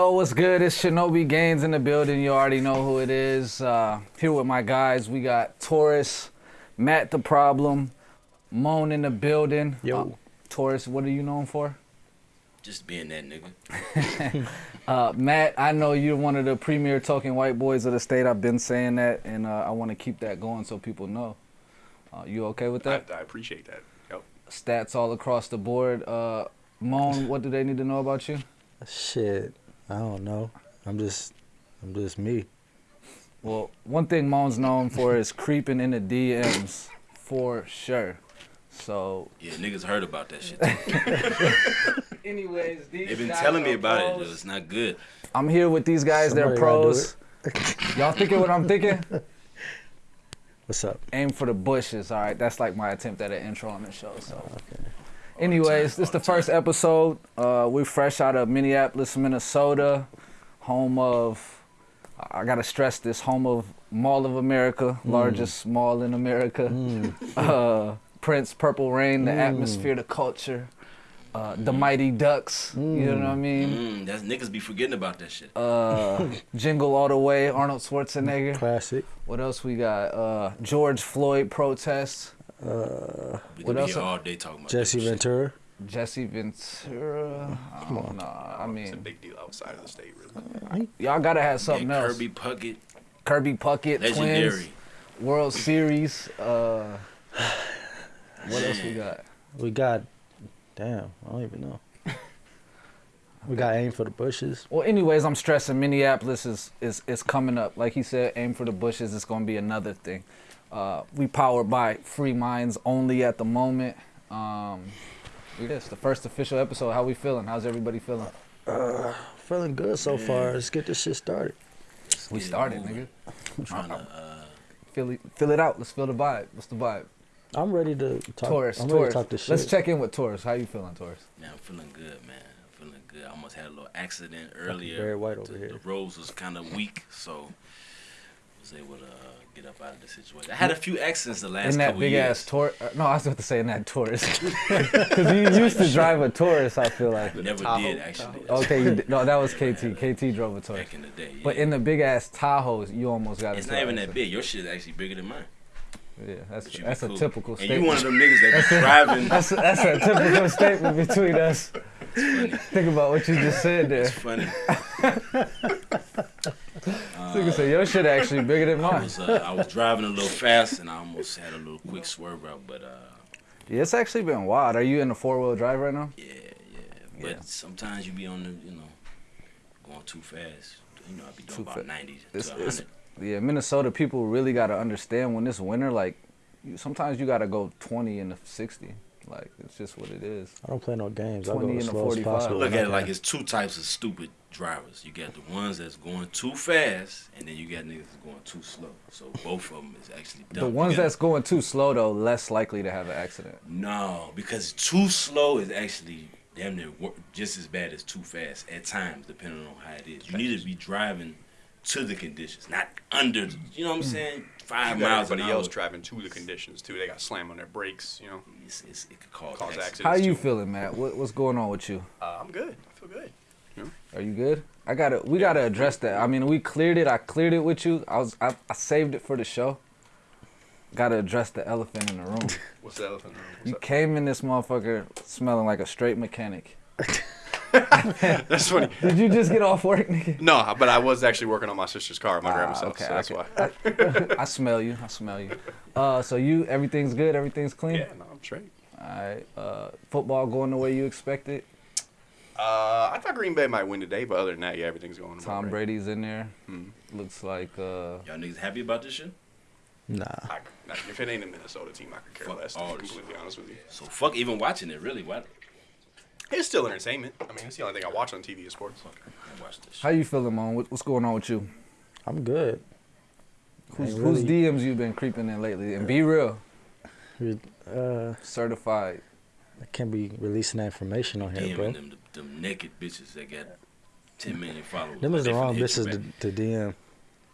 Yo, what's good? It's Shinobi Gaines in the building. You already know who it is. Uh, here with my guys, we got Taurus, Matt the Problem, Moan in the building. Yo. Uh, Taurus, what are you known for? Just being that nigga. Uh, Matt, I know you're one of the premier talking white boys of the state. I've been saying that, and uh, I want to keep that going so people know. Uh, you okay with I, that? I appreciate that. Yep. Stats all across the board. Uh, Moan, what do they need to know about you? Shit, I don't know. I'm just, I'm just me. Well, one thing Moan's known for is creeping in the DMs for sure. So, Yeah, niggas heard about that shit. too. anyways, these They've been guys telling me are about it. pros. Though. It's not good. I'm here with these guys. They're Somebody gotta do pros. Y'all thinking what I'm thinking? What's up? Aim for the bushes. All right, that's like my attempt at an intro on the show. So, oh, Okay. Anyways, this is the the first episode. Uh, we're fresh out of Minneapolis, Minnesota, home of. I gotta stress this: home of Mall of America, largest mall in America. Mm. uh, Prince, Purple Rain, the Mm. atmosphere, the culture, uh, the Mighty Ducks. You know what I mean? Mm, that's niggas be forgetting about that shit. Uh, Jingle All the Way, Arnold Schwarzenegger. Classic. What else we got? Uh, George Floyd protests. Uh, we what could be else? all day talking about Jesse. Ventura. Jesse Ventura. I don't know. I it's a big deal outside of the state, really. y'all gotta have Yeah, something else. Kirby Puckett, Kirby Puckett, Twins. World Series. Uh, what else we got? We got, damn, I don't even know. We got aim for the bushes. Well, anyways, I'm stressing Minneapolis is, is, is coming up. Like he said, aim for the bushes. It's going to be another thing. Uh, we powered by Free Minds only at the moment. Um, yes, the first official episode. How we feeling? How's everybody feeling? Uh, feeling good so far. Let's get this shit started. Let's We started, nigga. I'm trying to. Uh, Feel it, feel it out. Let's feel the vibe. What's the vibe? I'm ready to talk. Taurus, I'm ready Taurus. to talk this shit. Let's check in with Taurus. How you feeling, Taurus? Yeah, I'm feeling good, man. I'm feeling good. I almost had a little accident earlier. Very White over the, here. the roads was kind of weak, so was able to uh, get up out of the situation. I had a few accidents the last in that couple big years. ass Taurus. Uh, no, I was about to say in that Taurus. Because you used to drive a Taurus, I feel like. Never Tahoe, did actually. That's Okay, you did, no, that was KT. KT drove a Taurus. back in the day. But in the big ass Tahoes, you almost got it's into not even that big. Your shit is actually bigger than mine. Yeah, that's But that's be a typical And statement. you one of them niggas that be driving. that's that's a typical statement between us. It's funny. Think about what you just said there. It's funny. Nigga said your shit actually bigger than I mine. was uh, I was driving a little fast and I almost had a little quick swerve out, but uh, Yeah, it's actually been wild. Are you in a four wheel drive right now? yeah, yeah. But Yeah. sometimes you be on the, you know, going too fast. You know, I be doing Too about ninety It's- to it's- Yeah, Minnesota people really gotta understand when it's winter. Like, sometimes you gotta go twenty and sixty. Like, it's just what it is. I don't play no games. I go 20 as and slow as 45. possible. Look at it like it's two types of stupid drivers. You got the ones that's going too fast, and then you got niggas that's going too slow. So both of them is actually dumb. The ones that's going too slow though, less likely to have an accident. No, because too slow is actually damn near just as bad as too fast at times, depending on how it is. You need to be driving to the conditions, not under. You know what I'm saying? Five You got miles an everybody hour. driving to the conditions too. They got slam on their brakes. You know, It's, it's, it could cause, Cause accidents. accidents. How you too. feeling, Matt? What, what's going on with you? uh, I'm good. I feel good. Are you good? I gotta. We gotta address that. I mean, we cleared it. I cleared it with you. I was. I, I saved it for the show. Gotta address the elephant in the room. What's the elephant? in the room? You What's came in this motherfucker smelling like a straight mechanic. up? That's funny. Did you just get off work, nigga? No, but I was actually working on my sister's car at my Ah, grandma's house, okay, so that's okay. why. I smell you. I smell you. Uh, so you, everything's good. Everything's clean. yeah, no, I'm straight. All right. Uh, football going the way you expected. Uh, I thought Green Bay might win today, but other than that, yeah, everything's going. about Tom right. Brady's in there. Hmm. Looks like. Uh, Y'all niggas happy about this shit? Nah. I, if it ain't a Minnesota team, I could care Fuck less. To all be this completely honest with you, So fuck even watching it, really. What? It's still entertainment. I mean, it's the only thing I watch on TV is sports. Fuck, I watch this how you feeling, man? What, what's going on with you? I'm good. Who's, Ain't whose DMs you been creeping in lately? And be real, Uh, certified. I can't be releasing that information on here, bro. DMing them, the, them naked bitches that got 10 million followers. Them is the wrong finna hit you bitches to, to DM.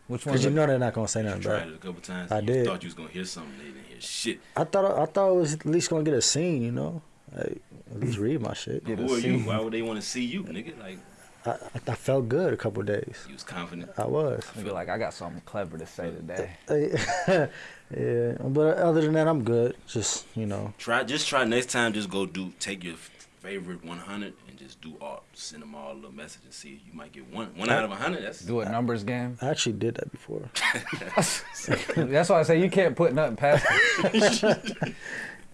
Which one? Cause you know they're not gonna say You nothing tried it a couple times. I you did. thought you was gonna hear something. They didn't hear shit. I thought I thought I was at least gonna get a seen, you know. Like, at least read my shit. Get Who are you? seen. Why would they want to see you, nigga? Like, I, I felt good a couple days. You was confident. I was. Nigga, like I got something clever to say today. yeah, but other than that, I'm good. Just you know, Try just try next time. Just go do take your favorite 100 and just do all. Send them all a little message and see. If you might get one one out of 100. That's Do a numbers game. I actually did that before. That's why I say you can't put nothing past him.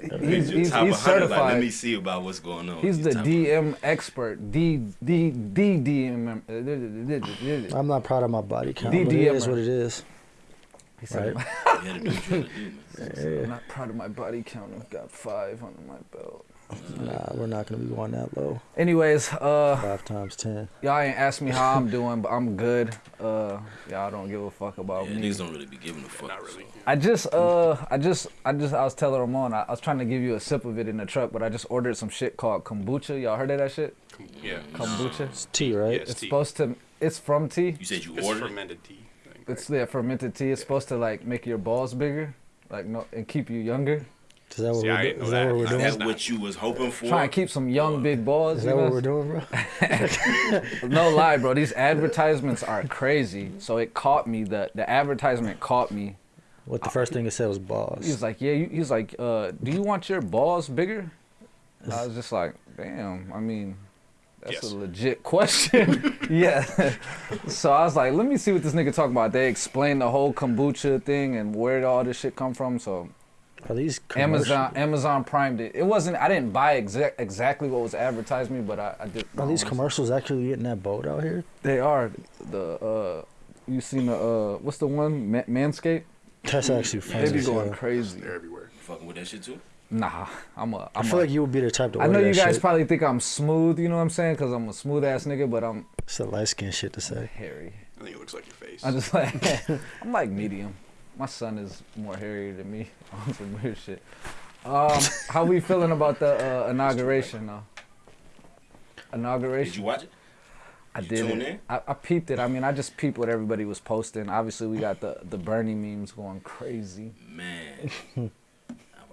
He's he's, top he's certified. Like, let me see about what's going on. He's Your the top- DM expert. D D D DM. He uh, I'm not proud of my body count, DDMer. but it is what it is. said, You gotta do what you gotta do, man. "I'm not proud of my body count. I've got five under my belt." Nah, we're not gonna be going that low. Anyways, uh, Five times ten. y'all ain't asked me how I'm doing, but I'm good. Uh, y'all don't give a fuck about Yeah, me. niggas don't really be giving a fuck. Not really. I just, uh, I just, I just, I was telling Ramon, I, I was trying to give you a sip of it in the truck, but I just ordered some shit called kombucha. Y'all heard of that shit? Yeah. Kombucha. It's tea, right? Yes. It's tea. supposed to. It's from tea. You said you It's ordered fermented tea. thing, It's right? yeah, fermented tea. It's supposed to like make your balls bigger, like no, and keep you younger. Is that what See, we're, do- is that that. what we're doing? That's not- what you was hoping for. Trying to keep some young big balls. Is you that know? what we're doing, bro? No lie, bro. These advertisements are crazy. So it caught me. The the advertisement caught me. What the first thing it said was balls. He was like, yeah. you- He was like, uh, do you want your balls bigger? And I was just like, damn. I mean, that's Yes. a legit question. yeah. so I was like, let me see what this nigga talking about. They explained the whole kombucha thing and where all this shit come from. So Are these commercial- Amazon Amazon Prime it. It wasn't. I didn't buy exact exactly what was advertised me, but I, I did. Are these commercials actually getting that boat out here? They are the uh you seen the uh what's the one Ma- Manscaped? That's actually funny. They be as going hell. crazy. They're everywhere. You fucking with that shit too? Nah, I'm a I I'm feel a, like you would be the type to I wear know you guys shit. probably think I'm smooth, you know what I'm saying? Cuz I'm a smooth ass nigga, but I'm It's a light skin shit to say. hairy. I think it looks like your face. I just like I'm like medium. My son is more hairy than me on some weird shit. Um, how we feeling about the uh, inauguration though? Inauguration. Did you watch it? I You did. tune in? I, I peeped it. I mean, I just peeped what everybody was posting. Obviously, we got the the Bernie memes going crazy. Man.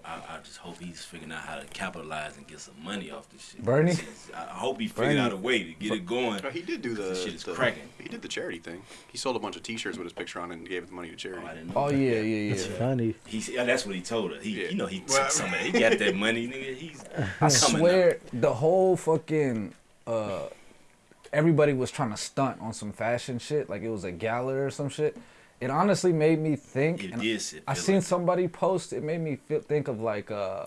I, I, I just hope he's figuring out how to capitalize and get some money off this shit. Bernie? I I hope he figured Bernie. out a way to get it going. Oh, he did do the. This shit is the- cracking. He did the charity thing. He sold a bunch of T-shirts with his picture on it and gave the money to charity. Oh, I didn't know. Oh that. yeah, yeah, It's yeah. funny. He, yeah, that's what he told her. He, Yeah. you know, he took Well, some of it. He got that money, nigga. He's I coming swear, the whole fucking uh, everybody was trying to stunt on some fashion shit, like it was a gala or some shit. It honestly made me think. It and did sit- I feel seen like- somebody post. It made me feel, think of like uh,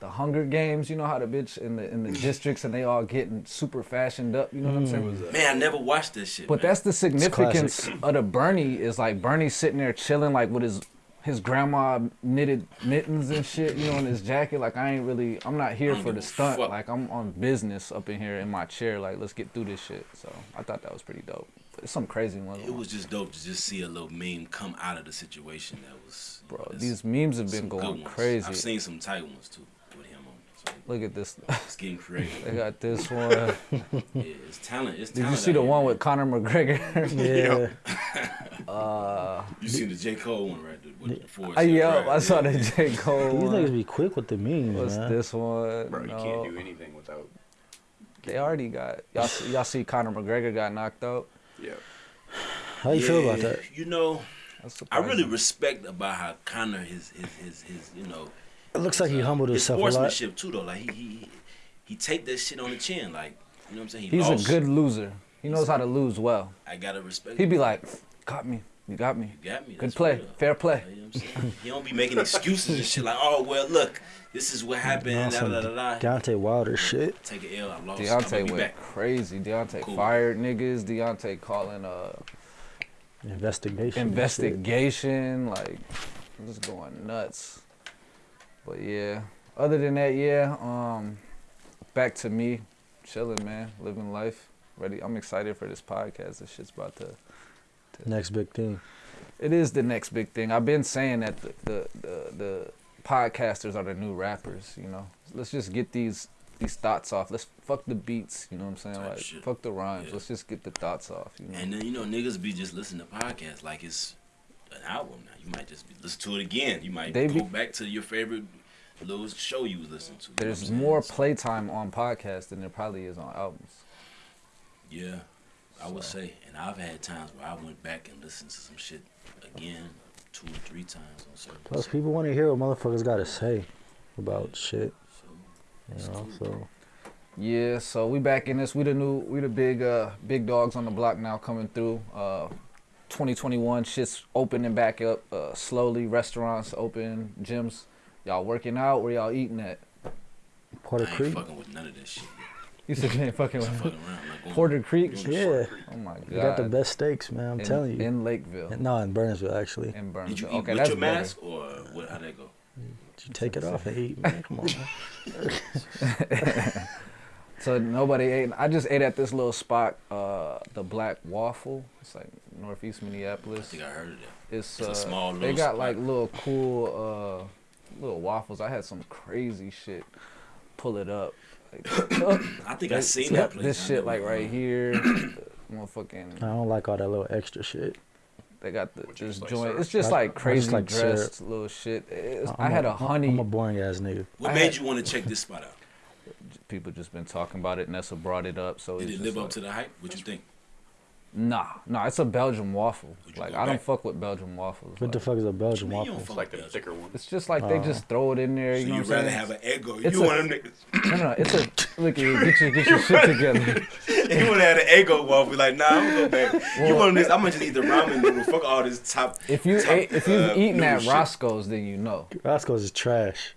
the Hunger Games. You know how the bitch in the in the districts and they all getting super fashioned up. You know what I'm saying? man. I never watched this shit. But man. that's the significance of the Bernie is like Bernie sitting there chilling like with his his grandma knitted mittens and shit, you know, in his jacket. Like I ain't really, I'm not here I don't for the stunt. fuck. Like I'm on business up in here in my chair. Like let's get through this shit. So I thought that was pretty dope. It's some crazy one. It was just dope to just see a little meme come out of the situation that was. bro. These memes have been going crazy. I've seen some tight ones too with him on. So Look at this. it's getting creative. They got this one. yeah, it's talent. It's Did you see the here, one man. with Conor McGregor? Yeah. uh, You seen the J Cole one right there? With the Forest uh, Hill yeah, Drive, I saw yeah. the J Cole These one. niggas be quick with the memes, What's man. this one? Bro, you No. can't do anything without. They already got y'all. See, y'all see Conor McGregor got knocked out. Yeah. How you feel about that? You know, I really respect about how Conor his his his, his you know It looks like he uh, humbled his himself a lot. sportsmanship too though. Like he he he take that shit on the chin. Like you know what I'm saying. He He's lost. a good loser. He knows how to lose well. I gotta respect. He'd be like, "Got me. You got me. You got me. Good That's play. Fair play." You know what I'm saying? He don't be making excuses and shit like, oh well, look, this is what happened. On Da, da, da, da, da. Deontay Wilder shit. Take an L. I lost. I'm Deontay went back. crazy. Deontay Cool. fired niggas. Deontay calling uh Investigation. and investigation. Like I'm just going nuts. But yeah. Other than that, yeah. Um, back to me, chilling, man, living life. Ready. I'm excited for this podcast. This shit's about to. shit. Next big thing. It is the next big thing. I've been saying that the the the, the podcasters are the new rappers. You know, let's just get these these thoughts off. Let's fuck the beats. You know what I'm saying? Like shit. fuck the rhymes. Yeah. Let's just get the thoughts off. You know. And then you know niggas be just listening to podcasts like it's an album now. You might just be listen to it again. You might They go be- back to your favorite little show you was listening to. There's more playtime on podcasts than there probably is on albums. Yeah, I would say. And I've had times where I went back and listened to some shit again, two or three times on certain. Plus, people want to hear what motherfuckers got to say about shit. So, You know, so Yeah, so we back in this. We the new, we the big, uh, big dogs on the block now coming through. Uh, 2021, shit's opening back up uh, slowly. Restaurants open, gyms. Y'all working out? Where y'all eating at? Porter I ain't Creek. fucking with none of this shit. You said you ain't fucking I'm with fucking around. I'm not going Porter Creek. going Yeah, Oh my god. we got the best steaks, man. I'm in, telling you. in Lakeville, no, in Burnsville actually. in Did Burnsville. you eat okay, with that's your better. mask or what? How'd that go? You take it off and eat, man. Come on, man. So nobody ate. I just ate at this little spot, uh, the Black Waffle. It's like northeast Minneapolis. I Minneapolis. think I heard of that. It's, It's a uh, small They got spot. like little cool, uh, little waffles. I had some crazy shit. Pull it up. Like, I think I they- seen got that place. This shit like went right here. Motherfucking. I don't like all that little extra shit. They got the What just like joint. syrup? It's just like I just crazy like syrup. dressed little shit. It's, I'm I had a I'm- honey. I'm a boring ass nigga. What I made had- you want to check this spot out? people just been talking about it. Nessa brought it up. So Did it's it just live up to the hype? What you think? Nah, nah. It's a Belgian waffle. Like go I don't fuck with Belgian waffles. What the fuck is a Belgian What you waffle? don't It's fuck like the thicker one. It's just like they Oh. just throw it in there. So You know you'd what I'm rather saying? have an Eggo. It's You a- want them niggas. No, no, it's a look. You get your get your shit together. you want to have an Eggo waffle? Like, nah, I'm gonna go back. you want this? I'm gonna just eat the ramen noodle. Fuck all this top. If you top, ate, if you've uh, eaten noodle at shit. Roscoe's, then you know. Roscoe's is trash.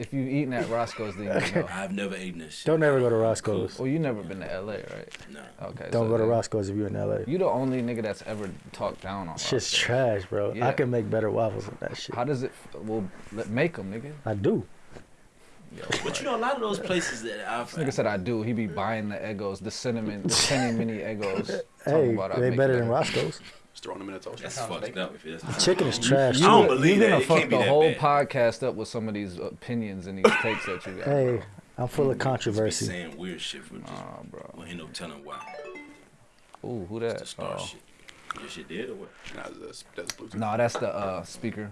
If you've eaten at Roscoe's, then you know. I've never eaten this shit. Don't ever go to Roscoe's. Well, you never been to LA, right? No. Okay. Don't so go to then Roscoe's if you're in LA. You the only nigga that's ever talked down on. Shit's Roscoe's. trash, bro. Yeah. I can make better waffles than that shit. How does it? Well, make them, nigga. I do. Yo, But you know, a lot of those places that I've. This nigga said I do. He be buying the Eggos, the cinnamon, the penny mini Eggos. Hey, about they make better than Roscoe's. Just throwing them in a toaster. That's fucked up. If it's Chicken is trash. I don't believe you're gonna fuck the whole bad. podcast up with some of these opinions and these takes that you got. Hey, bro. I'm full of Be controversy. saying weird shit for just. Nah, bro. Well, ain't no telling why. Ooh, who It's that? the star Oh. shit. Your shit dead or what? Nah, that's, that's Bluetooth. No, that's the uh, speaker.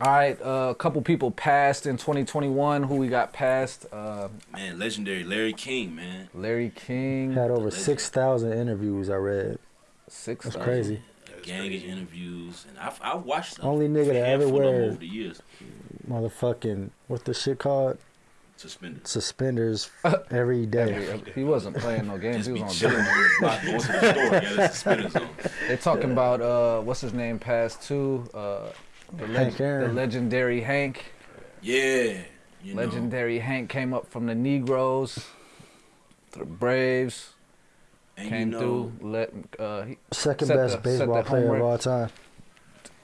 All right, uh, a couple people passed in 2021. Who we got passed? Uh, Man, legendary Larry King, man. Larry King. Had over 6,000 interviews I read. Six. That's thousand. crazy. A gang of interviews, and I've, I've watched them. Only nigga a that ever handful of them wear- over the years. Motherfucking, what's the shit called? Suspended. Suspenders every day. Every- he wasn't playing no games. Just He was on chilling business. the block, going to the store, got his suspenders on. They talking about uh, what's his name passed too. Uh, the, Hank the legendary Hank. Yeah. You know, Legendary Hank came up from the Negroes to the Braves. And came you know, through. Let uh, he, Second best the- baseball player of all time.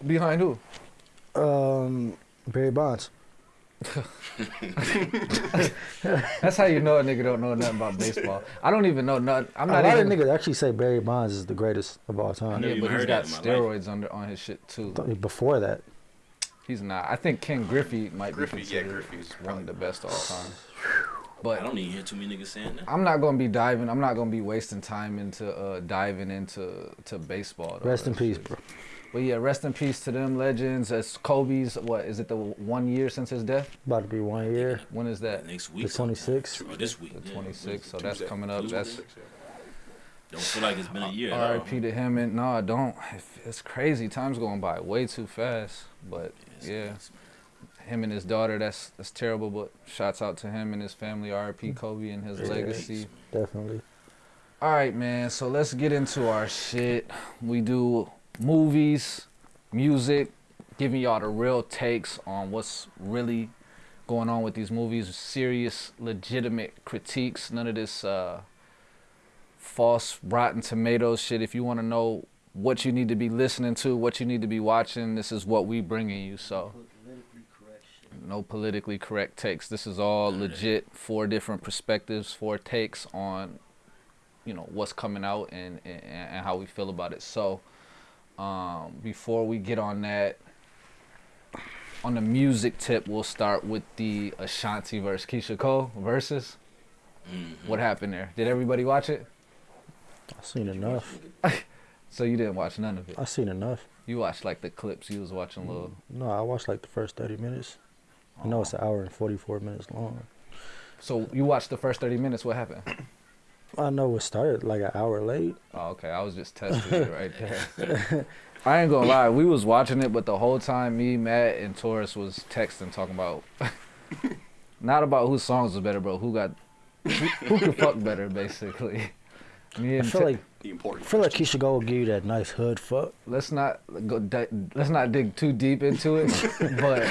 behind who? Um, Barry Bonds. That's how you know a nigga don't know nothing about baseball. I don't even know nothing. I'm not. A not lot even. of niggas actually say Barry Bonds is the greatest of all time. yeah, but he's got that life. steroids under on his shit too. Before that, He's not. I think Ken Griffey might Griffey, be yeah, considered Griffey's one probably of the best of all time. I don't even hear too many niggas saying that. I'm not gonna be diving. I'm not gonna be wasting time into uh, diving into to baseball. though. rest in peace, shit- bro. But yeah, rest in peace to them legends. As Kobe's, what is it? The one year since his death. About to be one year. When is that? Next week. The 26th. Or this week. The yeah. So that's coming up. Tuesday. That's Don't feel like it's been a year. at all. R.I.P. to him. And no, I don't. It's crazy. Time's going by way too fast. But Yes, yeah, yes. Him and his daughter. That's that's terrible. But shouts out to him and his family. R.P. Kobe and his Yeah. legacy. Definitely. All right, man. So let's get into our shit. We do movies, music, giving y'all the real takes on what's really going on with these movies. Serious, legitimate critiques. None of this uh, false, rotten tomatoes shit. If you want to know what you need to be listening to, what you need to be watching, this is what we bringing you. So. No politically correct takes. This is all None of that. legit. Four different perspectives, four takes on you know what's coming out and, and and how we feel about it. So um, before we get on that, on the music tip, we'll start with the Ashanti versus Keyshia Cole versus. Mhm. What happened there? Did everybody watch it? I seen enough. So you didn't watch none of it. I seen enough. You watched like the clips. You was watching a little. No, I watched like the first 30 minutes. I know it's an hour and 44 minutes long. So you watched the first thirty minutes. What happened? I know it started like an hour late. Oh, okay. I was just testing it right there. I ain't gonna lie. We was watching it, but the whole time, me, Matt, and Taurus was texting, talking about not about whose songs was better, bro. Who got who, who could fuck better, basically. Me I and feel Te- like The important. I feel like question. Keyshia Cole will give you that nice hood fuck. let's not go. Let's not dig too deep into it. but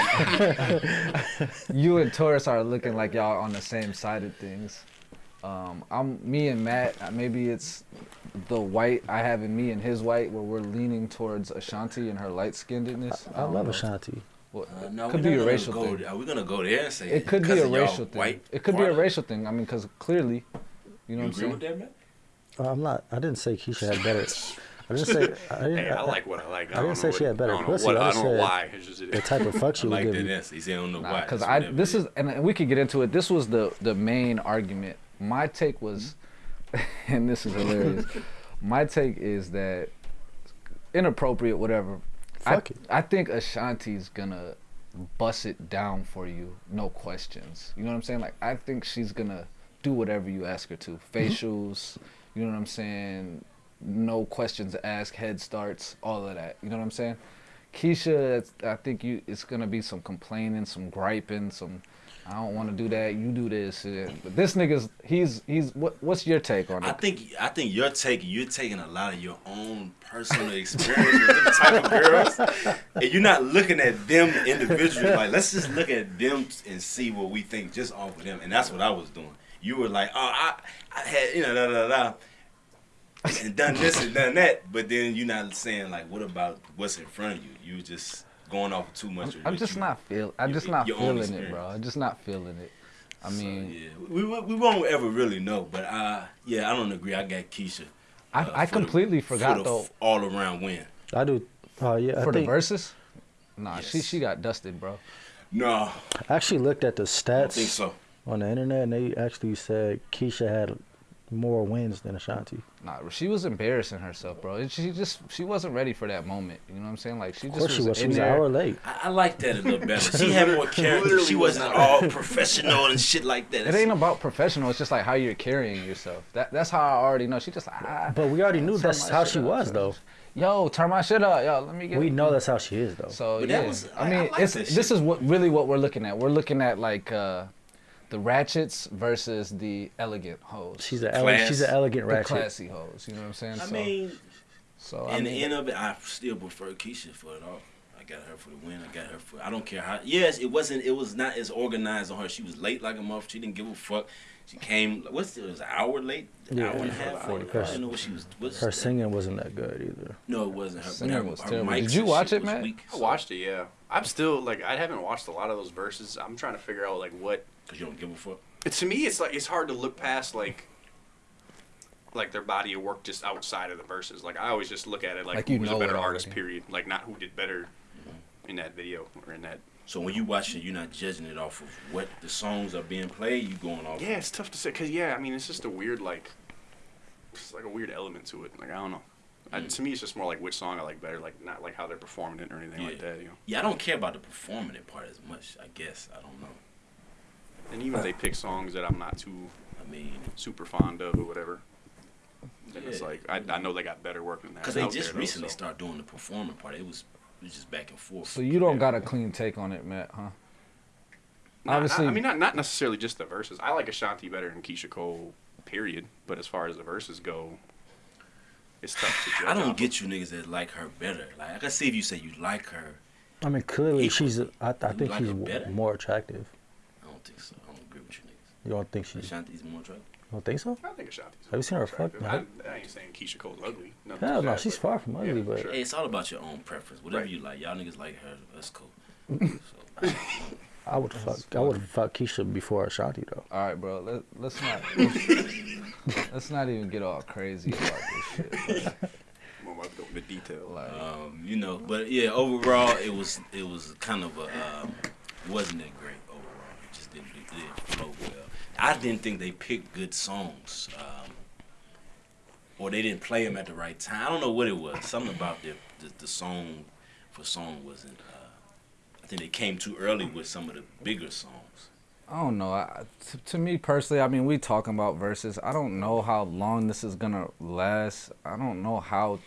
you and Taurus are looking like y'all on the same side of things. Um, I'm me and Matt. uh, Maybe it's the white I have in me and his white, where we're leaning towards Ashanti and her light skinnedness. I, I love Ashanti. Well, Uh, no, could be a racial go, thing. Are we gonna go there and say It could be a racial thing. White It could be a racial thing. I mean, because clearly, you know You what I'm with saying. That. Uh, I'm not. I didn't say Keyshia had better. I didn't say. I didn't. Hey, I like what I like. I don't didn't say know she had better I don't know pussy, what- I I don't know said why. It's just the type of fuck she I would like give that you. answer. He said, I don't know why. Because I this is, and we could get into it. This was the the main argument. My take was, and this is hilarious. My take is that inappropriate, whatever. Fuck I, it. I think Ashanti's gonna bust it down for you, no questions. You know what I'm saying? Like I think she's gonna do whatever you ask her to. Facials, you know what I'm saying? No questions asked, head starts, all of that. You know what I'm saying? Keyshia, I think you it's gonna be some complaining, some griping, some I don't want to do that. You do this, but this nigga's he's he's what what's your take on it? I think I think you're taking you're taking a lot of your own personal experience with them type of girls, and you're not looking at them individually. Like let's just look at them and see what we think just off of them, and that's what I was doing. You were like, oh, I, I had you know da da da, da, and done this and done that, but then you're not saying like, what about what's in front of you? You were just going off too much. of I'm just you- not feel. I'm your- just not feeling it, bro. I'm just not feeling it. I So, mean, yeah, we, we we won't ever really know, but uh, yeah, I don't agree. I got Keyshia. I, uh, I for the- completely for forgot the though. all around win. I do. Oh yeah. I for the think, verses? Nah, she Yes. she got dusted, bro. No, I actually looked at the stats. I don't think stats so. On the internet, and they actually said Keyshia had more wins than Ashanti. Nah, she was embarrassing herself, bro. She just she wasn't ready for that moment. You know what I'm saying? Like she Of just course she was was. She was an hour late. I, I like that a little better. She had more character. She was wasn't all professional and shit like that. It ain't about professional. It's just like how you're carrying yourself. That that's how I already know. She just like, ah, But we already knew that's how she was, turn though. yo, turn my shit up, yo. Let me get. We know that's how she is, though. So But yeah, that was- I I- mean, I like it's that this is what really what we're looking at. We're looking at like uh, the ratchets versus the elegant hoes. she's a ele- she's an elegant ratchet. the classy hoes. You know what I'm saying? I so, mean, so I in the end of it, I still prefer Keyshia for it all. I got her for the win. I got her for. I don't care how. Yes, it wasn't. It was not as organized on her. She was late like a month. She didn't give a fuck. She came. What's it? Was an hour late? An Yeah, hour and a yeah, half. 40 I didn't know what she was. What's Her that? singing wasn't that good either. No, it wasn't her. Singing her- was her terrible. mics Did you watch it, man? Matt? weak, I watched it, yeah. I'm still like I haven't watched a lot of those verses. I'm trying to figure out like what. Cause you don't give a fuck. To me, it's like it's hard to look past like. Like their body of work just outside of the verses. Like I always just look at it like, Like who you was a better artist. already. Period. Like not who did better mm-hmm. in that video or in that. So when you watch it, you're not judging it off of what the songs are being played. You going off. Yeah, it's tough to say because yeah, I mean it's just a weird like. It's like a weird element to it. Like I don't know. I, Mm. to me, it's just more like which song I like better. Like not like how they're performing it or anything like that. You know. Yeah, I don't care about the performing it part as much. I guess I don't know. And even if they pick songs that I'm not too I mean, super fond of or whatever, then it's like I, I know they got better work than that. because they just there, though, recently so. started doing the performing part. It was it was just back and forth. so you don't Yeah. got a clean take on it, Matt, huh? Not- obviously- I mean not not necessarily just the verses. I like Ashanti better than Keyshia Cole, period. But as far as the verses go, it's tough to judge. I don't get you niggas that like her better. Like I can see if you say you like her. I mean, clearly Equal. she's. I, I think like she's her w- better? more attractive. I don't think so. I don't agree with you niggas. You don't think she? You Ashanti's more attractive. don't think so? I think Ashanti's. Have you seen her fuck? I, I ain't saying Keyshia Cole's ugly. Nothing Hell no, that, she's far from ugly, yeah, but sure. Hey, it's all about your own preference. Whatever Right. you like. Y'all niggas like her. That's cool. so, I would fuck. I would fuck Keyshia before Ashanti though. All right, bro. Let, let's not let's, let's not even get all crazy about this shit. bro. I'm about to go detail. Like, um, you know, but yeah, overall, it was it was kind of a um, wasn't that great overall. It just didn't, it didn't flow well. I didn't think they picked good songs, um, or they didn't play them at the right time. I don't know what it was. Something about the the, the song for song wasn't. I think they came too early with some of the bigger songs. I don't know. I, to, to me personally, I mean, we talking about verses. I don't know how long this is gonna last. I don't know how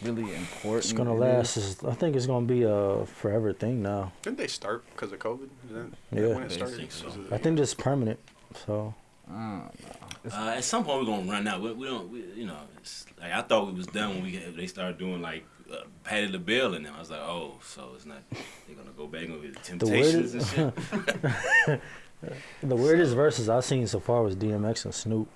really important It's gonna it last. is. Is, I think it's gonna be a forever thing now. Didn't they start because of COVID? Is that, is Yeah. when I it started? think so. It- I think it's permanent. So I don't know. Uh, at some point we're gonna run out. We, we don't, we, you know. It's like I thought we was done when we they started doing like uh, Patti LaBelle and them. I was like, oh, so it's not. They're gonna go back with the Temptations and shit. the weirdest verses I've seen so far was DMX and Snoop.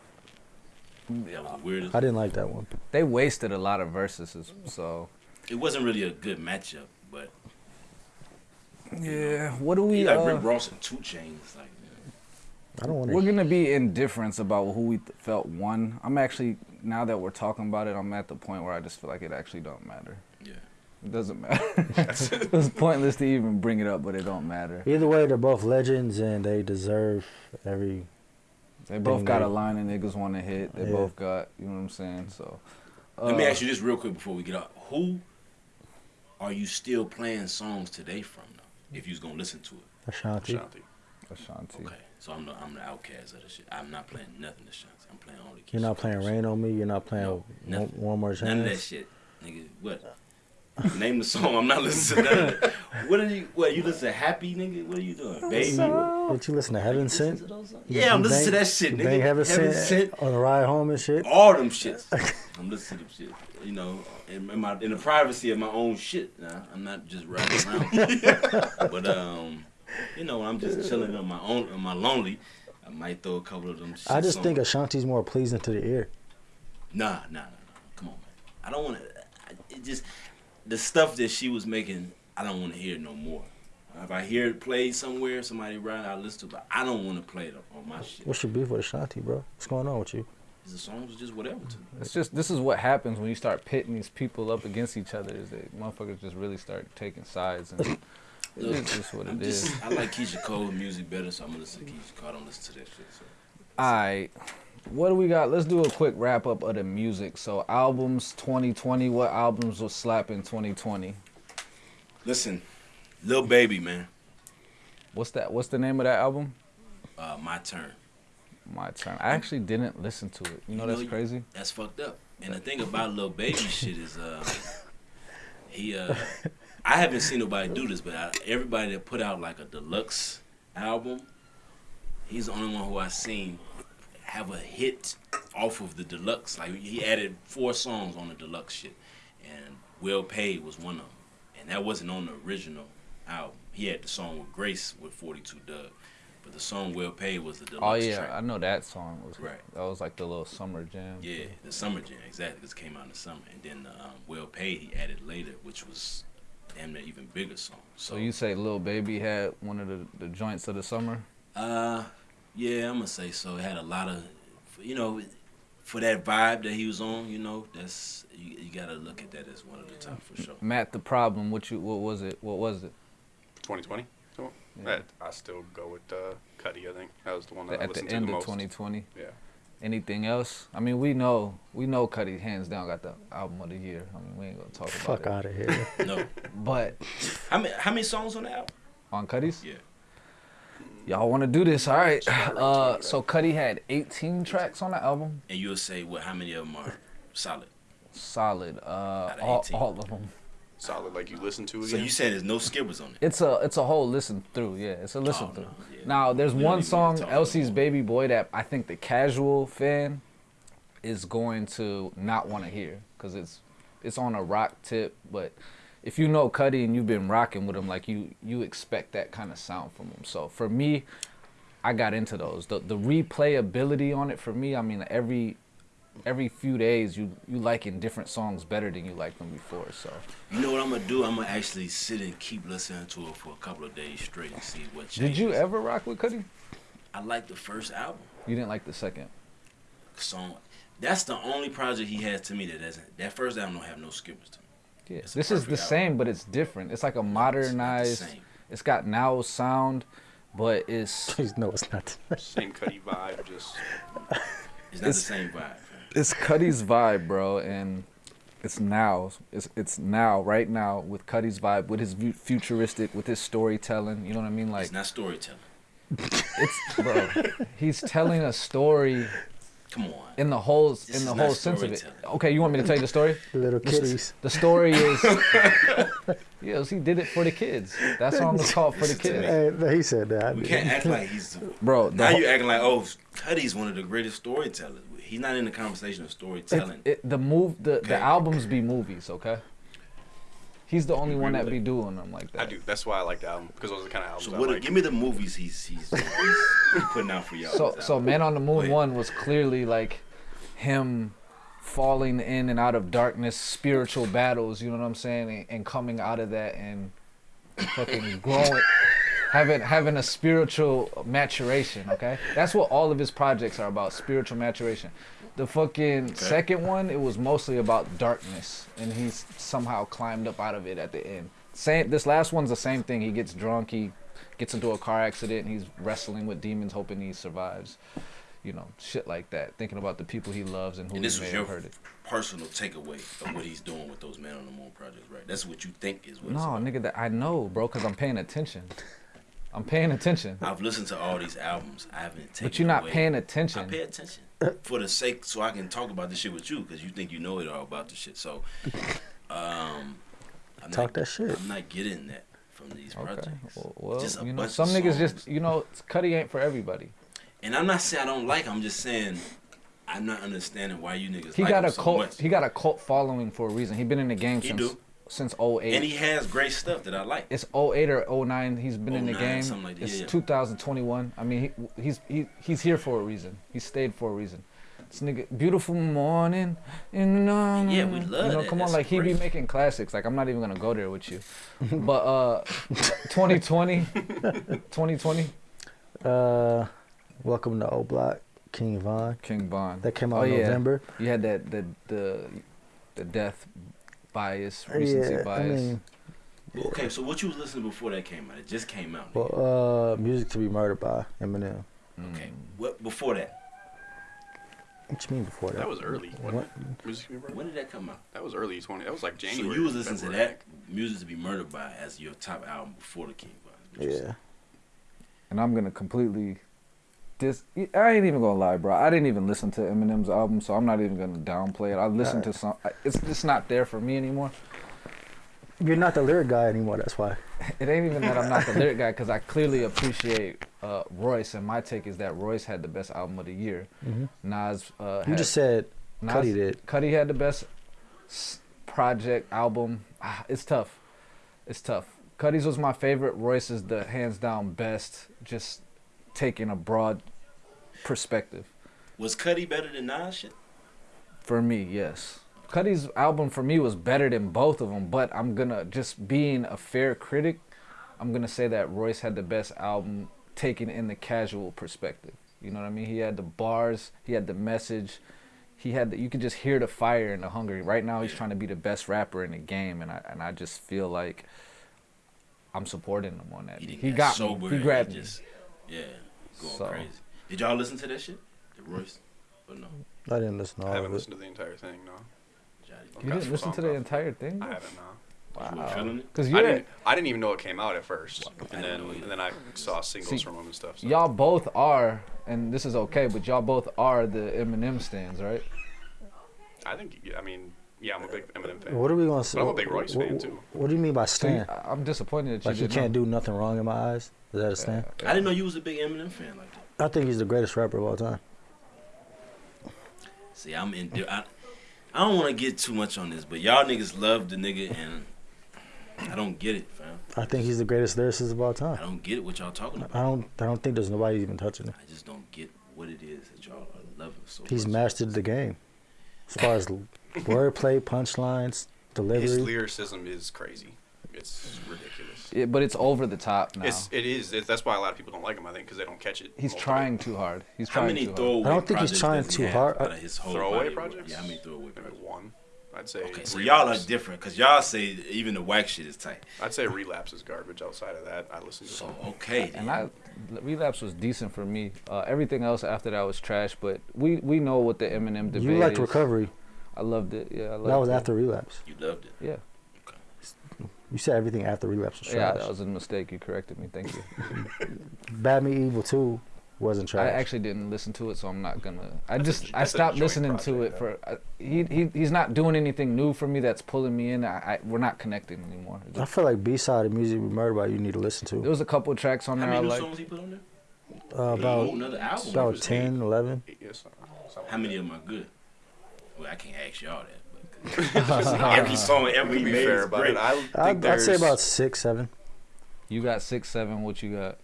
That was the weirdest. I didn't like that one. they wasted a lot of verses, so It wasn't really a good matchup, but yeah. What do he we? like uh, Rick Ross and 2 Chainz. Like, I don't want We're gonna be indifferent about who we th- felt won. I'm actually now that we're talking about it, I'm at the point where I just feel like it actually don't matter. yeah. It doesn't matter. it's pointless to even bring it up, but it don't matter. Either way, they're both legends and they deserve every. They both got they- a line and niggas want to hit. They Yeah. both got, you know what I'm saying. So, Let me uh, ask you this real quick before we get out. Who are you still playing songs today from though? If you was gonna listen to it. Ashanti. Ashanti. Ashanti. Okay. So I'm the I'm the outcast of the shit. I'm not playing nothing to Ashanti. I'm playing only You're not playing Rain on Me. You're not playing No, one, nothing. one More None of that shit. Nigga, what? Name the song. I'm not listening to none of that. What are you what you listen to happy nigga? What are you doing? Baby? Did you listen to Heaven Sent? Yeah, I'm You listening to that shit, nigga. Bang Heaven, Heaven Sent, Sent. on the ride home and shit. All them shits. I'm listening to them shit. You know, in, in my in the privacy of my own shit. Nah, I'm not just riding around. but um, you know, I'm just chilling on my own, on my lonely. I might throw a couple of them. Shits I just on. think Ashanti's more pleasing to the ear. Nah, nah, nah, nah. Come on, man. I don't want to. It just the stuff that she was making. I don't want to hear it no more. If I hear it played somewhere, somebody ride, I listen to it. But I don't want to play it on my shit. What's your beef with Ashanti, bro? What's going on with you? The songs was just whatever to me. It's just this is what happens when you start pitting these people up against each other. Is that motherfuckers just really start taking sides, and it's just what it is. just, I like Keyshia Cole music better, so I'm gonna listen to Keyshia Cole. I don't listen to that shit. So. All right. What do we got? Let's do a quick wrap up of the music. So albums 2020. What albums will slap in 2020? Listen, Lil Baby, man. What's that? What's the name of that album? Uh, my turn. My turn. I actually didn't listen to it. You know You know, that's crazy. That's fucked up. And the thing about Lil Baby shit is, uh, he, uh, I haven't seen nobody do this, but I, everybody that put out like a deluxe album, he's the only one who I've seen have a hit off of the deluxe. Like he added four songs on the deluxe shit, and Well Paid was one of them, and that wasn't on the original album. He had the song with Grace with 42 Dugg, but the song Well Paid was the deluxe Oh yeah, track. I know that song was Right. That was like the little summer jam. Yeah, the summer jam exactly. This came out in the summer, and then the um, well paid he added later, which was damn near even bigger song. So, So you say Lil Baby had one of the, the joints of the summer? uh, yeah, I'm gonna say so. It had a lot of, you know, for that vibe that he was on. You know, that's you, you gotta look at that as one of the top for sure. Matt, the problem. What you? What was it? What was it? 2020. So, Yeah. I still go with uh, Cudi. I think that was the one that I At the listened to end the of 2020. Yeah. Anything else? I mean, we know we know Cudi hands down got the album of the year. I mean, we ain't gonna talk about Fuck it. out of here. No, But how many how many songs on the album? on Cudi's, Yeah, y'all want to do this? All right. Uh, so Cudi had 18 tracks on the album. and you'll say what? How many of them are solid? Solid. Uh, Outta all, all of them. Solid, like you listen to again. So you said there's no skippers on it? It's a it's a whole listen through. Yeah, it's a listen Oh, through. no, yeah. Now there's We one even need to song, Elsie's. Baby Boy, that I think the casual fan is going to not want to hear because it's it's on a rock tip. But if you know Cudi and you've been rocking with him, like you you expect that kind of sound from him. So for me, I got into those. The the replayability on it for me, I mean every every few days you you liking different songs better than you liked them before. So You know what I'm gonna do? I'm gonna actually sit and keep listening to it for a couple of days straight and see what changes. did you ever rock with Cudi? I like the first album You didn't like the second. song. That's the only project he has to me that doesn't. That first album don't have no skippers to me. Yeah, It's this is the album. same, but it's different. It's like a It's modernized. same. it's got now sound, but it's Please no, it's not. Same Cudi vibe, just It's not It's- the same vibe. It's Cudi's vibe, bro, and it's now. It's it's now, right now, with Cudi's vibe, with his vu- futuristic, with his storytelling. You know what I mean? Like it's not storytelling. It's bro. he's telling a story Come on. in the whole This in is the whole sense of it. Okay, you want me to tell you the story? Little kitties. The story is yes, he did it for the kids. That song is called for the kids, Hey, he said that. We can't act like he's. The, bro. Now whole- you acting like oh, Cudi's one of the greatest storytellers. He's not in the conversation of storytelling. it, the move the, Okay. the albums be movies, okay? He's the only one that be doing them like that. I do. That's why I like the album because those are the kind of albums so I what? like. Give me the movies he's he's, he's, he's putting out for y'all. So so. Man on the Moon one was clearly like him falling in and out of darkness, spiritual battles, you know what I'm saying, and, and coming out of that and fucking growing having having a spiritual maturation, okay? That's what all of his projects are about, spiritual maturation. The fucking second one, it was mostly about darkness and he's somehow climbed up out of it at the end. Same this last one's the same thing. He gets drunk, he gets into a car accident, and he's wrestling with demons hoping he survives. You know, shit like that. Thinking about the people he loves and who And he this may was have your hurted. personal takeaway of what he's doing with those Man on the Moon projects, right? That's what you think is what. No, nigga, that I know, bro, because I'm paying attention. I'm paying attention. I've listened to all these albums. I haven't taken. But you're not away. paying attention. I pay attention for the sake so I can talk about this shit with you because you think you know it all about this shit. So, um, I'm Talk not, that shit. I'm not getting that from these Okay. projects. Well, well, Just a you know, bunch some of niggas songs. just, you know, Cudi ain't for everybody. And I'm not saying I don't like. I'm just saying I'm not understanding why you niggas He like got 'em a so cult. much. He got a cult following for a reason. He been in the game He since do. Since 08. and he has great stuff that I like. it's 08 or 09. He's been in the game. something like that, it's yeah. 2021. I mean, he, he's he, he's here for a reason. He stayed for a reason. This nigga, beautiful morning, and um, Yeah, we love You know, that. come on, That's like he be making classics. Like I'm not even gonna go there with you, but uh, 2020, 2020, Uh, welcome to O Block, King Von. King Von. That came out Oh, in yeah. November. You had that the the the death bias, recency yeah, I bias. mean, Okay, so what you was listening before that came out? It just came out. nigga. well, uh, music to be murdered by Eminem. okay, what before that? What you mean before that? That was early. What? Music to be murdered? When did that come out? That was early 20. That was like January. So you was listening to that music to be murdered by as your top album before the King Von. is Yeah. and I'm gonna completely dis. I ain't even gonna lie, bro. I didn't even listen to Eminem's album, so I'm not even gonna downplay it. I listened to some. It's just not there for me anymore. You're not the lyric guy anymore. That's why. It ain't even that I'm not the lyric guy, because I clearly appreciate uh, Royce, and my take is that Royce had the best album of the year. Mhm. Nas. Uh, You had, just said Nas, Cudi did. Cudi had the best project album. Ah, it's tough. It's tough. Cudi's was my favorite. Royce is the hands down best. Just taking a broad perspective. Was Cudi better than Nas shit? For me, yes. Cudi's album for me was better than both of them, but I'm gonna just being a fair critic, I'm gonna say that Royce had the best album taken in the casual perspective. You know what I mean? He had the bars, he had the message, he had the, you could just hear the fire and the hunger. Right now, he's trying to be the best rapper in the game, and I and I just feel like I'm supporting him on that. He, He got sober. me. He grabbed me. just, Yeah, going So- crazy. Did y'all listen to that shit? The Royce? Or no? I didn't listen to I haven't of it. listened to the entire thing. No, You didn't listen to the entire thing? I haven't. No. You weren't feeling it? Because I you're didn't. I didn't even know it came out at first, I and then and then I saw singles See, from him and stuff. So. y'all both are, and this is okay, but y'all both are the Eminem stands, right? I think. I mean, yeah, I'm a big Eminem fan. What are we gonna say? But I'm a big Royce what, fan, what- too. What do you mean by So stand? I- I'm disappointed that you Like you can't know. do nothing wrong in my eyes. Is that a stand? I didn't know you was a big Eminem fan like that. I think he's the greatest rapper of all time. See, I'm in. I, I don't want to get too much on this, but y'all niggas love the nigga, and I don't get it, fam. I think he's the greatest lyricist of all time. I don't get it what y'all talking about. I about. don't. I don't think there's nobody even touching it. I just don't get what it is that y'all are loving so He's much. mastered the game, as far as wordplay, punchlines, delivery. His lyricism is crazy. It's ridiculous. Yeah, but it's over the top now. It's it is. It, that's why a lot of people don't like him. I think because they don't catch it. he's most of it. trying too hard. He's How trying many too hard. throwaway I don't think he's trying too hard. out of his whole Throwaway body of work? projects? Yeah, how many throwaway Maybe projects? one. I'd say. Okay, so y'all are different because y'all say even the whack shit is tight. I'd say relapse is garbage. Outside of that, I listen to. So some. okay, And. I, relapse was decent for me. Uh, everything else after that was trash. But we we know what the Eminem debate You liked is. recovery. I loved it. Yeah, I loved That was it. after relapse. you loved it. Yeah. You You said everything after relapse was trash. Yeah, that was a mistake. You corrected me. Thank you. Bad Me Evil Two wasn't trash. I actually didn't listen to it, so I'm not gonna. I That's just j- I that's a stopped joint listening to it project, for. Uh, he he he's not doing anything new for me that's pulling me in. I, I we're not connecting anymore. It I feel like B side of music we murdered by you need to listen to. there to. was a couple tracks on How there I many new like. songs he put on there? Uh, about album. about was 10, 11. Yes, How many of them are good? Well, I can't ask y'all that. But every song every that. he be made fair is about great. it, I think I'd, I'd say about six, seven. You got six seven. What you got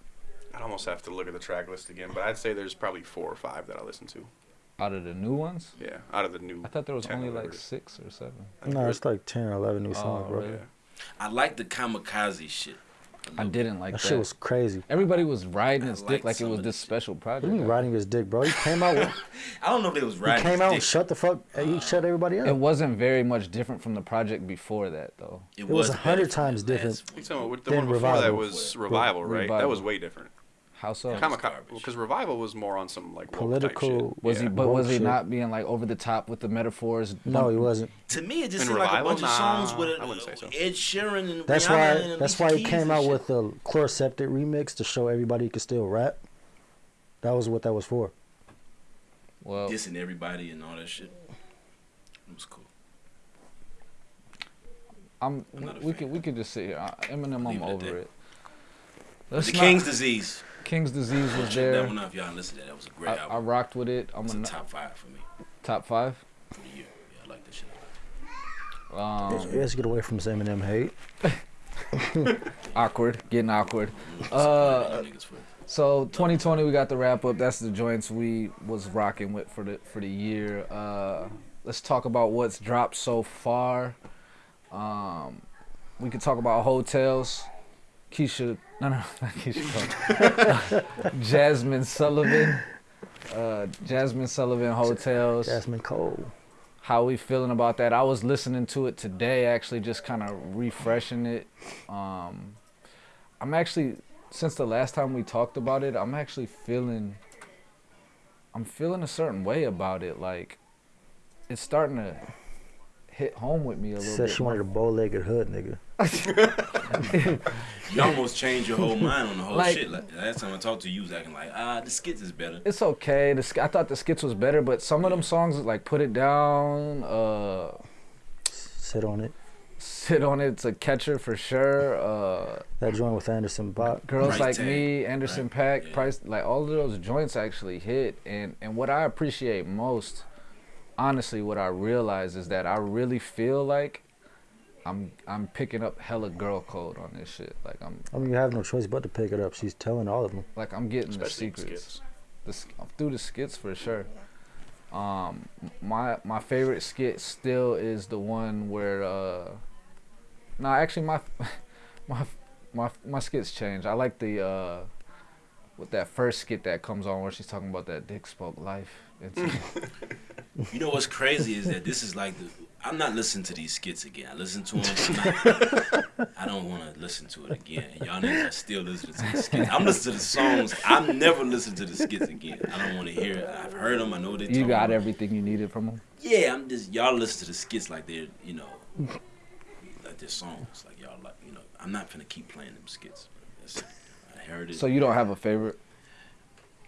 I'd almost have to look at the track list again, but I'd say there's probably four or five that I listen to. out of the new ones? Yeah, out of the new. I thought there was only like whatever. six or seven. No, it's like 10 or 11 new songs, Oh, bro. really? yeah. I like the kamikaze shit. I didn't like That that. shit was crazy. Everybody was riding his dick like it was this the- special What project. do you mean riding his dick, bro? He came out, with, I don't know if they was riding he riding. came his out dick. and shut the fuck. He uh, shut everybody up. It wasn't very much different from the project before that, though. It was a hundred times different. one. You talking about the one before that was revival, right? That was way different. How so? Yeah. Kamikaze, because revival was more on some like woke type Political- shit. Was yeah. he? But was he Bullshit. not being like over the top with the metaphors? no, he wasn't. To me, it just In seemed like a Revival? bunch of songs with I wouldn't say so. Ed Sheeran and That's Rihanna why. and That's why he came out shit. with the Chloraseptic remix to show everybody he could still rap. That was what that was for. Well, dissing everybody and all that shit. It was cool. I'm. I'm not a we fan. could we could just sit here. Uh, Eminem, I'm it at over that. it. Let's the not- King's Disease. King's Disease was there. that one out if y'all listen to that. That was a great I, I rocked with it. I'm It's a a n- top five for me top five. for the year. Yeah, I like that shit. Um, Let's get away from this Eminem hate. awkward, getting awkward. Uh, support y'all niggas for it. So 2020, we got the wrap up. That's the joints we was rocking with for the for the year. Uh, let's talk about what's dropped so far. Um, we could talk about Heaux Tales. Keyshia, no, no, not Keyshia. Cole. Jazmine Sullivan. Uh, Jazmine Sullivan Heaux Tales. Jasmine Cole. How we feeling about that? I was listening to it today, actually, just kind of refreshing it. Um, I'm actually, since the last time we talked about it, I'm actually feeling, I'm feeling a certain way about it. Like, it's starting to hit home with me a little Said bit. she wanted a bow-legged hood, nigga. You almost changed your whole mind on the whole Like- shit. Like, last time I talked to you, you was acting like, ah, the skits is better. it's okay. The, sk- I thought the skits was better, but some of them songs, like "Put It Down," uh, Sit on it. "Sit on It's a catcher for sure. Uh, That joint with Anderson .Paak. Girls Price Like Tag, Me, Anderson right? .Paak, Yeah. Price, like all of those joints actually hit. And and what I appreciate most, honestly, what I realize is that I really feel like I'm I'm picking up hella girl code on this shit. Like I'm I mean, you have no choice but to pick it up. She's telling all of them. like I'm getting Especially the in secrets. skits. The through the skits for sure. Um, my my favorite skit still is the one where uh, no, actually my my my my skits change. I like the uh, with that first skit that comes on where she's talking about that dick spoke life. It's, You know what's crazy is that this is like the. I'm not listening to these skits again. I listen to them. I don't want to listen to it again. Y'all niggas are still listening to the skits. I'm listening to the songs. I'm never listening to the skits again. I don't want to hear it. I've heard them. I know they. you got about. everything you needed from them. Yeah, I'm just y'all listen to the skits like they're you know like they're songs. Like y'all like you know. I'm not gonna keep playing them skits. I heard it. So you don't have a favorite?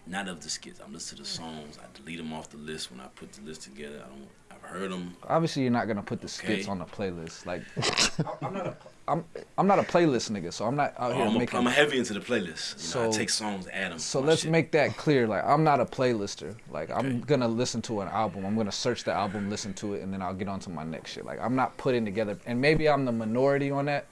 not of the skits. I'm listening to the songs. I delete them off the list when I put the list together. I don't. I've heard them. Obviously, you're not gonna put the skits Okay. on the playlist. Like, I'm not a I'm I'm not a playlist nigga, so I'm not out here oh, I'm, a, making. I'm heavy into the playlist. You know, I So- take songs, add them. So let's make that clear. Like I'm not a playlister. Like I'm gonna listen to an album. I'm gonna search the album, listen to it, and then I'll get on to my next shit. Like I'm not putting together. And maybe I'm the minority on that,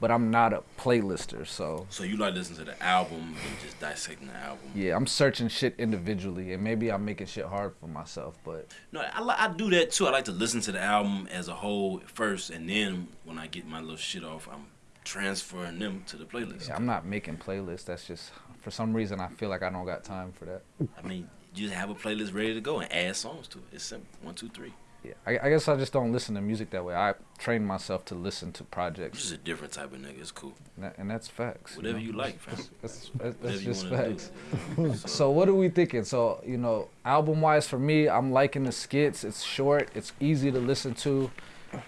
but I'm not a playlister. So So you like listening to the album and just dissecting the album. yeah, I'm searching shit individually, and maybe I'm making shit hard for myself. But No, I, I do that too. I like to listen to the album as a whole first, and then when I get my little shit off, I'm transferring them to the playlist. yeah, I'm not making playlists. That's just for some reason I feel like I don't got time for that. I mean, you just have a playlist ready to go and add songs to it. It's simple. One, two, three. Yeah, I, I guess I just don't listen to music that way. I train myself to listen to You're projects, just a different type of nigga. It's cool. and, that, and that's facts. Whatever know? you like, fam. That's, that's, that's just facts. So what are we thinking? So you know, album wise for me, I'm liking the skits. It's short. It's easy to listen to.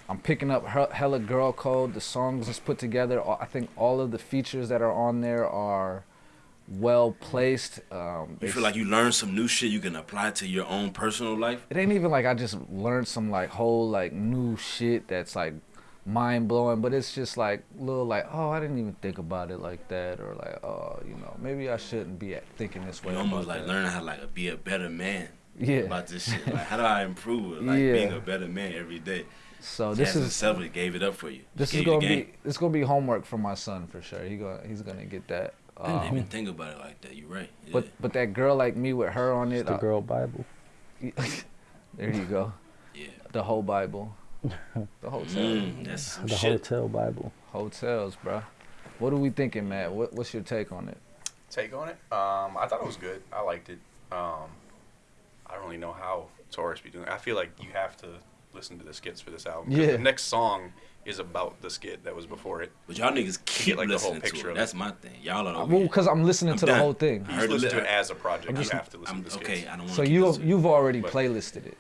I'm picking up he- hella girl code. The songs is put together. I think all of the features that are on there are well placed. Um, You feel like you learn some new shit you can apply to your own personal life. it ain't even like I just learned some like whole like new shit that's like mind blowing, but it's just like little like oh I didn't even think about it like that or like oh you know maybe I shouldn't be thinking this way. You almost like that. learning how to like be a better man Yeah. about this shit. Like how do I improve it? Like Yeah. being a better man every day. So this Jazmine is Sullivan gave it up for you. this is gonna be it's gonna be homework for my son for sure. He gonna he's gonna get that. I didn't Um, even think about it like that. You're right. Yeah. but but that girl like me with her on It's it. the I- girl Bible. there you go. yeah. The whole Bible. The hotel. Mm, that's some The shit. hotel Bible. Heaux Tales, bro. What are we thinking, Matt? What, what's your take on it? Take on it. Um, I thought it was good. I liked it. Um, I don't really know how Taurus be doing. it. I feel like you have to listen to the skits for this album. Yeah. The next song is about the skit that was before it. But y'all niggas keep like, the whole listening picture to it. of it. That's my thing. Y'all are Well, because I'm listening I'm to done. the whole thing. I You heard just listen to it as a project. I'm You just- have to listen I'm, to the skits. okay, I don't want So to you listen. you've already But- playlisted it.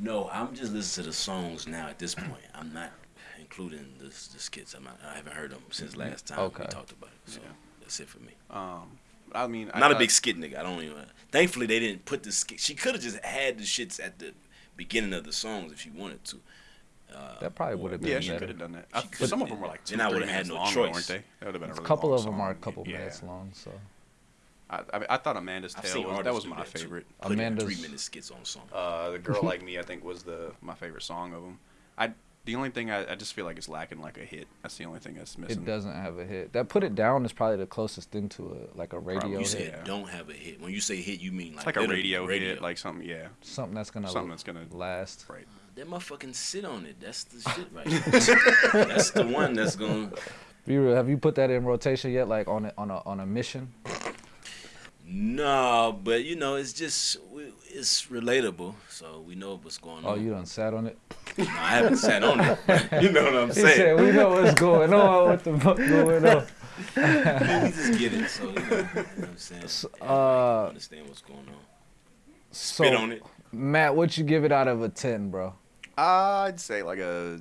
No, I'm just listening to the songs now at this point. I'm not including the, the skits. I'm not, I haven't heard them since last time Okay. we talked about it. So Yeah. that's it for me. Um, I mean, I'm I not a big skit nigga. I don't even. Thankfully, they didn't put the skit. She could have just had the shits at the beginning of the songs if she wanted to. Uh, That probably would have been Yeah, she better. could have done that. I, some of them were like two, Then I three would've had minutes no long, choice. weren't they? That would have been a A really couple long of them song. are a couple yeah. minutes long. So I, I, mean, I thought Amanda's I've Tale was, that was my that, favorite. Put in Amanda's- three minute skits on song. Uh, the girl like me, I think, was the my favorite song of them. I the only thing I, I just feel like it's lacking like a hit. That's the only thing that's missing. it doesn't have a hit. That put it down is probably the closest thing to a like a radio Probably. you hit. said yeah. don't have a hit. When you say hit, you mean like It's like a radio, radio. hit, like something. Yeah, Something that's gonna something that's gonna last. right. That motherfucking sit on it. That's the shit right there. that's the one that's gonna. Be real. Have you put that in rotation yet? Like on a on a on a mission? No, but you know, it's just we- it's relatable, so we know what's going Oh, on. Oh, you done sat on it. No, I haven't sat on it. you know what I'm He saying? said, "We know what's going on. What the fuck going on?" we just get it, so you know, you know what I'm saying. So, uh, understand what's going on. So, Spit on it. Matt, what you give it out of a ten, bro? I'd say like a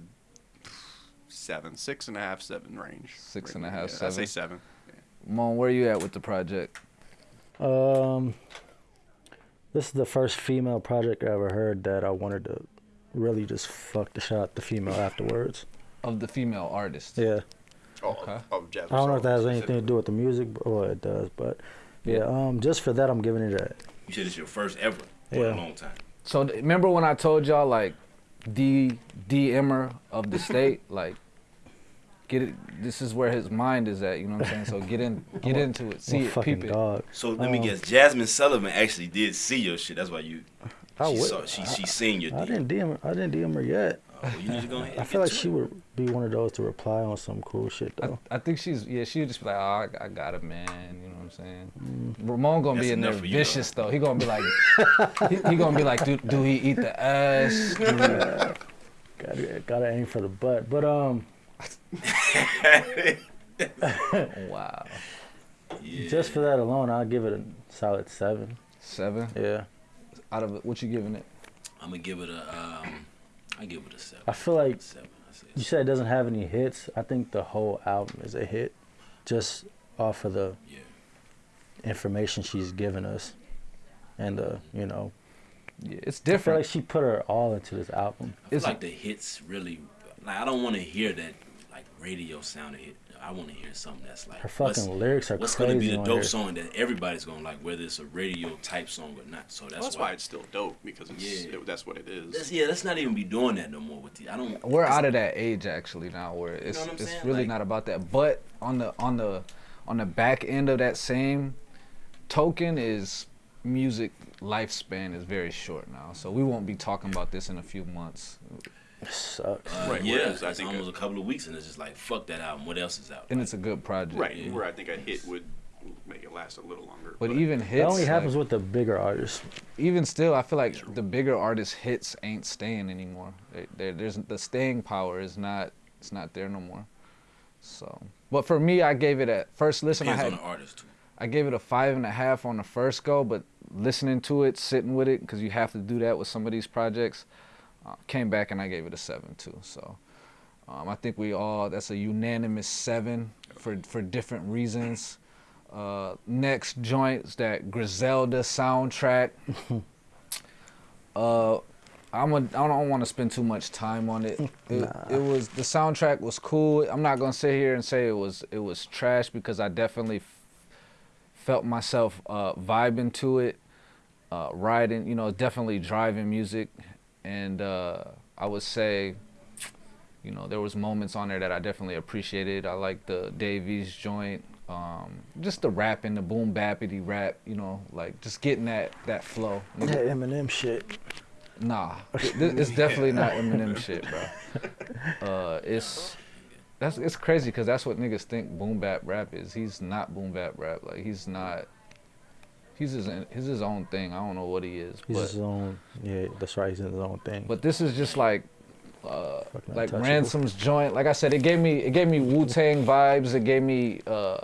seven, six and a half, seven range. Six Right and a half, yeah. I'd say seven. seven. Mon, where are you at with the project? Um, this is the first female project I ever heard that I wanted to really just fuck the shot the female afterwards. Of the female artist. Yeah, Oh, Okay. of Jazmine I don't know if that has anything to do with the music, but well, it does. But yeah, um, just for that, I'm giving it a You said it's your first ever for Yeah. a long time. So remember when I told y'all like D D Emmer of the state, like get it. This is where his mind is at. You know what I'm saying? So get in, get into it, I'm see a it, fucking peep it. dog. So let me Um, guess, Jazmine Sullivan actually did see your shit. That's why you. I she would- saw. She she seen your. I DM. didn't DM. Her, I didn't DM her yet. Oh, you need to go ahead. I feel like she it. would be one of those to reply on some cool shit though. I think she's yeah. She would just be like, oh, I, I got it, man. You know what I'm saying? Mm. Ramon gonna That's be in there you, vicious though. He gonna be like, he, he gonna be like, do, do he eat the ass? Do Gotta, gotta aim for the butt. But um, wow, Yeah. just for that alone, I'll give it a solid seven. seven Yeah, out of it. What you giving it? I'm gonna give it a. Um, I give it a seven. I feel like Seven. I say you said it doesn't have any hits. I think the whole album is a hit, just off of the Yeah. information she's given us, and uh, you know, Yeah, it's different. I feel like she put her all into this album. It's- like the hits really. Like I don't want to hear that like radio sounded hit. I want to hear something that's like Her what's- fucking lyrics are What's crazy gonna be the dope here. song that everybody's gonna like, whether it's a radio type song or not? So that's, Well, that's why it's still dope because it's, Yeah. it, that's what it is. Let's, yeah, let's not even be doing that no more with the. I don't. We're out of that age actually now, where it's what I'm it's saying? really Like- not about that. But on the on the on the back end of that same token is music lifespan is very short now, so we won't be talking about this in a few months. It sucks. Uh, Right, Yeah, whereas I it's think almost a- a couple of weeks, and it's just like fuck that album. What else is out? And it's a good project. right, Yeah. where I think a hit would make it last a little longer. But even That hits, only happens like, with the bigger artists. even still, I feel like the bigger artists' hits ain't staying anymore. They, they, there's the staying power is not it's not there no more. So, but for me, I gave it a first listen. I depends had on the artist too. I gave it a five and a half on the first go, but listening to it, sitting with it, because you have to do that with some of these projects. Uh, came back and I gave it a seven too. So um, I think we all that's a unanimous seven for for different reasons. Uh, next joints that Griselda soundtrack. uh, I'm a, I don't want to spend too much time on it. It, Nah. it was the soundtrack was cool. I'm not gonna sit here and say it was it was trash because I definitely f- felt myself uh, vibing to it, uh, riding. You know, definitely driving music, and uh, I would say, you know, there was moments on there that I definitely appreciated. I like the Davies joint. Um, just the rapping, the boom bappity rap, you know, like just getting that that flow. That Eminem shit. Nah, it's definitely not Eminem shit, bro. Uh, it's that's it's crazy because that's what niggas think boom bap rap is. He's not boom bap rap. Like he's not. He's his he's his own thing. I don't know what he is, He's but his own. Yeah, that's right. He's in his own thing. but this is just like. Uh, like. Ransom's joint, like I said, it gave me it gave me Wu Tang vibes. It gave me uh,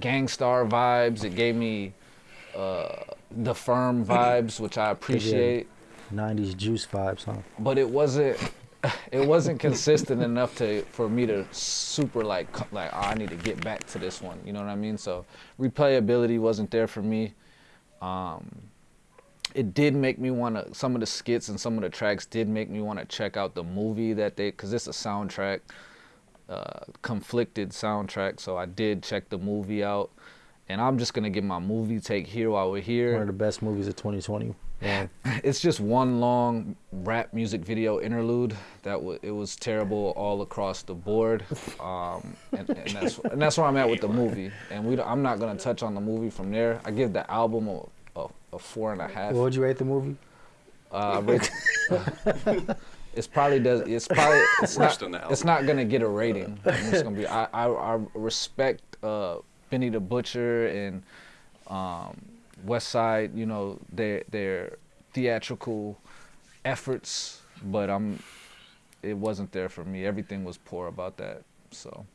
Gang Starr vibes. It gave me uh, the Firm vibes, which I appreciate. 90s juice vibes, huh? but it wasn't it wasn't consistent enough to for me to super like like oh, I need to get back to this one. You know what I mean? So replayability wasn't there for me. Um, it did make me want to. Some of the skits and some of the tracks did make me want to check out the movie that they because it's a soundtrack, uh, conflicted soundtrack. So I did check the movie out, and I'm just gonna give my movie take here while we're here One of the best movies of 2020. Yeah. it's just one long rap music video interlude that was it was terrible all across the board um, and, and that's and that's where I'm at with the movie and we I'm not gonna touch on the movie from there I give the album a, a, a four and a half What would you rate the movie? uh, I rate- it's probably does it's probably it's Worse not than the it's not gonna get a rating I'm gonna be I I, I respect uh, Benny the Butcher and um, West Side, you know, their their theatrical efforts, but I'm it wasn't there for me. Everything was poor about that. So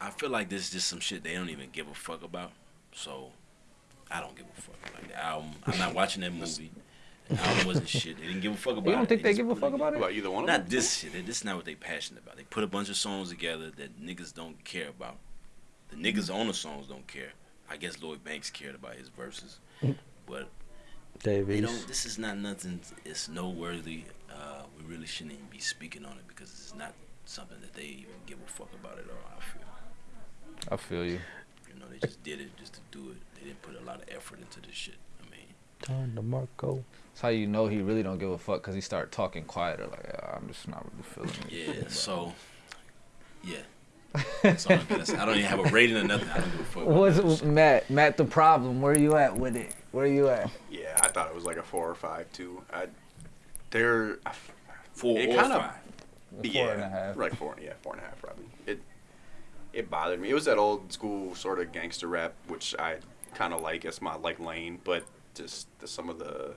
I feel like this is just some shit they don't even give a fuck about. So I don't give a fuck. Like the album, I'm not watching that movie. The album wasn't shit. They didn't give a fuck about it. you don't think they just give a fuck about it? About either one of them? Not this shit. This is not what they passionate about. They put a bunch of songs together that niggas don't care about. The niggas on the songs don't care. I guess Lloyd Banks cared about his verses, but they Davies. don't. This is not nothing. It's noteworthy. Uh, we really shouldn't even be speaking on it because it's not something that they even give a fuck about at all. I feel. I feel you. You know, they just did it just to do it. They didn't put a lot of effort into this shit. I mean, Turn to Marco. That's how you know he really don't give a fuck because he started talking quieter. Like "Ah, I'm just not really feeling it. yeah. So, yeah. That's all I'm gonna say. I don't even have a rating or nothing. I don't give a fuck. What's. Matt? Matt, the problem. Where are you at with it? Where are you at? Yeah, I thought it was like a four or five too. I, they're Four It or kinda- five. yeah, Four and a half. Right, four. Yeah, four and a half probably. It it bothered me. It was that old school sort of gangster rap, which I kind of like. It's my like lane, but just the, some of the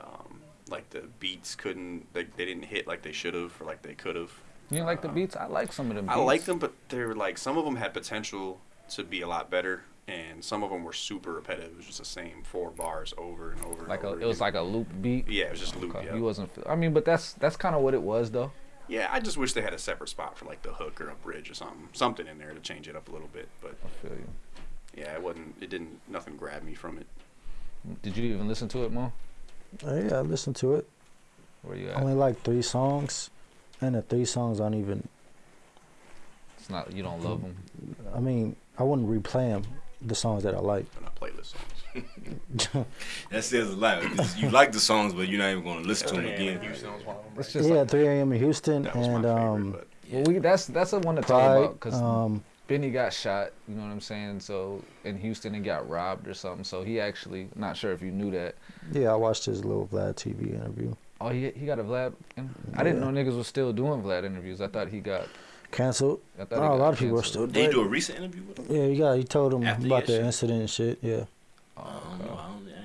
um, like the beats couldn't. They, they didn't hit like they should have or like they could have. You like the beats? I like some of them. I like them, but they're like some of them had potential to be a lot better, and some of them were super repetitive. It was just the same four bars over and over. Like and a, over it was like a loop beat. yeah, it was just loop. Okay, Yeah. He wasn't. I mean, but that's that's kind of what it was though. Yeah, I just wish they had a separate spot for like the hook or a bridge or something, something in there to change it up a little bit. But I feel you. Yeah, it wasn't. It didn't. Nothing grabbed me from it. Did you even listen to it, Mo? Oh, yeah, I listened to it. Where you at? Only like three songs, and the three songs aren't even. It's not. You don't love them. I mean, I wouldn't replay them. The songs that I like. They're not playlist songs. That says a lot. You like the songs, but you're not even going to listen to them again. Houston was one of them. It's just yeah, like, 3 a.m. in Houston That was my and favorite. um, but well, we that's that's the one to talk Pride. about because Um, Benny got shot. You know what I'm saying? So in Houston, he got robbed or something. So he actually, not sure if you knew that. yeah, I watched his little Vlad TV interview. Oh, he he got a Vlad. I didn't know niggas was still doing Vlad interviews. I thought he got. Canceled. I Oh, thought he a lot of people are still Did you do a recent interview with him? Yeah, he got. He told him After about the shot? incident and shit. Yeah. Oh, oh I don't okay. know.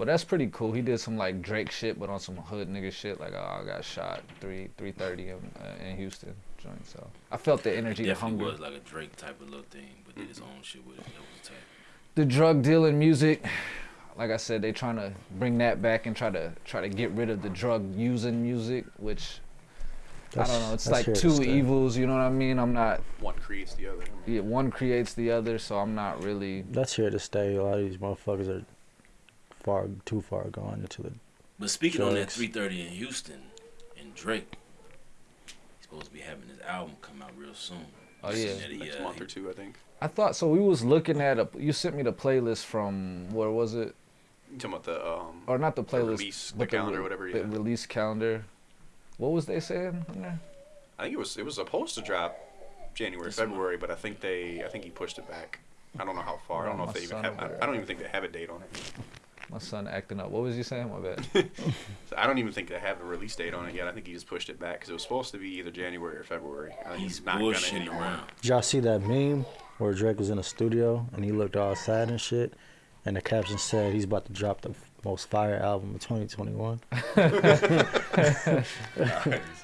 I, don't, I didn't know you did that. Well, that's pretty cool. He did some like Drake shit, but on some hood nigga shit. Like, oh, I got shot three three thirty in, uh, in Houston joint. So I felt the energy, the Definitely hunger. was like a Drake type of little thing, but did his own shit with it. That was tight. the drug dealing music. like I said, they trying to bring that back and try to try to get rid of the drug using music, which I don't know. It's like two stay. evils. You know what I mean? I'm not. One creates the other. Yeah, one creates the other, so I'm not really. That's here to stay. A lot of these motherfuckers are far too far gone into the. But speaking on that 330 in Houston and Drake, he's supposed to be having his album come out real soon. Oh, yeah. he, Next uh, month or two, I think. I thought so. We was looking at a. You sent me the playlist from where was it? You talking about the um, Or not the the playlist, release, the but calendar, re- whatever. the release calendar. What was they saying? on there? I think it was it was supposed to drop January, This month. February, but I think they I think he pushed it back. I don't know how far. I don't know if they even have. I, I don't even think they have a date on it. My son acting up. What was you saying? My bad. So I don't even think they have a release date on it yet. I think he just pushed it back because it was supposed to be either January or February. I think He's it's not gonna bullshitting anymore. around. Did y'all see that meme where Drake was in a studio and he looked all sad and shit, and the caption said he's about to drop the most fire album of 2021.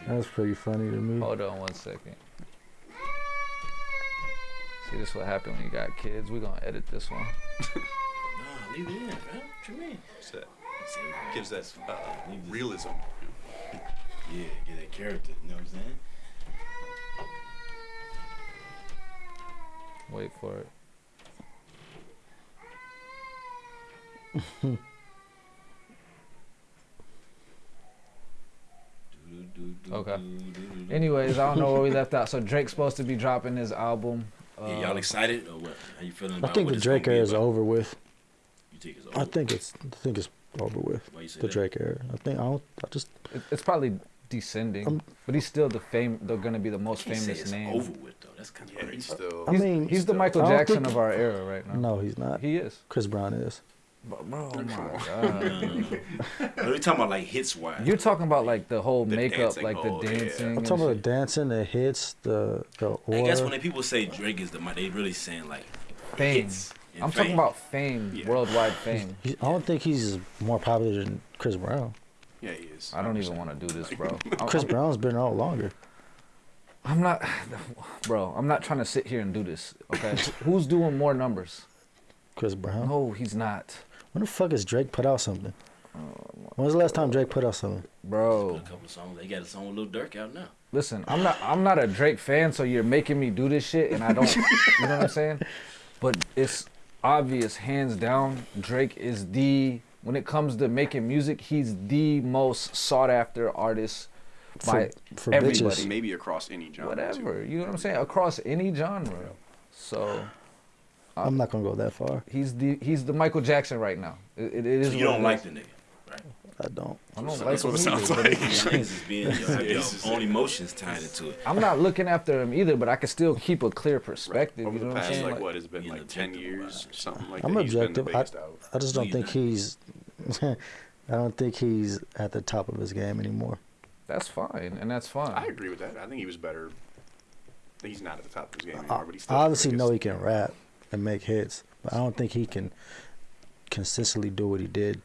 That's pretty funny to me. Hold on one second. See, this what happened when you got kids. We're gonna edit this one. Nah, leave it in, man. What you mean? So that gives that uh, realism. Yeah, get that character. You know what I'm saying? Wait for it. Okay. Anyways, I don't know where we left out. So Drake's supposed to be dropping his album. Uh, Yeah, y'all excited or what? How you feeling I think what the Drake be era is over with. You think it's over? I think it's I think it's over with. Why you say The that? Drake era. I think I don't. I just it- it's probably descending, Um, but he's still the fame. They're gonna be the most Can't say famous it's name. over with though. That's kind of Yeah, crazy. he's still. I mean, he's the still- Michael Jackson think- of our era right now. no, he's not. He is. Chris Brown is. But bro, oh my Come on. god. Are we talking about like hits wise? You're talking about like the whole The makeup, dancing like the mode, yeah. dancing. I'm talking about the dancing, the hits, the the I guess when aura. people say Drake is the mi- they really saying like fame. hits. And I'm talking about fame, Yeah. worldwide fame. He, I don't think he's more popular than Chris Brown. Yeah, he is. I don't even want to do this, bro. Chris Brown's been out longer. I'm not, bro. I'm not trying to sit here and do this. Okay, who's doing more numbers? Chris Brown. No, he's not, When the fuck has Drake put out something? Oh, when was the last time Drake put out something? bro. A couple songs. They got a song with Lil Durk out now. Listen, I'm not. I'm not a Drake fan, so you're making me do this shit, and I don't. you know what I'm saying? But it's obvious, hands down, Drake is the. When it comes to making music, he's the most sought after artist For, by for everybody. bitches. Maybe across any genre. whatever. Too. You know what I'm saying? Across any genre. So I'm not gonna go that far. he's the he's the Michael Jackson right now. It, it is. So you don't it like is. the nigga. I don't. I don't So like that's what him it sounds either, but like. it's- Y'all niggas is being, y'all have Yeah, your it's just- own emotions tied into it. I'm not looking after him either, but I can still keep a clear Right. perspective. Over You know the what I'm past, saying? like, Like, what has been being like ten years, about something like I'm that. He's been the objective. I- I just don't think he's. I don't think he's at the top of his game anymore. that's fine, and that's fine. I agree with that. I think he was better. He's not at the top of his game anymore, but he's still. the obviously know he can rap and make hits, but I don't think he can consistently do what he did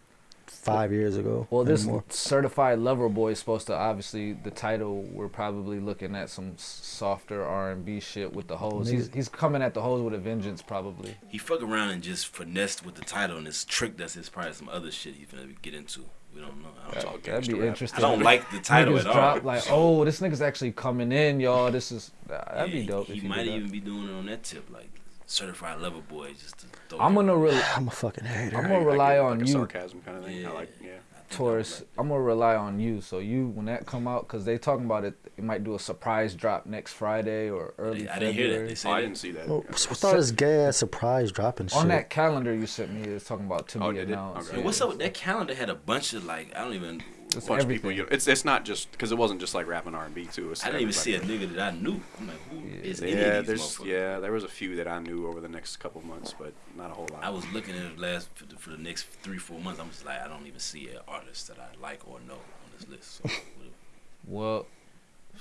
five years ago. Well, this anymore. certified lover boy is supposed to obviously the title. We're probably looking at some softer R and B shit with the hoes. He's he's coming at the hoes with a vengeance, probably. He fuck around and just finessed with the title and it's tricked us. It's probably some other shit he's gonna get into. We don't know. I don't, all That'd be rap. interesting. I don't like the title Niggas at all. drop like, oh, this nigga's actually coming in, y'all. This is that'd Yeah, be dope. He, if he you might did that. even be doing it on that tip, like certified lover boy, just to throw. I'm gonna re- I'm a fucking hater. I'm gonna I rely get on like you. A sarcasm kind of thing. I Yeah. like. Yeah. I think Taurus, I'm gonna rely on you. So you, when that come out, cause they talking about it, it might do a surprise drop next Friday or early I didn't hear that. February. They Oh, I didn't see that. Well, with all this gay ass surprise dropping shit. On that calendar you sent me, it's talking about to Oh, be did announced. Okay. Yeah, what's up with that calendar? Had a bunch of like I don't even. It's a bunch of people. You know, it's it's not just because it wasn't just like rap and R and B too. It's I didn't even see a nigga that I knew. I'm like, who Yeah. is any Yeah, of these there's motherfuckers? yeah, there was a few that I knew over the next couple months, but not a whole lot. I was looking at it last for the, for the next three four months. I'm just like I don't even see an artist that I like or know on this list. So, Well,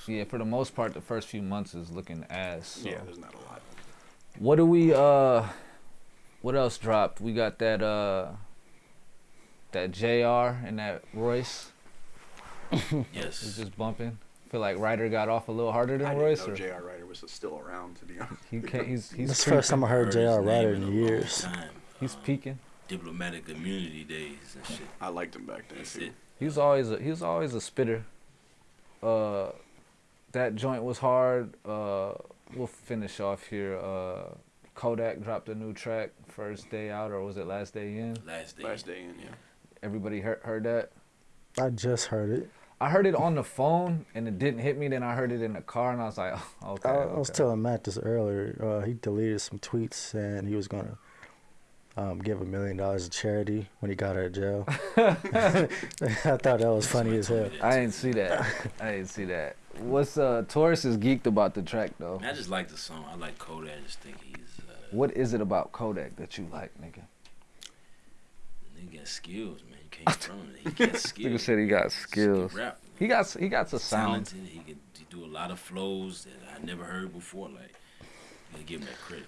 yeah, for the most part, the first few months is looking ass. So. yeah, there's not a lot. What do we uh? What else dropped? We got that uh. That Jr. and that Royce is yes, just bumping. Feel like Writer got off a little harder than I Royce. didn't know Or J.R. Writer was still around. To be honest, he can't. He's he's That's the first time I heard his J.R. Writer in in years. he's Um, peaking. diplomatic immunity days and shit. I liked him back then That's too. it. He was always a, he was always a spitter. Uh, that joint was hard. Uh, we'll finish off here. Uh, Kodak dropped a new track first day out, or was it last day in? Last day. Last day in, yeah. Everybody heard, heard that. I just heard it. I heard it on the phone and it didn't hit me. Then I heard it in the car and I was like, oh, okay. I, I was telling Matt this earlier. Uh, he deleted some tweets saying he was gonna um, give a million dollars to charity when he got out of jail. I thought that was funny as hell. I didn't see that. I didn't see that. What's uh Taurus is geeked about the track though. I just like the song. I like Kodak. I just think he's uh, What is it about Kodak that you like, nigga? Nigga got skills, man. You can't front it. He got skills. Nigga said he got skills. can. He got he got a sound. talented. He can do a lot of flows that I never heard before. Like, you gotta give him that credit.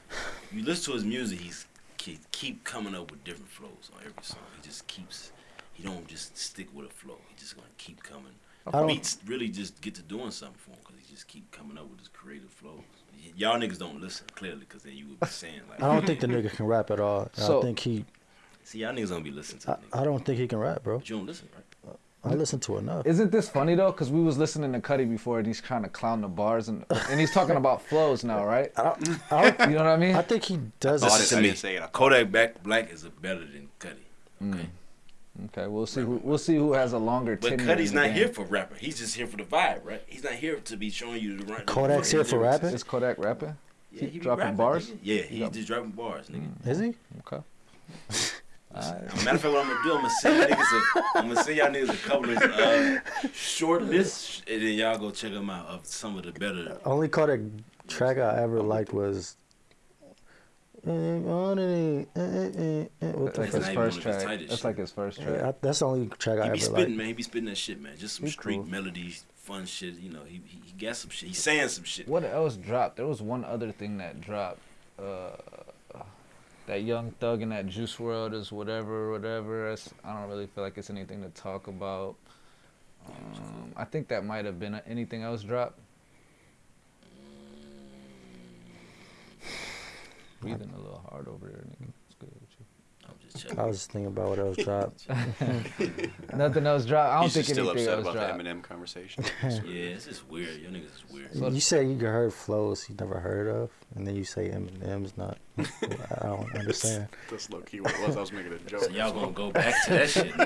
You listen to his music, he's he keep coming up with different flows on every song. He just keeps. He don't just stick with a flow. He just gonna keep coming. I don't- Beats really just get to doing something for him because he just keep coming up with his creative flows. Y- Y'all niggas don't listen clearly because then you would be saying like, I don't think the nigga can rap at all. So- I think he. See y'all niggas don't be listening to I. I don't think he can rap, bro. But you don't listen, right? I listen to enough. Isn't this funny though? Cause we was listening to Cudi before and he's trying to clown the bars and and he's talking about flows now, right? I don't, I, don't, You know what I mean? I think he does. Oh, Listen it. to I me. didn't say it. Kodak Black Black is a better than Cudi. Mm. Okay. Okay, we'll see. Who, we'll see who has a longer But tenure. Cudi's in not game. here for rapping. He's just here for the vibe, right? He's not here to be showing you the right. Kodak's the here for lyrics. rapping? Is Kodak rapping? Yeah, He he be dropping rapping, bars? nigga. Yeah, He he's just dropping bars, nigga. Is he? Okay. Matter of fact, what I'm gonna do, I'm gonna send y'all niggas a, I'm gonna send y'all niggas a couple of uh, short lists, and then y'all go check them out of some of the better. Only Kodak track I ever liked was. Eh, eh, eh, what the Like That's his first one of his track. That's like his first track. Yeah, I- that's the only track I He ever be spitting, liked. man. He be spitting that shit, man. Just some He street cool. melodies, fun shit. You know, he, he he got some shit. He's saying some shit. What else dropped? There was one other thing that dropped. Uh, that Young Thug and that Juice WRLD is whatever, whatever. It's, I don't really feel like it's anything to talk about. Um, I think that might have been anything else dropped. Breathing a little hard over there, nigga. It's good with you. I'm just checking. I was just thinking about what else dropped. Nothing else dropped. I don't He's think just still anything upset else about dropped. the Eminem conversation. Yeah, it's just weird. Your niggas is weird. So- you said you heard flows you never heard of, and then you say Eminem's not. I don't understand. That's low key what it was. I was making a joke. So y'all gonna go back to that shit?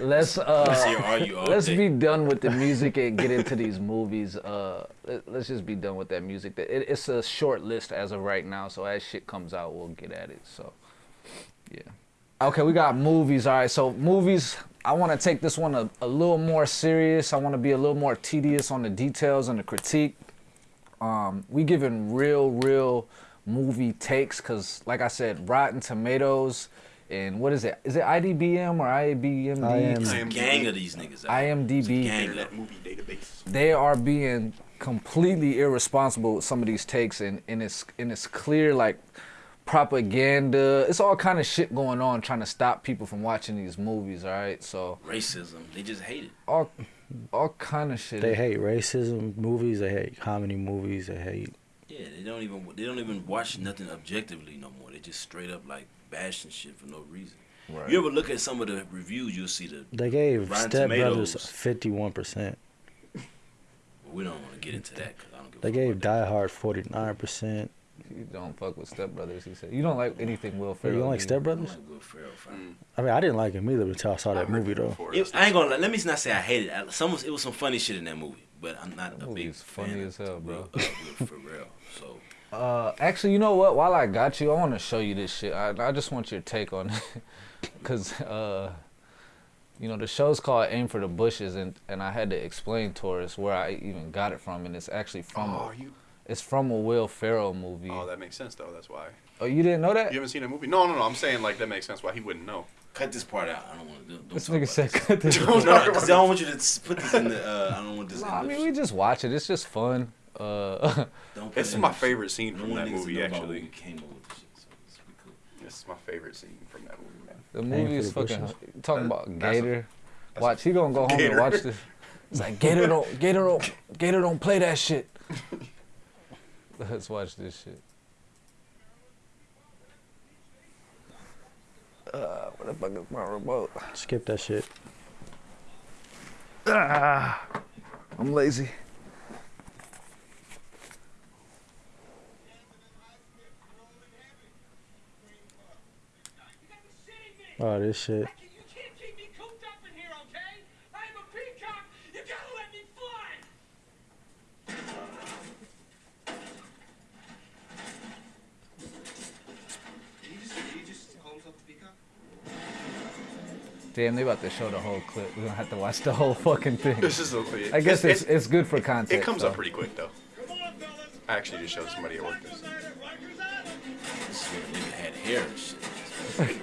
Let's Let's uh, hear argue let's day. be done with the music and get into these movies. Uh, let, us just be done with that music. It, it's a short list as of right now, so as shit comes out, we'll get at it. So, yeah. Okay, we got movies. All right, so movies. I want to take this one a, a little more serious. I want to be a little more tedious on the details and the critique. Um, we giving real, real movie takes because, like I said, Rotten Tomatoes and what is it? Is it IDBM or IABMD? IM. It's a gang of these niggas. out. IMDb. It's a gang of Internet them. movie database. they are being completely irresponsible with some of these takes and, and it's and it's clear like propaganda it's all kind of shit going on trying to stop people from watching these movies all right so Racism. They just hate it. all all kind of shit They hate racism movies. They hate comedy movies. They hate. Yeah, they don't even they don't even watch nothing objectively no more. They just straight up like bashing shit for no reason. right. You ever look at some of the reviews, you'll see the. They gave Rotten Step Brothers fifty one percent. We don't want to get into that because I don't give. They gave about that. Die Hard forty nine percent. You don't fuck with Step Brothers he said you don't like anything Will Ferrell. You don't like do you? Step I don't Brothers? Will Ferrell, fam. I mean, I didn't like him either until I saw that heard movie though. It, I ain't gonna. Let me not say I hate it. Some it was some funny shit in that movie, but I'm not That a big is funny fan as hell, of bro. Will, Will Ferrell. So Uh, actually, you know what? While I got you, I want to show you this shit. I, I just want your take on it, cause uh, you know the show's called Aim for the Bushes, and and I had to explain to us where I even got it from, and it's actually from Oh, a, you. It's from a Will Ferrell movie. Oh, that makes sense though. That's why. Oh, you didn't know that? You haven't seen that movie? No, no, no. I'm saying like that makes sense why he wouldn't know. cut this part out. I don't want to. Don't This talk nigga about said this. cut this. No, because I don't want you to put this in the. Uh, I don't want this. No, in I the mean we just watch it. It's just fun. Uh, Don't put This it is my favorite scene from that movie. Actually, came up this shit, so it's cool. this is my favorite scene from that movie, man. the Aim movie is fucking bushes. talking about that's a- Gator. that's Watch, he gonna go home Gator. and watch this. It's like Gator don't Gator don't Gator don't play that shit. Let's watch this shit. Uh, where the fuck is my remote? Skip that shit. Ah, I'm lazy. Oh, this shit. You can't keep me cooped up in here, okay? I'm a peacock. You gotta let me fly. Damn, they about to show the whole clip. We're gonna have to watch the whole fucking thing. This is a, I guess it's it, it's good for context. it comes up pretty quick though. I actually just showed somebody at work this. This is when a nigga had hair and shit.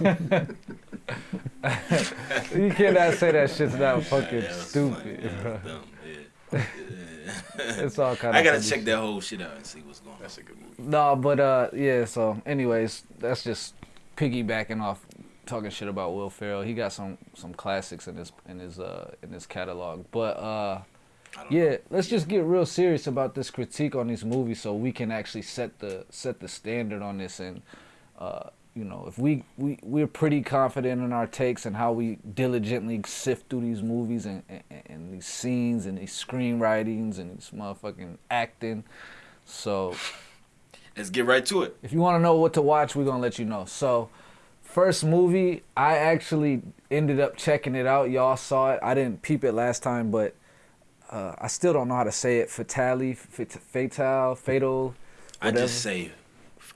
You cannot say that shit's not fucking That stupid. funny. Bro. Yeah. It's all kind of. I gotta check that whole shit out and see what's going on. That's a good movie. No, but uh, yeah. So, anyways, that's just piggybacking off talking shit about Will Ferrell. He got some some classics in his in his uh in his catalog. But uh, I don't yeah, let's just get real serious about this critique on these movies, so we can actually set the set the standard on this. And uh, you know, if we we we're pretty confident in our takes and how we diligently sift through these movies and and, and these scenes and these screenwritings and these motherfucking acting. So Let's get right to it. if you want to know what to watch, we're gonna let you know. So, first movie, I actually ended up checking it out. Y'all saw it. I didn't peep it last time, but uh, I still don't know how to say it. Fatale, fat- fatal, fatal, I just say,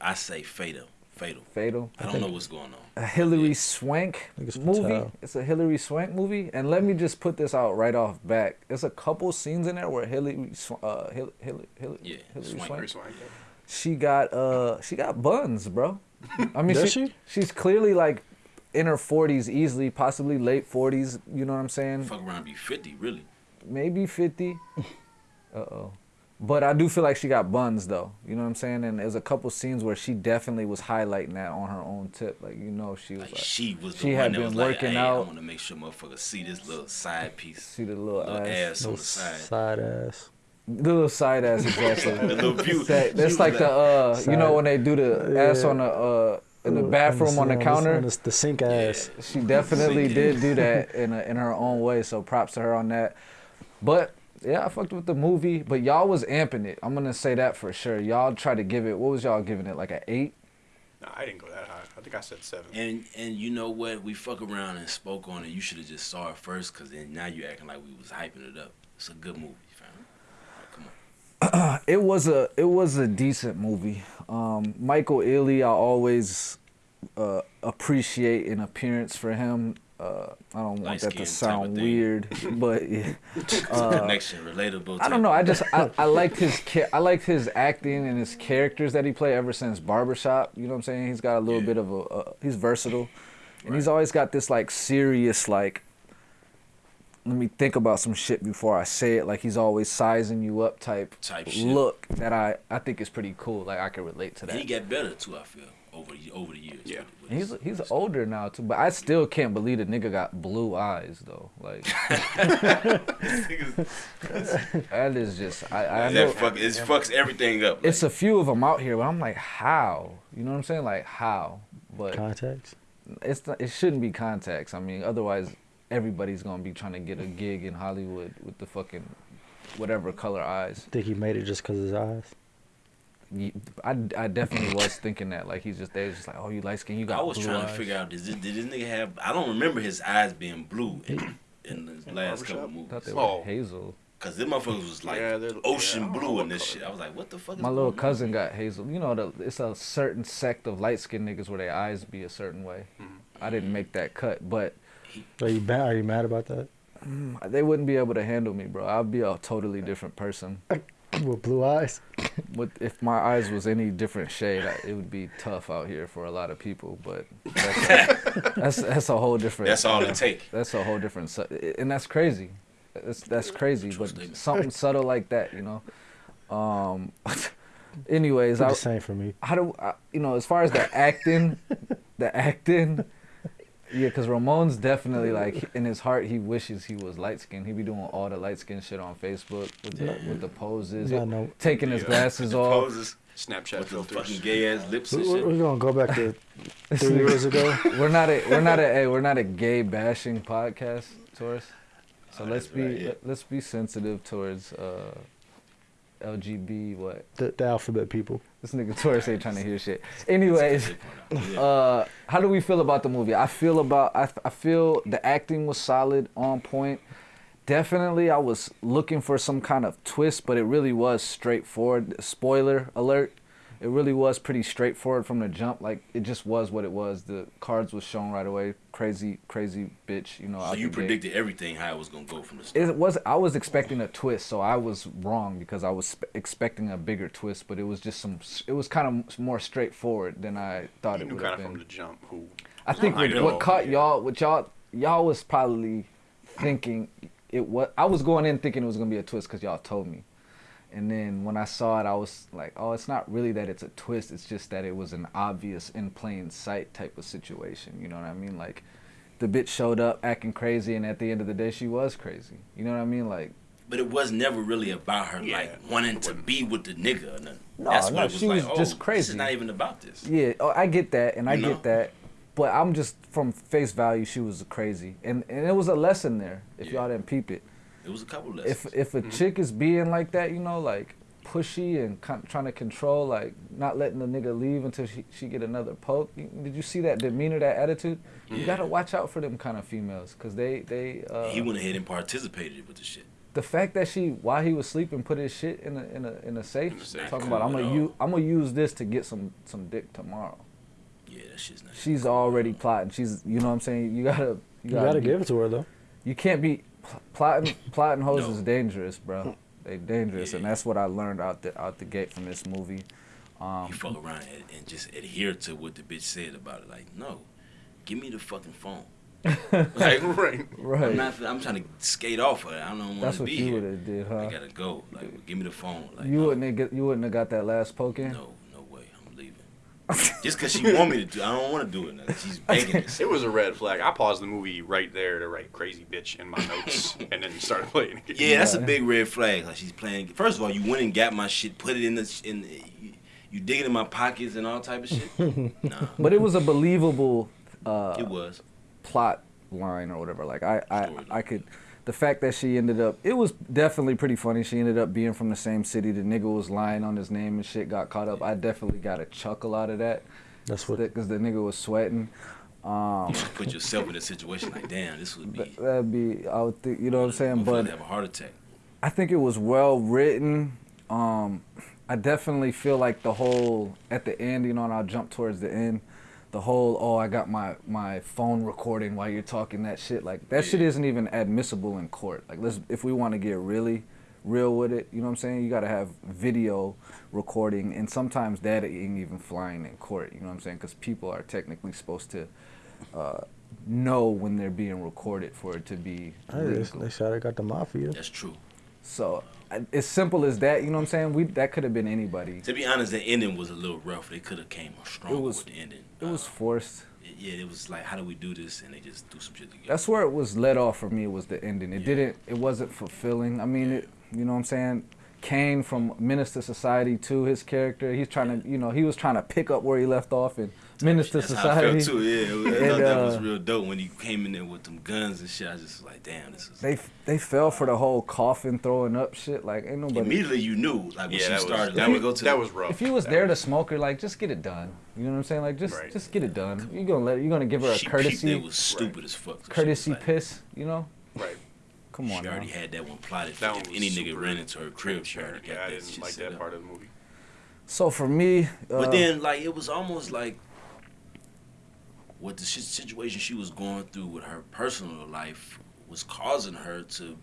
I say fatal, fatal. fatal. I don't know what's going on. A Hilary Yeah. Swank movie. Fatale. It's a Hilary Swank movie, and let me just put this out right off back. There's a couple scenes in there where Hilary, uh, Hilary, Hilary, Hilary, Yeah, Hilary Swank. Swank. She got uh she got buns, bro. I mean, Does she, she? she's clearly like in her 40s easily, possibly late 40s, you know what I'm saying? Fuck around, be fifty, really. Maybe 50. Uh-oh. But I do feel like she got buns though. You know what I'm saying? And there's a couple scenes where she definitely was highlighting that on her own tip. Like, you know, she was Like like, she was the she one had that been was like, working hey, out. I want to make sure motherfuckers see this little side piece, see the little, little ass. ass on Little the side. side ass. The little side ass exactly. The little view. That- that's she like the uh you know when they do the ass Yeah. on the uh in the bathroom on the this- counter. this- the sink ass. She definitely did do that in a, in her own way. So props to her on that. But yeah, I fucked with the movie. But y'all was amping it. I'm gonna say that for sure. Y'all tried to give it. What was y'all giving it? Like an eight? No, I didn't go that high. I think I said seven. And and you know what? We fuck around and spoke on it. You should have just saw it first, cause then now you acting like we was hyping it up. It's a good movie, fam. Like, come on. It was a it was a decent movie. Um, Michael Ealy, I always uh, appreciate an appearance for him. Uh, I don't want that to Light-skinned type of sound weird, but yeah. It's a connection, relatable. I don't know. I just I, I liked his I liked his acting and his characters that he played ever since Barbershop. You know what I'm saying? He's got a little Yeah. bit of a uh, he's versatile, and he's always got this like serious like. Let me think about some shit before I say it. Like he's always sizing you up type Type shit. look that I I think is pretty cool. Like I can relate to that. And he got better too. I feel over the over the years. Yeah. with- with He's his- he's his- older now too, but I still can't believe the nigga got blue eyes though. Like that is just I I know That fuck, it fucks everything up. it's a few of them out here, but I'm like, how? You know what I'm saying? Like how? But Context. it's not, it shouldn't be contacts. I mean, otherwise everybody's gonna be trying to get a gig in Hollywood with the fucking whatever color eyes. Think he made it just because his eyes? Ye- I, I definitely was thinking that. Like he's just they was just like, oh, you light skin, you got I was blue trying eyes. to figure out did this, did this nigga have? I don't remember his eyes being blue in, in the last couple Barbershop? I thought movies. they oh. were Oh. hazel. Cause them motherfuckers was like Yeah, ocean yeah, I don't know blue what in this color shit. I was like, what the fuck is My going little on? cousin got hazel. You know, the, it's a certain sect of light skinned niggas where their eyes be a certain way. I didn't make that cut, but Are you mad? Are you mad about that? Mm, they wouldn't be able to handle me, bro. I'd be a totally different person. With blue eyes? With if my eyes was any different shade, I, it would be tough out here for a lot of people. But that's a, that's, that's a whole different. That's all uh, it take. That's a whole different, and that's crazy. That's that's crazy, but something subtle like that, you know. Um, anyways, It's I, the same for me. how do I, you know as far as the acting, the acting, yeah, because Ramon's definitely like in his heart he wishes he was light skinned. He be doing all the light skin shit on Facebook with the with the poses, Yeah, I know. taking his Yeah. glas off. Poses Snapchat with the filters. fucking gay ass lips and We- we- shit. We're gonna go back to three years ago. We're not a we're not a hey, we're not a gay bashing podcast, Taurus. So Oh, let's be right, yeah. let, us be sensitive towards uh, LGB what The, the alphabet people. this nigga Taurus ain't trying to hear shit. Anyways. Uh, how do we feel about the movie? I feel about I, I feel the acting was solid, on point. Definitely, I was looking for some kind of twist, but it really was straightforward. Spoiler alert! It really was pretty straightforward from the jump. Like it just was what it was. The cards was shown right away. Crazy, crazy bitch. You know. So you the gate. predicted everything how it was gonna go from the start. It was. I was expecting a twist, so I was wrong because I was expecting a bigger twist. But it was just some. It was kind of more straightforward than I thought You it knew would kind have of been. from the jump who. I think I what, what caught yeah. y'all, what y'all, y'all was probably thinking it was. I was going in thinking it was gonna be a twist because y'all told me, and then when I saw it, I was like, oh, it's not really that it's a twist. It's just that it was an obvious in plain sight type of situation. You know what I mean? Like, the bitch showed up acting crazy, and at the end of the day, she was crazy. You know what I mean? Like, But it was never really about her Yeah. like wanting to be with the nigga or nothing. No, That's no, what it was she like. was oh, just crazy. is not even about this. Yeah, oh, I get that, and I You know? get that, but I'm just from face value, she was crazy, and and it was a lesson there. If Yeah. y'all didn't peep it, It was a couple lessons. if if a chick is being like that, you know, like pushy and con- trying to control, like not letting the nigga leave until she she get another poke. Did you see that demeanor, that attitude? You gotta watch out for them kind of females, cause they they. Uh, he went ahead and participated with the shit. the fact that she while he was sleeping put his shit in a in a in a safe, In safe. talking Cool about I'm at gonna all. use I'm gonna use this to get some some dick tomorrow. Yeah, that shit's not. she's already plotting. She's, you know what I'm saying. You gotta, you You gotta, gotta be- give it to her though. You can't be pl- plotting. Plotting hoes No. is dangerous, bro. They dangerous, and that's what I learned out the out the gate from this movie. Um, You fuck around and, and just adhere to what the bitch said about it. Like, no, give me the fucking phone. like, right. I'm right. not. I'm trying to skate off of it. I don't want That's to what be you would here. have did, I huh? gotta go. Like, give me the phone. Like, You no, wouldn't have get, you wouldn't have got that last poke in. No, no way. I'm leaving. Just because she want me to do, I don't want to do it. Now. She's begging us. It was a red flag. I paused the movie right there to write "crazy bitch" in my notes, and then started playing. it. Yeah, that's a big red flag. Like she's playing. First of all, you went and got my shit, put it in the in. You, you dig it in my pockets and all type of shit. nah, But it was a believable uh, it was. plot line or whatever. Like I, I, I could. The fact that she ended up, it was definitely pretty funny. She ended up being from the same city. The nigga was lying on his name and shit. Got caught up. I definitely got a chuckle out of that. That's what. because the nigga was sweating. Um, You should put yourself in a situation like, damn, this would be. that'd be, I would think, you know what I'm saying. I'm But to have a heart attack. I think it was well written. Um, I definitely feel like the whole at the end, you know, and I'll jump towards the end. The whole oh, I got my my phone recording while you're talking that shit. Like that shit isn't even admissible in court. Like let's if we want to get really real with it, you know what I'm saying? You got to have video recording, and sometimes that ain't even flying in court. You know what I'm saying? Because people are technically supposed to uh, know when they're being recorded for it to be Hey, they, legal. they said I got the mafia. That's true. So I- as simple as that, you know what I'm saying? We that could have been anybody. To be honest, the ending was a little rough. They could have came stronger was- with the ending. It was Uh, forced. yeah, it was like, how do we do this? And they just do some shit together. That's where it was let off for me. Was the ending? It Yeah. didn't. It wasn't fulfilling. I mean, it. You know what I'm saying? Kane from Menace to Society to His character, he's trying to, you know, he was trying to pick up where he left off in Menace to That's how I Society. felt too. Yeah, I And, thought that was uh, real dope when he came in there with them guns and shit. I just was like, damn, this is. They they fell for the whole coffin throwing up shit. Like ain't nobody. Immediately, you knew like when Yeah, she that was started. that to was, go to that was rough. If you was That there to smoke her, like just get it done. You know what I'm saying? Like just Right. just get it done. You gonna let you're gonna give her a she courtesy That was stupid as fuck. So she courtesy like- piss. You know? right. Come on. She now. already had that one plotted. That if one was any nigga ran into her crib, she already transparent. got Yeah, I that didn't shit like that part of the movie. So for me, uh, But then, like, it was almost like what the situation she was going through with her personal life was causing her to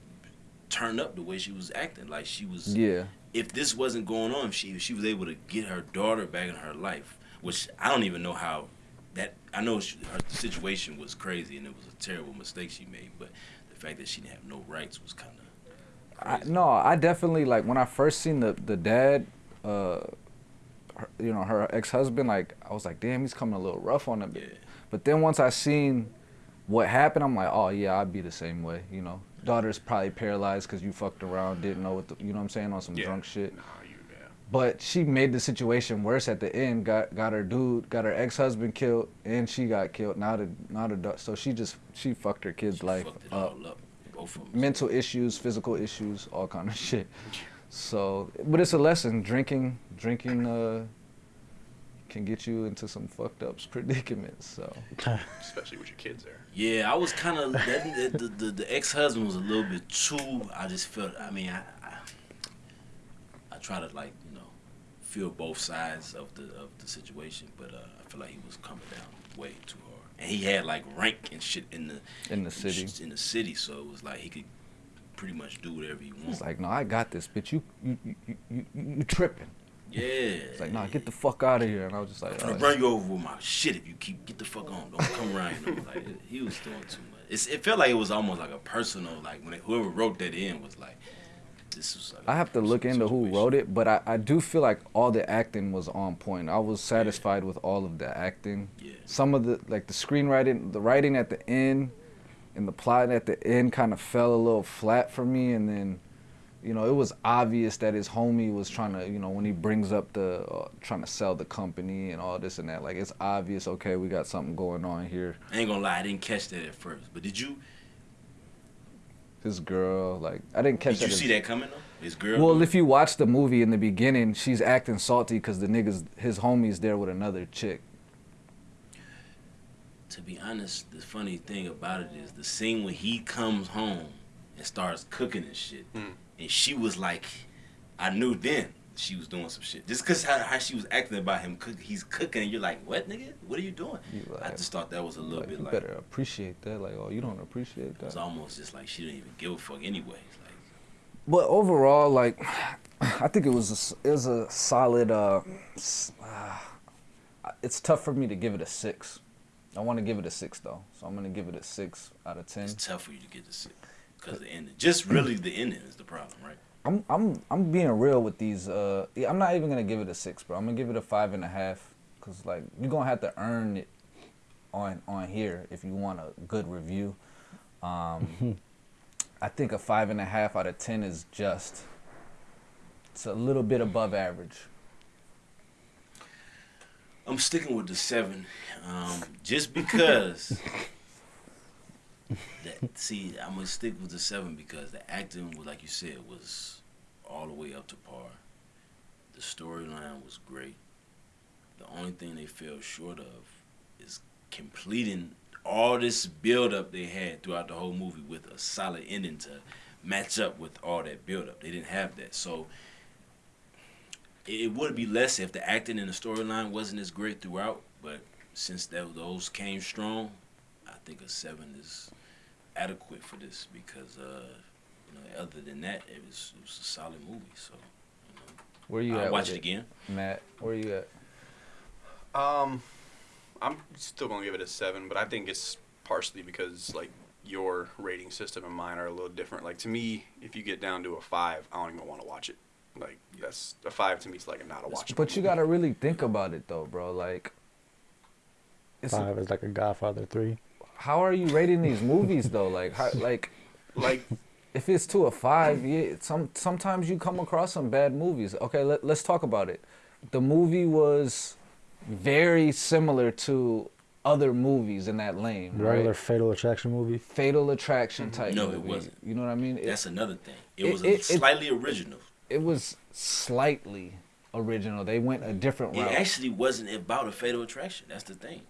turn up the way she was acting. Like she was. yeah, If this wasn't going on, if she if she was able to get her daughter back in her life, which I don't even know how. That I know she, her situation was crazy and it was a terrible mistake she made, but the fact that she didn't have no rights was kind of. I, no, I definitely like when I first seen the the dad, uh, her, you know, her ex husband. Like I was like, damn, he's coming a little rough on him. Yeah. But then once I seen what happened, I'm like, oh yeah, I'd be the same way. You know, daughter's probably paralyzed because you fucked around, didn't know what the, you know what I'm saying on some Yeah. drunk shit. Nah, you, yeah. But she made the situation worse at the end. Got got her dude, got her ex husband killed, and she got killed. Now the now the da- so she just she fucked her kid's She life fucked it up. all up. Both of them. Mental issues, physical issues, all kind of shit. So, but it's a lesson. Drinking, drinking, uh, can get you into some fucked up predicaments. So, Especially with your kids there. Yeah, I was kind of the, the, the, the ex husband was a little bit too. I just felt. I mean, I, I I try to like you know feel both sides of the of the situation, but uh, I feel like he was coming down way too hard, and he had like rank and shit in the in the city, in the city, so it was like he could pretty much do whatever he wants. he's like, no, I got this, bitch. You you you you, you, you tripping? Yeah, It's like, nah, get the fuck out of here. And I was just like, I'm gonna run you over with my shit if you keep get the fuck on. Don't come around. You know, like he was doing too much. It's, it felt like it was almost like a personal. Like when it, whoever wrote that in was like, this was. Like I have to look into who wrote it, but I, I do feel like all the acting was on point. I was satisfied with all of the acting. Yeah. Some of the like the screenwriting, the writing at the end, and the plot at the end kind of fell a little flat for me. And then, you know, it was obvious that his homie was trying to, you know, when he brings up the uh, trying to sell the company and all this and that. Like it's obvious. Okay, we got something going on here. I ain't gonna lie, I didn't catch that at first. But did you? His girl, like I didn't catch Did you that. see as- that coming though? His girl. Well, if you watch the movie in the beginning, she's acting salty because the niggas, his homie's there with another chick. to be honest, the funny thing about it is the scene when he comes home and starts cooking and shit, Mm. And she was like, I knew then she was doing some shit. Just cause how, how she was acting about him, cook, he's cooking, and you're like, what nigga? What are you doing? You I just thought that was a little Like, bit you like better appreciate that. Like, oh, you don't appreciate that. It's almost just like she didn't even give a fuck anyway. Like But overall, like, I think it was a, it was a solid. Uh, uh, it's tough for me to give it a six. I want to give it a six though, so I'm gonna give it a six out of ten. it's tough for you to get to see because the ending, just really the ending is the problem, right? I'm I'm I'm being real with these. Uh, I'm not even gonna give it a six, bro. I'm gonna give it a five and a half, cause like you're gonna have to earn it on on here if you want a good review. Um, I think a five and a half out of ten is just. It's a little bit above average. I'm sticking with the seven, um, just because. that, see, I'm gonna stick with the seven because the acting, was, like you said, was all the way up to par. The storyline was great. The only thing they fell short of is completing all this build up they had throughout the whole movie with a solid ending to match up with all that build up. They didn't have that, so it would be less if the acting and the storyline wasn't as great throughout. But since that, those came strong, I think a seven is adequate for this because, uh, you know, other than that, it was it was a solid movie. So Where you you I'll at? watch with it again. Matt. Where are you at? Um, I'm still gonna give it a seven, but I think it's partially because like your rating system and mine are a little different. Like to me, if you get down to a five, I don't even want to watch it. Like that's a five to me is like a not a watch. But you gotta really think about it though, bro. Like, it's Five is like a Godfather three. How are you rating these movies though? Like, how, like like if it's to a five, yeah, some sometimes you come across some bad movies. Okay, let, let's talk about it. The movie was very similar to other movies in that lane, Regular? Fatal Attraction movie. Fatal Attraction mm-hmm. type. No, it movie. wasn't. You know what I mean? It, That's another thing. It, it- was it- a it- slightly original. it was slightly original. They went a different route. It actually wasn't about a fatal attraction. That's the thing.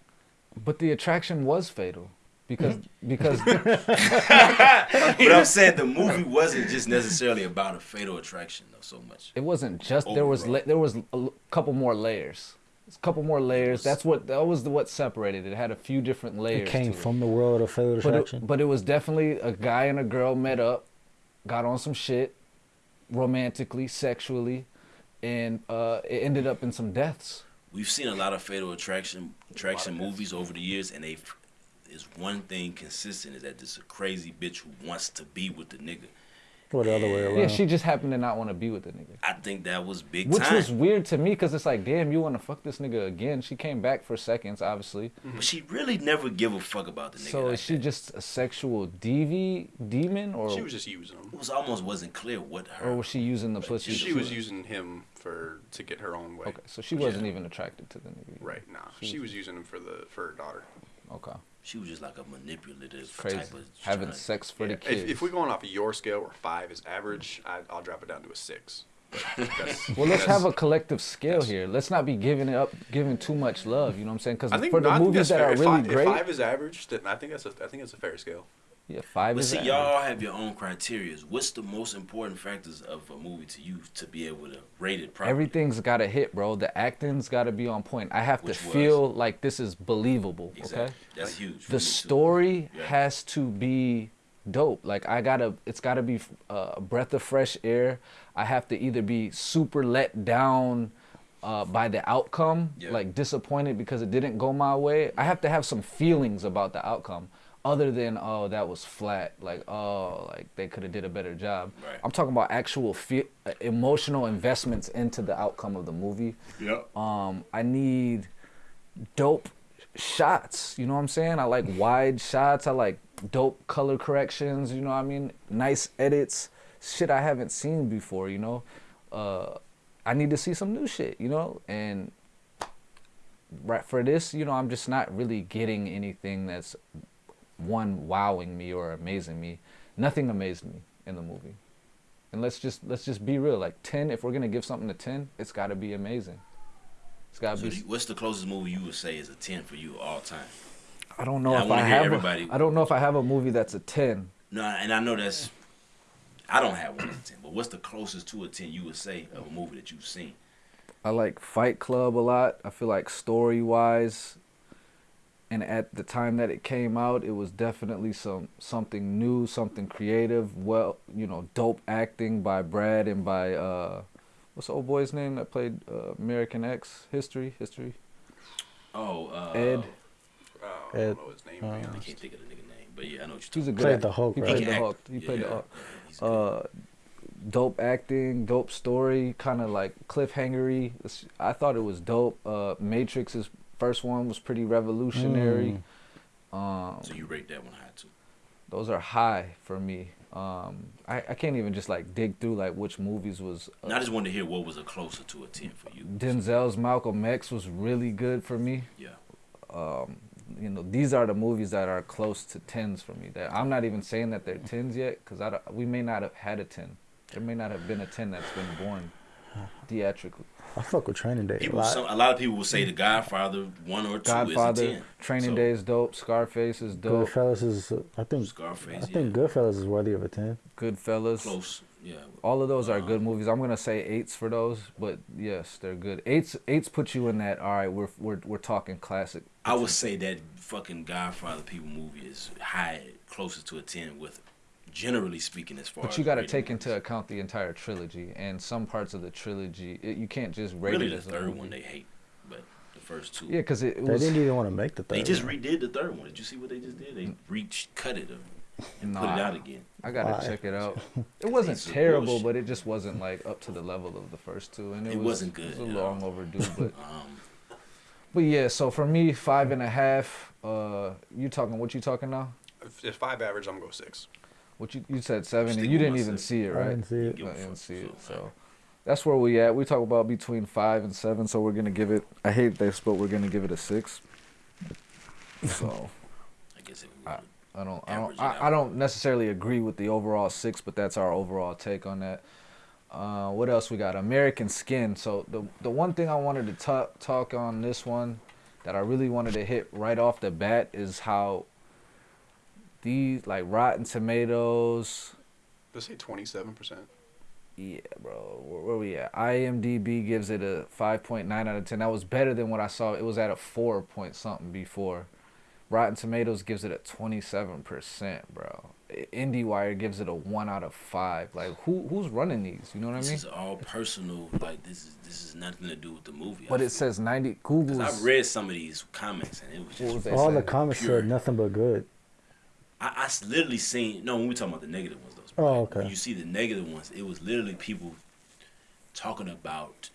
but the attraction was fatal because because But I'm saying the movie wasn't just necessarily about a fatal attraction though so much. it wasn't just there was Overall. la- there was a l- couple more layers. It's a couple more layers. That's what that was the, what separated. It had a few different layers. It came to from the world of Fatal but Attraction. it, but it was definitely a guy and a girl met up, got on some shit, romantically, sexually, and uh, it ended up in some deaths. We've seen a lot of fatal attraction attraction movies over the years, and they is one thing consistent is that this a crazy bitch who wants to be with the nigga. or the other way around. Yeah, she just happened to not want to be with the nigga. I think that was big Which time. was weird to me because it's like, damn, you want to fuck this nigga again? She came back for seconds, obviously. Mm-hmm. But she really never give a fuck about the nigga. So like is she that. just a sexual dev demon, or She was just using him. It was almost wasn't clear what her. or was she using the pussy? She was using him for to get her own way. Okay, so she wasn't Yeah. even attracted to the nigga. Right. Nah. She She was- was using him for the for her daughter. Okay, She was just like a manipulative crazy. type of Having trying- sex for Yeah, the kids. If, if we're going off of your scale where five is average, I, I'll drop it down to a six. Well, let's have a collective scale here. Let's not be giving it up, giving too much love. You know what I'm saying? Because for the movies that fair. are If really five, great, If five is average, then I think that's a, I think it's a fair scale. Yeah, five But is see, y'all have your own criteria. What's the most important factors of a movie to you to be able to rate it properly? Everything's got to hit, bro. The acting's got to be on point. I have Which to was. feel like this is believable. Exactly. Okay. That's huge. The story Yeah. has to be dope. Like I gotta, it's gotta be uh, a breath of fresh air. I have to either be super let down uh, by the outcome, Yeah. like disappointed because it didn't go my way. I have to have some feelings about the outcome, other than oh that was flat. Like oh like they could have did a better job. Right. I'm talking about actual fe- uh, emotional investments into the outcome of the movie. Yep. Um, I need dope shots. You know what I'm saying? I like wide shots. I like dope color corrections. You know what I mean? Nice edits. Shit I haven't seen before. You know, uh, I need to see some new shit. You know, and right for this, you know, I'm just not really getting anything that's one wowing me or amazing me. Nothing amazed me in the movie. And let's just let's just be real. Like ten, if we're gonna give something a ten, it's got to be amazing. It's got to So be. what's the closest movie you would say is a ten for you all time? I don't know I if wanna I have. everybody. A, I don't know if I have a movie that's a ten. No, and I know that's. I don't have one as ten, but what's the closest to a ten you would say of a movie that you've seen? I like Fight Club a lot. I feel like story wise, and at the time that it came out, it was definitely some something new, something creative. Well, you know, dope acting by Brad and by uh, what's the old boy's name that played uh, American X History History. Oh, uh, Ed. I Ed, don't know his name. to be uh, I honest. can't think of the nigga name, but yeah, I know what He's you're a talking good. Played actor. the Hulk, He right? played the can Hulk. He Yeah, played the Hulk. yeah, uh, dope acting, dope story, kind of like cliffhangery. I thought it was dope. Uh, Matrix's first one was pretty revolutionary. Um, so you rate that one high too? those are high for me. Um, I, I can't even just like dig through like which movies was. Uh, I just wanted to hear what was a closer to a ten for you. Denzel's Malcolm X was really good for me. Yeah. Um, you know, these are the movies that are close to tens for me. That I'm not even saying that they're tens yet, because I we may not have had a ten. There may not have been a ten that's been born theatrically. I fuck with Training Day a lot. some, a lot of people will say The Godfather one or two Godfather, is a ten. Training So, Day is dope. Scarface is dope. Goodfellas is, I think, Scarface, I think yeah. Goodfellas is worthy of a ten. Goodfellas. Close, yeah. All of those are Uh, good movies. I'm gonna say eights for those, but yes, they're good. Eights eights put you in that. All right, we're we're we're talking classic. I would say that fucking Godfather people movie is high, closer to a ten with, generally speaking, as far. But you got to take into account the entire trilogy and some parts of the trilogy. It, you can't just rate really it the as a third one they hate, but the first two. Yeah, because it, it They was. didn't even want to make the third. They just one. redid the third one. Did you see what they just did? They reached, cut it, and put it out again. I gotta Why? check it out. It wasn't terrible, bullshit. but it just wasn't like up to the level of the first two, and it, It was, wasn't good, It was a yeah. long overdue, but Um, but yeah. So for me, five and a half. Uh, you talking? What you talking now? If, if five average, I'm gonna go six. What you you said seven, Stick and you didn't even see it, I right? didn't see it. Give a I didn't see it, so, so that's where we at. We talk about between five and seven, so we're gonna give it. I hate this, but we're gonna give it a six. So I guess if we I- I don't, I don't, I. I don't necessarily agree with the overall six, but that's our overall take on that. Uh, what else we got? American Skin. So the the one thing I wanted to talk talk on this one that I really wanted to hit right off the bat is how these like Rotten Tomatoes. Let's say twenty-seven percent. Yeah, bro. Where, where we at? IMDb gives it a 5.9 out of 10. That was better than what I saw. It was at a 4 point something before. Rotten Tomatoes gives it a 27%, bro. I- IndieWire gives it a 1 out of 5. Like who who's running these? You know what I mean? This mean? is all personal. Like this is this is nothing to do with the movie. But I it feel. says 90 'Cause Google's I've read some of these comments and it was What was just. they All the saying? comments Pure. said nothing but good. I, I s- literally seen no when we talking about the negative ones though. Oh, When you see the negative ones, it was literally people talking about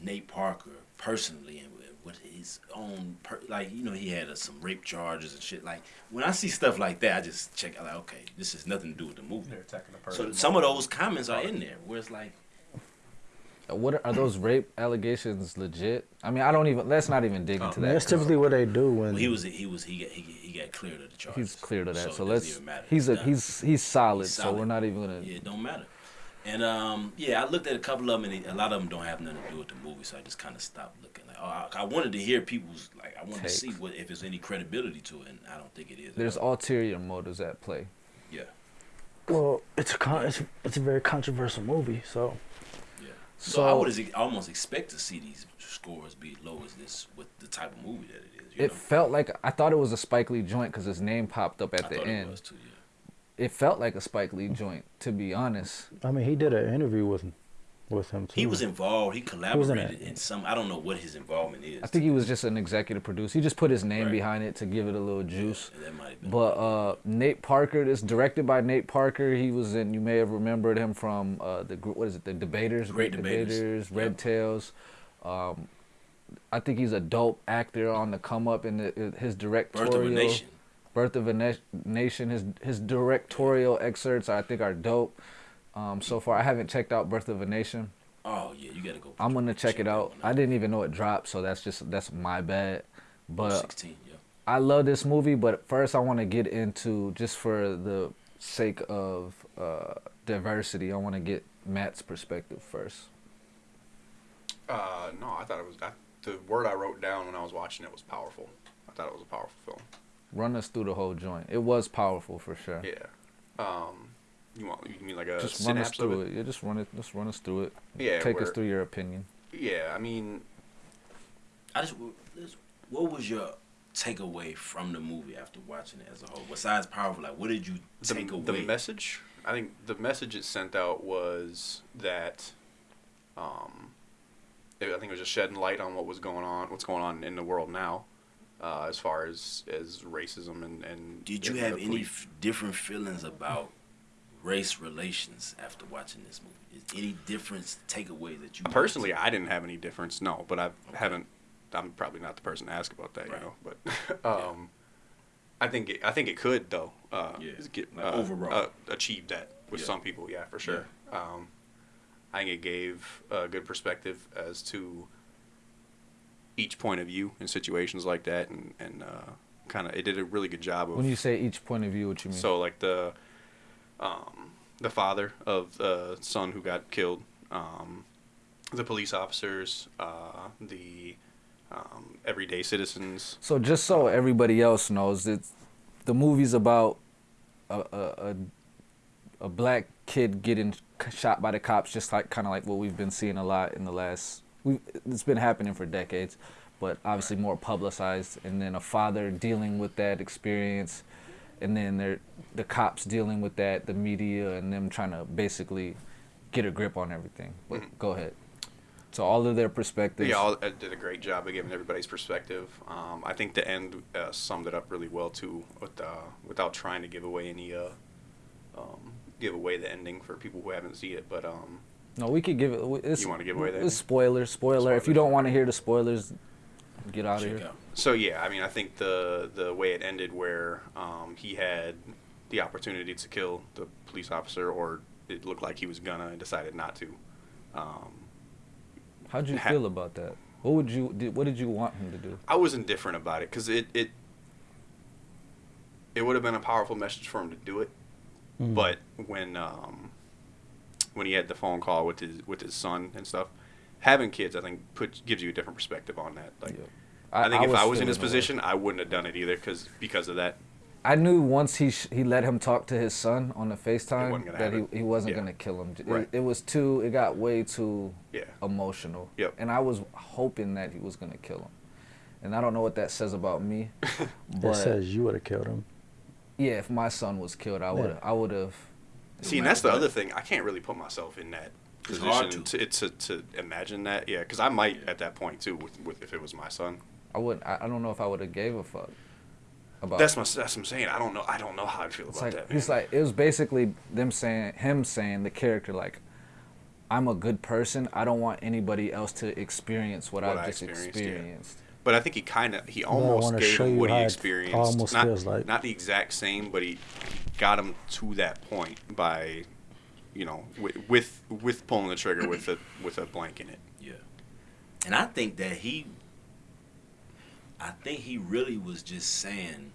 Nate Parker personally and with his own per, like you know he had uh, some rape charges and shit. Like when I see stuff like that, I just check out like okay, this has nothing to do with the movie. They're attacking the person. So some of those comments are in there where it's like What are, are those rape allegations legit? I mean, I don't even let's not even dig Oh, into that. that's typically what they do when well, he was he was he got he, he got cleared of the charges. He's cleared of that. So, So, it doesn't let's even matter. he's a done. he's he's solid, He's so we're not even going to Yeah, it don't matter. And um, yeah, I looked at a couple of them, and a lot of them don't have nothing to do with the movie, so I just kind of stopped looking. Like, oh, I, I wanted to hear people's like, I wanted to see what if there's any credibility to it, and I don't think it is. There's ulterior motives at play. yeah, well, it's a con- it's, it's a very controversial movie. So yeah. So, I would almost expect to see these scores be low as this with the type of movie that it is. You It know? felt like I thought it was a Spike Lee joint because his name popped up at I the end. it was too. Yeah. It felt like a Spike Lee joint, to be honest. I mean, he did an interview with with him too. He was involved. He was in collaborated in some. I don't know what his involvement is. I think he was just an executive producer. He just put his name Right. behind it to give it a little juice. Yeah, that might have been. But uh, Nate Parker, this directed by Nate Parker. He was in. You may have remembered him from uh, the gr- what is it? The Debaters, Great Debaters. Red Yep. Tails. Um, I think he's a dope actor on the come up in the, his directorial. Birth of a Nation. Birth of a Na- Nation. His his directorial excerpts I think are dope. Um, so far, I haven't checked out Birth of a Nation. Oh yeah, you gotta go. I'm gonna check it out. I didn't even know it dropped, so that's just that's my bad. But 16. Yeah. I love this movie, but first I want to get into just for the sake of uh, diversity. I want to get Matt's perspective first. Uh, no, I thought it was I, the word I wrote down when I was watching it was powerful. I thought it was a powerful film. Run us through the whole joint. It was powerful for sure. Yeah. Um, you want you mean like a just run us synapse of through it? it. Yeah, just run it. Just run us through it. Yeah. Take us through your opinion. Yeah, I mean, I just, what was your takeaway from the movie after watching it as a whole? Besides powerful, like what did you the, take the away? The message i think the message it sent out was that um it, i think it was just shedding light on what was going on what's going on in the world now uh, as far as as racism and and did you have any f- different feelings about race relations after watching this movie? Is any difference takeaway that you personally i didn't have any difference no but i haven't i'm probably not the person to ask about that Right. you know but um i think it, i think it could though uh Yeah, get, like uh, overall. uh, achieve that with Yeah. some people yeah for sure um i think it gave a good perspective as to each point of view in situations like that and and uh kind of it did a really good job of When you say each point of view, what you mean? so like the um, the father of the son who got killed, um, the police officers, uh, the um, everyday citizens. So just so everybody else knows, it's the movie's about a a, a, a black kid getting shot by the cops, just like kind of like what we've been seeing a lot in the last. We it's been happening for decades, but obviously more publicized. And then a father dealing with that experience, and then they're the cops dealing with that, the media, and them trying to basically get a grip on everything. But Mhm. go ahead. So all of their perspectives. Yeah, all, uh, did a great job of giving everybody's perspective. Um, I think the end uh, summed it up really well too, with, uh, without trying to give away any uh, um, give away the ending for people who haven't seen it. But um, No, we could give it. It's, You wanna give away that? It's spoilers. Spoiler. If you don't want to hear the spoilers, get out of here. out. So yeah, I mean, I think the the way it ended, where um, he had the opportunity to kill the police officer, or it looked like he was gonna and decided not to. Um, How'd you Ha- feel about that? What would you did, what did you want him to do? I was indifferent about it because it it it would have been a powerful message for him to do it, Mm. but when um, when he had the phone call with his with his son and stuff, having kids I think put gives you a different perspective on that. Like Yeah. I, think if I was in his the way. position, I wouldn't have done it either because because of that. I knew once he sh- he let him talk to his son on the FaceTime that he, he wasn't Yeah. gonna kill him. It, Right. it was too. It got way too Yeah. emotional. Yep. And I was hoping that he was gonna kill him. And I don't know what that says about me, but It says you would have killed him. yeah, if my son was killed, I would I would have. See, and that's the other thing. I can't really put myself in that It's hard position to. to. To, to imagine that. Yeah, because I might at that point too. With, with if it was my son. I wouldn't. I, I don't know if I would have gave a fuck about. That's my. That's what I'm saying. I don't know. I don't know how I feel It's about like that. he's man. like it was basically them saying him saying the character like, I'm a good person. I don't want anybody else to experience what, What I've I just experienced, yeah. But I think he kind of he almost wanna gave him what he experienced. almost not, feels like. not the exact same, but he got him to that point by, you know, with with, with pulling the trigger with a with a blank in it. Yeah. And I think that he I think he really was just saying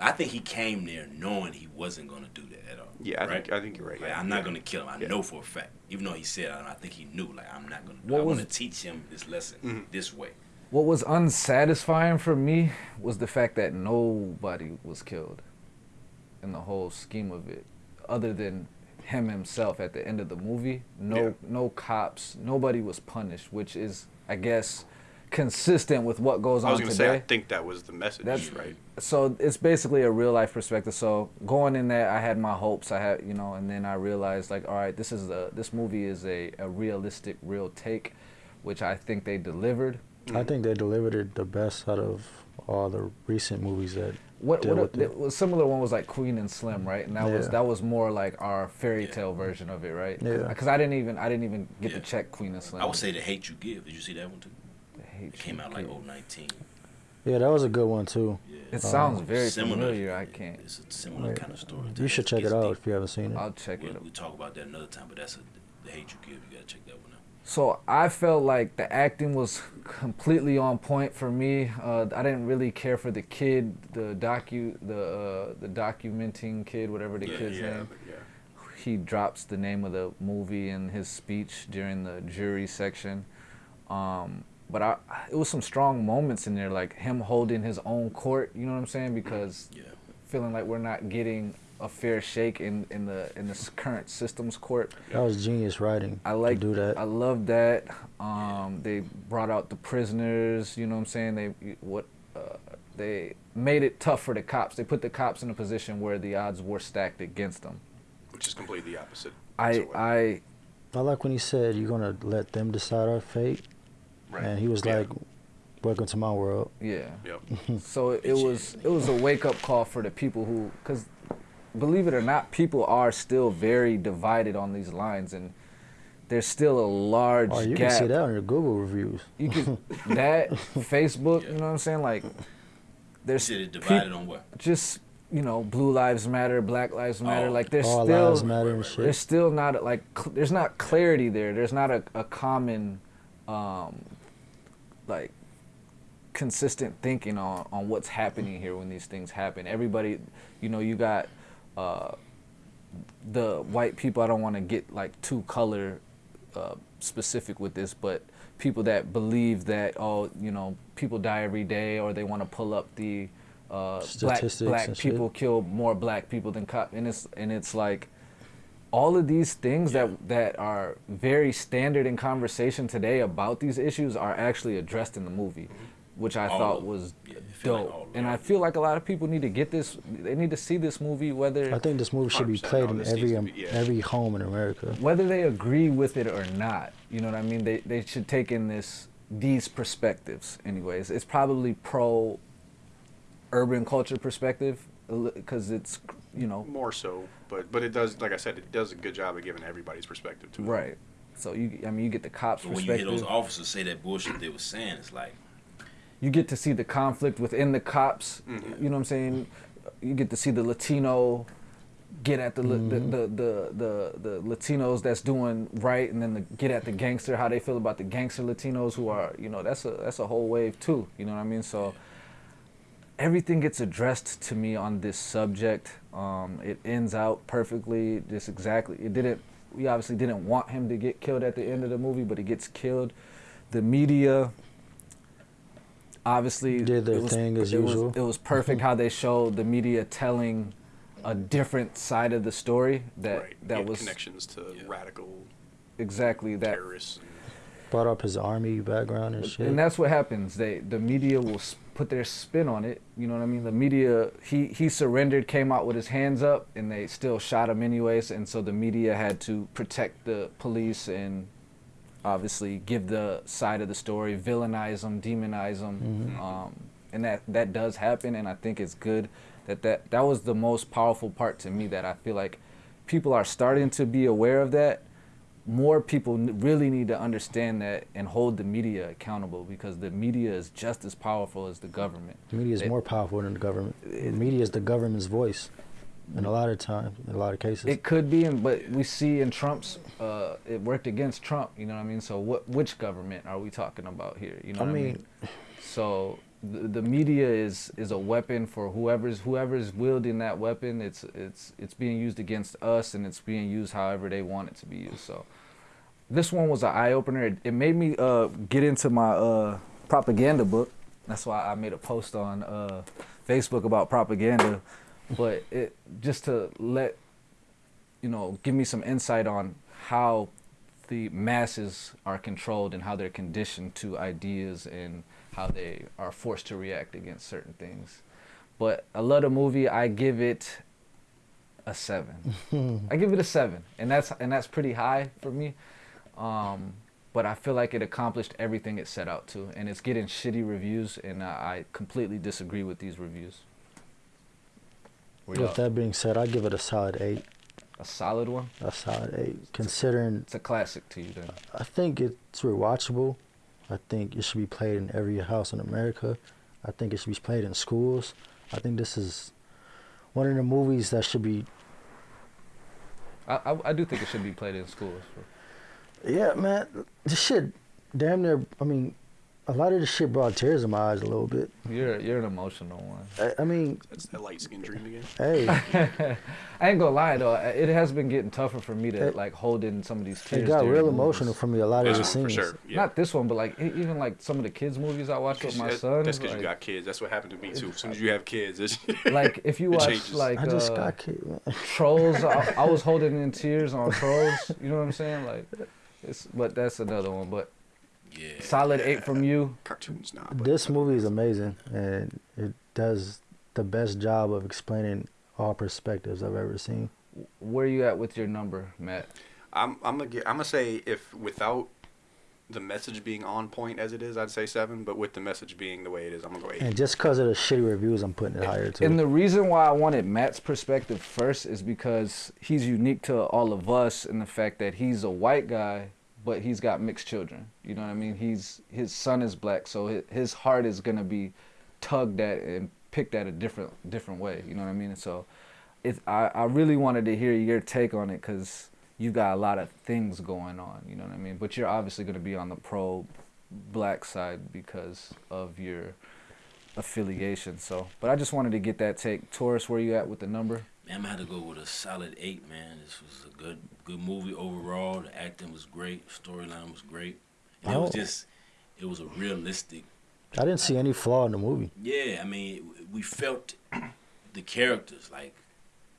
I think he came there knowing he wasn't gonna do that at all. Yeah, I right? think I think you're right. Like, yeah. I'm not Yeah. gonna kill him. I Yeah. know for a fact. Even though he said, I, don't I think he knew. Like, I'm not gonna. I want to teach him this lesson Mhm. this way. What was unsatisfying for me was the fact that nobody was killed in the whole scheme of it, other than him himself at the end of the movie. No, Yeah. no cops. Nobody was punished, which is, I guess, consistent with what goes on. I was gonna today. say I think that was the message, That's- right? so it's basically a real life perspective. So going in there, I had my hopes. I had you know, and then I realized like, all right, this is a this movie is a, a realistic, real take, which I think they delivered. I think they delivered it the best out of all the recent movies that. What deal what with a, it. the similar one was like Queen and Slim, right? And that was that was more like our fairy Yeah. tale version of it, right? Yeah. Because I didn't even I didn't even get Yeah. to check Queen and Slim. I would say the hate you give. Did you see that one too? I hate It came you, out like kid. 019. Yeah, that was a good one too. Yeah. It sounds um, very Similar. familiar. I can't. It's a similar Yeah. kind of story. You should check it out if you haven't seen it. I'll check We'll, it. we'll talk about that another time, but that's a, the hate you give. You gotta check that one out. So I felt like the acting was completely on point for me. Uh, I didn't really care for the kid, the docu, the uh, the documenting kid, whatever the Yeah, kid's yeah, name. yeah. He drops the name of the movie in his speech during the jury section. Um, but I, it was some strong moments in there, like him holding his own court. You know what I'm saying? Because feeling like we're not getting a fair shake in, in the in this current systems court. That was genius writing. I like to do that. I love that. Um, they brought out the prisoners. You know what I'm saying? They what uh, they made it tough for the cops. They put the cops in a position where the odds were stacked against them. Which is completely opposite. I uh, I I like when he said, "You're gonna let them decide our fate," right. and he was Yeah. like, "Welcome to my world." yeah. Yep. So it, it was it was a wake up call for the people who because believe it or not, people are still very divided on these lines and. There's still a large Oh, you gap. can see that on your Google reviews. You can that Facebook. You know what I'm saying? Like, there's said it peop- divided on what? just you know blue lives matter black lives matter Oh. like there's All still lives matter and shit. there's still not like cl- there's not clarity there there's not a, a common um like consistent thinking on on what's happening here when these things happen everybody you know you got uh the white people i don't want to get like too color uh, specific with this but people that believe that oh you know people die every day or they want to pull up the uh, black black and shit. people kill more black people than cop and it's and it's like all of these things that that are very standard in conversation today about these issues are actually addressed in the movie which i All thought of them. was Yeah, I like dope and i feel like a lot of people need to get this they need to see this movie whether I think this movie should be played in every um, be- yeah. every home in America. whether they agree with it or not you know what i mean they they should take in this these perspectives anyways it's probably pro urban culture perspective because it's you know More so, but but it does, like I said, it does a good job of giving everybody's perspective to it. right so you i mean you get the cops But when you hear perspective those officers say that bullshit they were saying, it's like, you get to see the conflict within the cops Mhm. you know what i'm saying you get to see the Latino get at the the, Mm-hmm. the, the the the Latinos that's doing right, and then the, get at the gangster how they feel about the gangster Latinos who are you know that's a that's a whole wave too. You know what I mean? So everything gets addressed to me on this subject. Um, it ends out perfectly, just exactly. It didn't. We obviously didn't want him to get killed at the end of the movie, but he gets killed. The media obviously Did their it was, thing as it was- usual. it was perfect mm-hmm. how they showed the media telling a different side of the story that right. that Get was connections to radical exactly that terrorists. Brought up his army background and shit. and that's what happens. They the media will put their spin on it. You know what I mean? The media he he surrendered, came out with his hands up, and they still shot him anyways. And so the media had to protect the police and obviously give the side of the story, villainize them, demonize them, um, and that that does happen. And I think it's good that that that was the most powerful part to me. That I feel like people are starting to be aware of that more people really need to understand that and hold the media accountable because the media is just as powerful as the government. the media is it- more powerful than the government. The media is the government's voice. In a lot of times, in a lot of cases. It could be, but we see in Trump's, uh, it worked against Trump. You know what I mean? So what? Which government are we talking about here? You know I what I mean? mean- So the, the media is is a weapon for whoever's whoever's wielding that weapon. It's it's it's being used against us, and it's being used however they want it to be used. So this one was an eye opener. It, it made me uh, get into my uh, propaganda book. That's why I made a post on uh, Facebook about propaganda. But it just to let you know, give me some insight on how the masses are controlled and how they're conditioned to ideas and how they are forced to react against certain things. But I love the movie. I give it a seven. I give it a seven, and that's and that's pretty high for me. Um, but I feel like it accomplished everything it set out to, and it's getting shitty reviews, and I, I completely disagree with these reviews. Y'all- With that being said, I give it a solid eight. a solid one. A solid eight. Considering, It's a classic to you then. I think it's rewatchable. I think it should be played in every house in America. I think it should be played in schools. I think this is one of the movies that should be. I, I, I do think it should be played in schools. Yeah, man. This shit, damn near. I mean, a lot of this shit brought tears in my eyes a little bit. You're you're an emotional one. I, I mean, that's that light skin dream again. hey, I ain't gonna lie though, it has been getting tougher for me to It- like hold in some of these tears. it got during real movies. emotional for me. A lot of This the scenes. for sure. Yeah. Not this one, but like even like some of the kids movies I watch with my That- son. That's because like, you got kids. That's what happened to me too. As soon as you have kids, it's, like if you watch changes. like I just uh, got kid, man. Trolls, I, I was holding in tears on Trolls. You know what I'm saying? Like, it's but that's another one. But Yeah. solid eight from you. cartoons now. This movie is amazing, and it does the best job of explaining all perspectives I've ever seen. Where are you at with your number, Matt? I'm I'm gonna get, I'm gonna say if without the message being on point as it is, I'd say seven. But with the message being the way it is, I'm gonna go eight. And just because of the shitty reviews, I'm putting it higher too. And the reason why I wanted Matt's perspective first is because he's unique to all of us in the fact that he's a white guy, but he's got mixed children. You know what I mean? He's his son is black, so his, heart is gonna be tugged at and picked at a different different way. You know what I mean? So, it I I really wanted to hear your take on it because you got a lot of things going on. You know what I mean? But you're obviously gonna be on the pro black side because of your affiliation. So, but I just wanted to get that take. Taurus, where you at with the number? Man, gonna have to go with a solid eight, man. This was good good movie overall. The acting was great, storyline was great. And it was Oh. just it was a realistic I didn't see any flaw in the movie. Yeah, I mean, we felt the characters like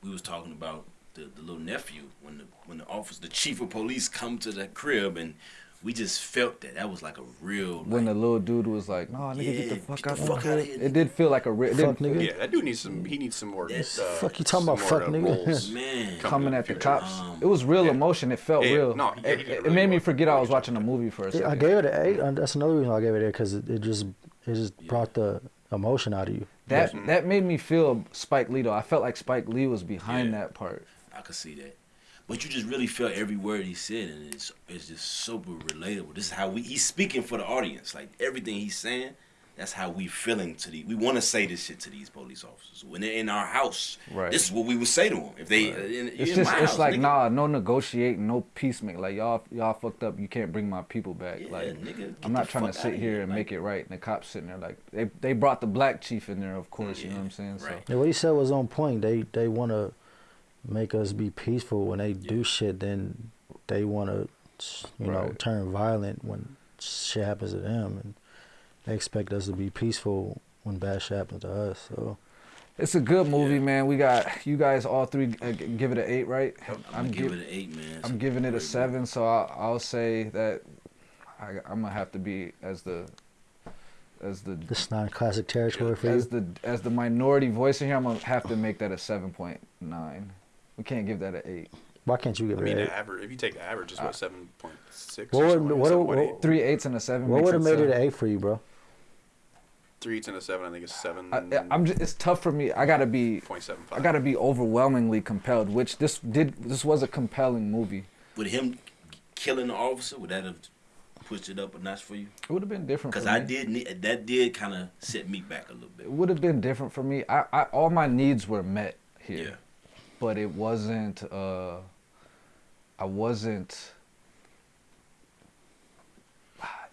we was talking about the, the little nephew when the when the officer, the chief of police, come to the crib, and we just felt that that was like a real. When the little dude was like, "No, nigga, get the fuck get out the the fuck outta crib." here, It did feel like a real. Fuck nigga. yeah, that dude needs some. He needs some more. Yes. Uh, Fuck you talking about, more, fuck uh, nigga? man, coming at the future. cops. Um, it was real yeah. emotion. It felt Yeah, real. no, he- it, he it- did it made me forget I was watching a movie for a second. I gave it an eight. and That's another reason I gave it there because it, it just it just brought the emotion out of you. that that made me feel Spike Lee though. I felt like Spike Lee was behind Yeah. that part. I could see that. But you just really felt every word he said, and it's it's just super relatable. This is how we he's speaking for the audience. Like everything he's saying, That's how we feeling to the. We want to say this shit to these police officers when they're in our house. Right. This is what we would say to them if they. uh, In, It's in just my it's house, like nigga. nah, no negotiating, no peacemaking. Like y'all y'all fucked up. You can't bring my people back. Yeah, like nigga, I'm not trying to sit here here, and like- make it right. And the cops sitting there like they they brought the black chief in there, of course. You know what I'm saying? right. Yeah, what he said was on point. They they want to make us be peaceful when they do shit. Then they want to, you know, turn violent when shit happens to them, and they expect us to be peaceful when bad shit happens to us. So So it's a good movie, man. We got you guys all three uh, give it an eight, right? I'm, I'm gonna give gi- it an eight, man. I'm giving it a seven, so I'll, I'll say that I, I'm gonna have to be as the as the this non-classic territory for as you. the as the minority voice in here. I'm gonna have to make that a seven point nine. We can't give that an eight. Why can't you give I it mean, an the eight? average. If you take the average, it's uh, what seven point six. What or would- something, what- 7.8. what- Three eights and a seven. What would have it made it an eight for you, bro? Three eights and a seven. I think it's seven. I, I'm just, it's tough for me. I gotta be point seven five. I gotta be overwhelmingly compelled. Which this did this was a compelling movie. Would him killing the officer would that have pushed it up a notch for you? It would have been different. Because I did need, that did kind of set me back a little bit. It would have been different for me. I, I all my needs were met here. Yeah. But it wasn't uh i wasn't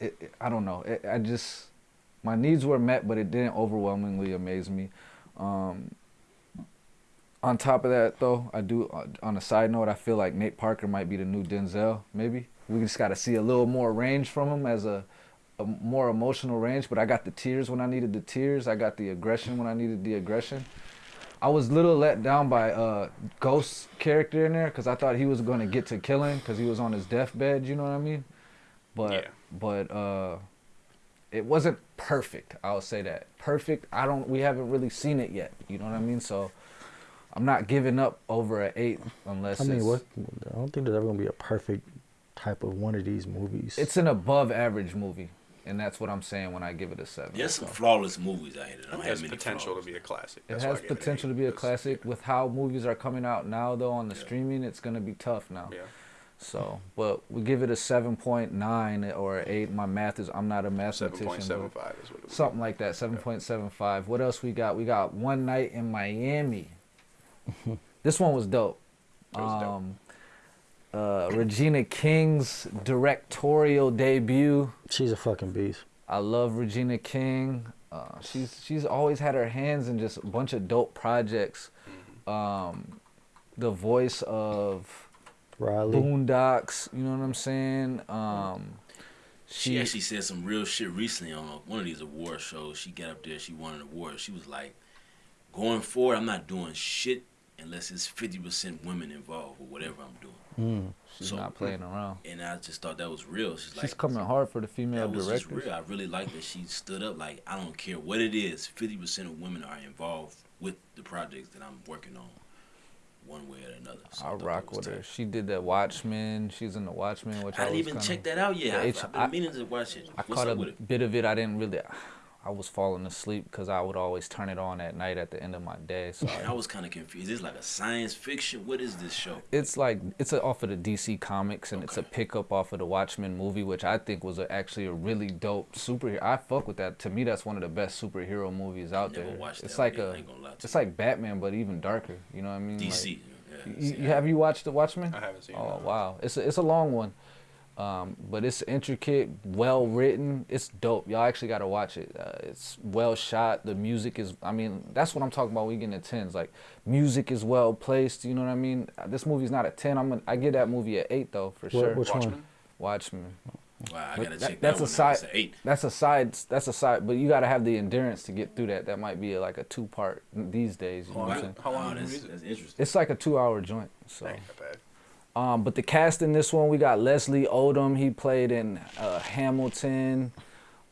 it, it- i don't know it, i just my needs were met but it didn't overwhelmingly amaze me um on top of that though i do uh, on a side note i feel like nate parker might be the new denzel maybe we just got to see a little more range from him as a a more emotional range, but I got the tears when I needed the tears. I got the aggression when I needed the aggression. I was a little let down by uh Ghost's character in there because I thought he was gonna get to killing because he was on his deathbed. You know what I mean? But Yeah. but uh, it wasn't perfect. I'll say that perfect. I don't. We haven't really seen it yet. You know what I mean? So I'm not giving up over an eight unless I mean, it's, what? I don't think there's ever gonna be a perfect type of one of these movies. It's an above average movie, and that's what I'm saying when I give it a seven. There's some So. flawless movies out here that It don't has have potential flaws. to be a classic. It That's why has I it potential to be a classic. With how movies are coming out now, though, on the Yeah. streaming, it's gonna be tough now. Yeah. So, but we give it a seven point nine or eight. My math is I'm not a mathematician. point seven but five is what it was. Something like that. Seven point seven five. What else we got? We got One Night in Miami. this one was dope. That was dope. Um, Uh, Regina King's directorial debut. She's a fucking beast. I love Regina King. Uh, she's she's always had her hands in just a bunch of dope projects. Um, the voice of Riley. Boondocks, you know what I'm saying? Um, She she, actually said some real shit recently on one of these award shows. She got up there, she won an award. She was like, going forward, I'm not doing shit unless it's 50% women involved or whatever I'm doing. Mm. she's so- not playing around. And I just thought that was real. She's like, coming hard for the female that directors. real. I really like that she stood up. Like, I don't care what it is, 50% of women are involved with the projects that I'm working on, one way or another. So I I rock was with her. She did that Watchmen. She's in the Watchmen, which I, I didn't even kinda, check that out yet. The I, H- I've been I- meaning to watch it. I What's caught up a with it? bit of it. I didn't really. I was falling asleep because I would always turn it on at night at the end of my day. So And I was kind of confused. It's like a science fiction? What is this show? it's like it's a, off of the DC comics and it's a pickup off of the Watchmen movie, which I think was a, actually a really dope superhero. I fuck with that. To me, that's one of the best superhero movies out Never there. watched It's that like one. a, I ain't gonna lie to it's you. like Batman, but even darker. You know what I mean? Like, DC. yeah, you, see, you- I- have you watched the Watchmen? I haven't seen it. Oh no. wow, it's a, it's a long one, um, but it's intricate, well written. It's dope. Y'all actually got to watch it. Uh, it's well shot. The music is. I mean, that's what I'm talking about. when We getting a tens. Like music is well placed. You know what I mean? Uh, This movie's not a ten. I'm. Gonna, I give that movie an eight though for What- sure. which one? Watchmen. Watchmen. Wow, I But gotta that- check that's that a side. out. It's an eight. That's a side. That's a side. But you got to have the endurance to get through that. That might be like a two part these days. You know Oh, what I'm saying? How long Wow, of a that's, movie is it? that's interesting. It's like a two hour joint. So. Ain't that bad. Um, but the cast in this one, we got Leslie Odom. He played in uh, Hamilton.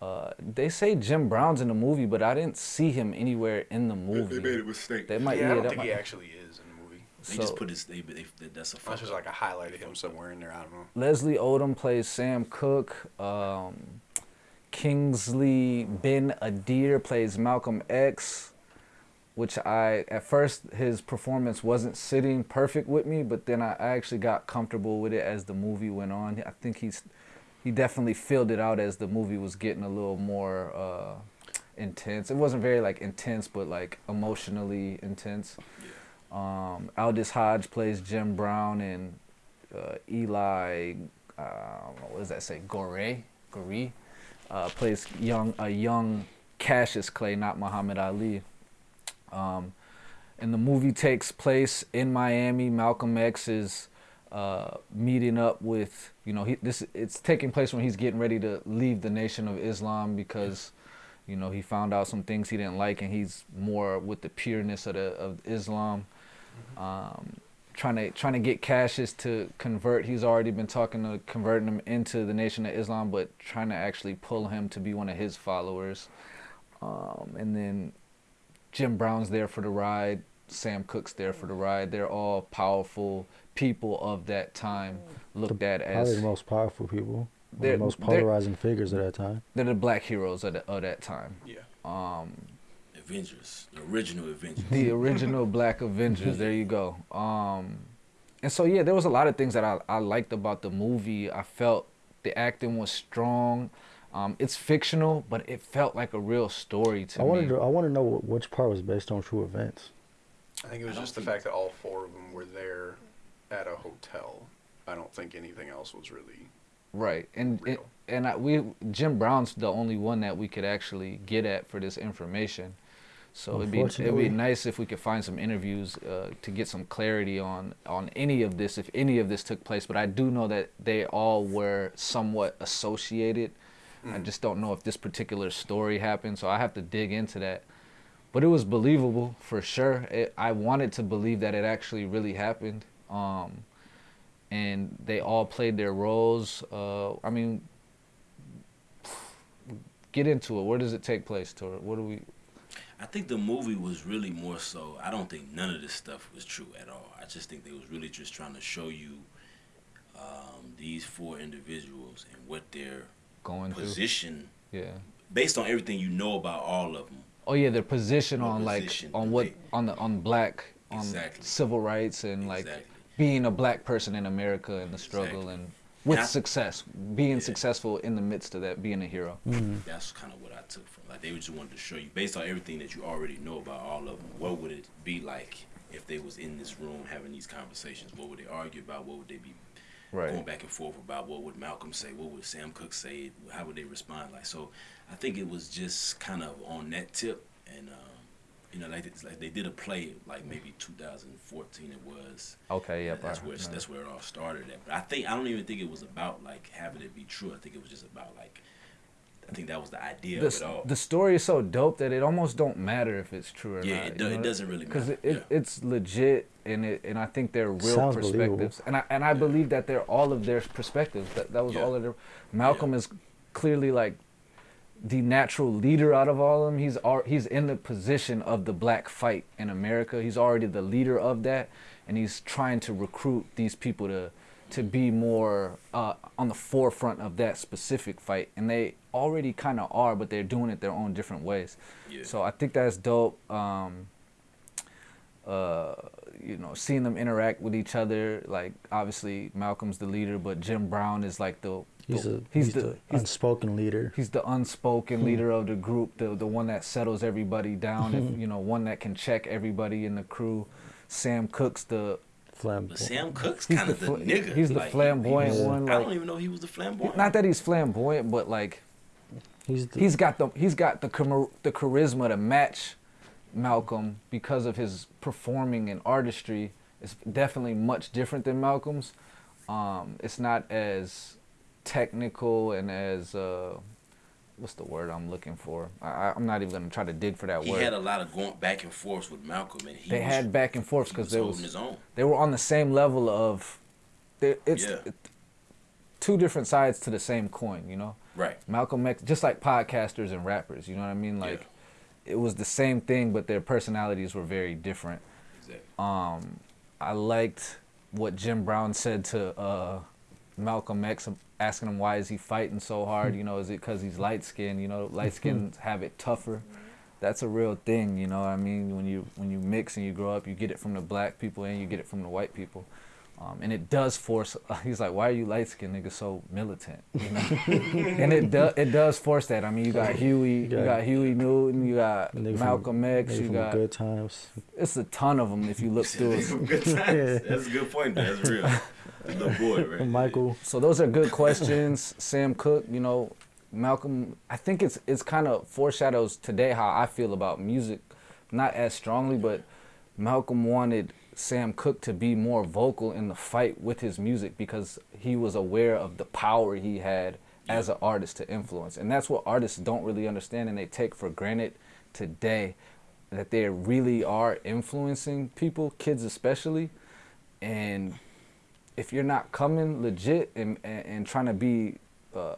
Uh, they say Jim Brown's in the movie, but I didn't see him anywhere in the movie. They made a mistake. They might- yeah, yeah, I don't that think might- he actually is in the movie. They So- just put his. They, they, they, that's a fuck. That's just like a highlight of him somewhere in there. I don't know. Leslie Odom plays Sam Cooke. Um, Kingsley Ben Adir plays Malcolm X, which I at first his performance wasn't sitting perfect with me, but then I, actually got comfortable with it as the movie went on. I think he's he definitely filled it out as the movie was getting a little more uh, intense. It wasn't very like intense, but like emotionally intense. Um, Aldis Hodge plays Jim Brown, and uh, Eli, uh, what does that say? Gore, Gore, uh, plays young a young Cassius Clay, not Muhammad Ali. Um, and the movie takes place in Miami. Malcolm X is uh, meeting up with you know he this it's taking place when he's getting ready to leave the Nation of Islam because you know he found out some things he didn't like and he's more with the pureness of the of Islam. Um, trying to trying to get Cassius to convert. He's already been talking to converting him into the Nation of Islam, but trying to actually pull him to be one of his followers. Um, and then Jim Brown's there for the ride. Sam Cooke's there for the ride. They're all powerful people of that time, looked at Probably as the most powerful people, They're- the most polarizing figures of that time. they're the black heroes of, the, of that time. Yeah. Um, Avengers, the original Avengers. the original Black Avengers. There you go. Um, and so yeah, there was a lot of things that I, I liked about the movie. I felt the acting was strong. Um, it's fictional, but it felt like a real story to I me. wanted to, I want to know which part was based on true events. I think it was I don't just the fact that all four of them were there at a hotel. I don't think anything else was really. Right, and and, real. and I, we Jim Brown's the only one that we could actually get at for this information. So it'd be it'd be nice if we could find some interviews uh, to get some clarity on on any of this, if any of this took place. But I do know that they all were somewhat associated. I Mm. just don't know if this particular story happened, so I have to dig into that. But it was believable for sure. It, I wanted to believe that it actually really happened. Um, and they all played their roles. Uh, I mean, get into it. Where does it take place, Tor? What do we? I think the movie was really more so. I don't think none of this stuff was true at all. I just think they was really just trying to show you um, these four individuals and what their Going through? position, Yeah. based on everything you know about all of them. Oh yeah, their position What on like on what they- on the on black on Exactly. civil rights and like being a black person in America and the struggle Exactly. and with And I- success, being Yeah. successful in the midst of that, being a hero. mm. That's kind of what I took from. Like they just wanted to show you, based on everything that you already know about all of them, what would it be like if they was in this room having these conversations? What would they argue about? What would they be going Right. back and forth about? What would Malcolm say? What would Sam Cooke say? How would they respond? Like so, I think it was just kind of on that tip, and um, you know, like, like they did a play like maybe 2014 it was. Okay. yeah, that's where that's where it all started at. But I think I don't even think it was about like having it be true. I think it was just about like I think that was the idea the, of it all. the story is so dope that it almost don't matter if it's true or Yeah, not. it you do- it doesn't really matter, because it, yeah. it's legit and it and I think they're real Sounds perspectives and I and I believe that they're all of their perspectives that that was Yeah. all of their Malcolm is clearly like the natural leader out of all of them he's al- he's in the position of the black fight in America he's already the leader of that and he's trying to recruit these people to to be more uh, on the forefront of that specific fight and they already kind of are but they're doing it their own different ways Yeah. so I think that's dope. Um, uh, you know, seeing them interact with each other. Like obviously Malcolm's the leader, but Jim Brown is like the, He's the- a he's, he's, the, the, he's, unspoken leader. he's the unspoken leader of the group, the the one that settles everybody down. if, you know, one that can check everybody in the crew. Sam Cooke's the but Flamboyant. Sam Cooke's He's kind of the the, nigga. he's the Like, flamboyant he was- one, I don't even know he was the flamboyant. not that he's flamboyant, but like He's the, he's got the he's got the the charisma to match Malcolm because of his performing and artistry. It's definitely much different than Malcolm's. Um, it's not as technical and as uh, what's the word I'm looking for? I, I'm not even gonna try to dig for that he word. He had a lot of going back and forth with Malcolm, and he they was, had back and forth because holding was his own. they were on the same level of. they- It's Yeah. it- two different sides to the same coin, you know. Right. Malcolm X, just like podcasters and rappers, you know what I mean? Like, it was the same thing, but their personalities were very different. Exactly. Um, I liked what Jim Brown said to uh, Malcolm X, asking him why is he fighting so hard? You know, is it because he's light skinned? You know, light mm-hmm. skins have it tougher. That's a real thing, you know. what I mean, when you when you mix and you grow up, you get it from the black people and you get it from the white people. Um, and it does force. He's like, "Why are you light skinned niggas so militant?" You know? and it does it does force that. I mean, you got Huey, you Yeah. got Huey Newton, you got Nigga from- Malcolm X, Nigga you from got Good Times. it's a ton of them if you look through it. Good times. That's a good point. That's real. The boy, right? Michael. So those are good questions. Sam Cooke, you know, Malcolm. I think it's it's kind of foreshadows today how I feel about music, not as strongly, but Malcolm wanted Sam Cooke to be more vocal in the fight with his music because he was aware of the power he had as an artist to influence, and that's what artists don't really understand and they take for granted today that they really are influencing people, kids especially, and if you're not coming legit and, and, and trying to be uh,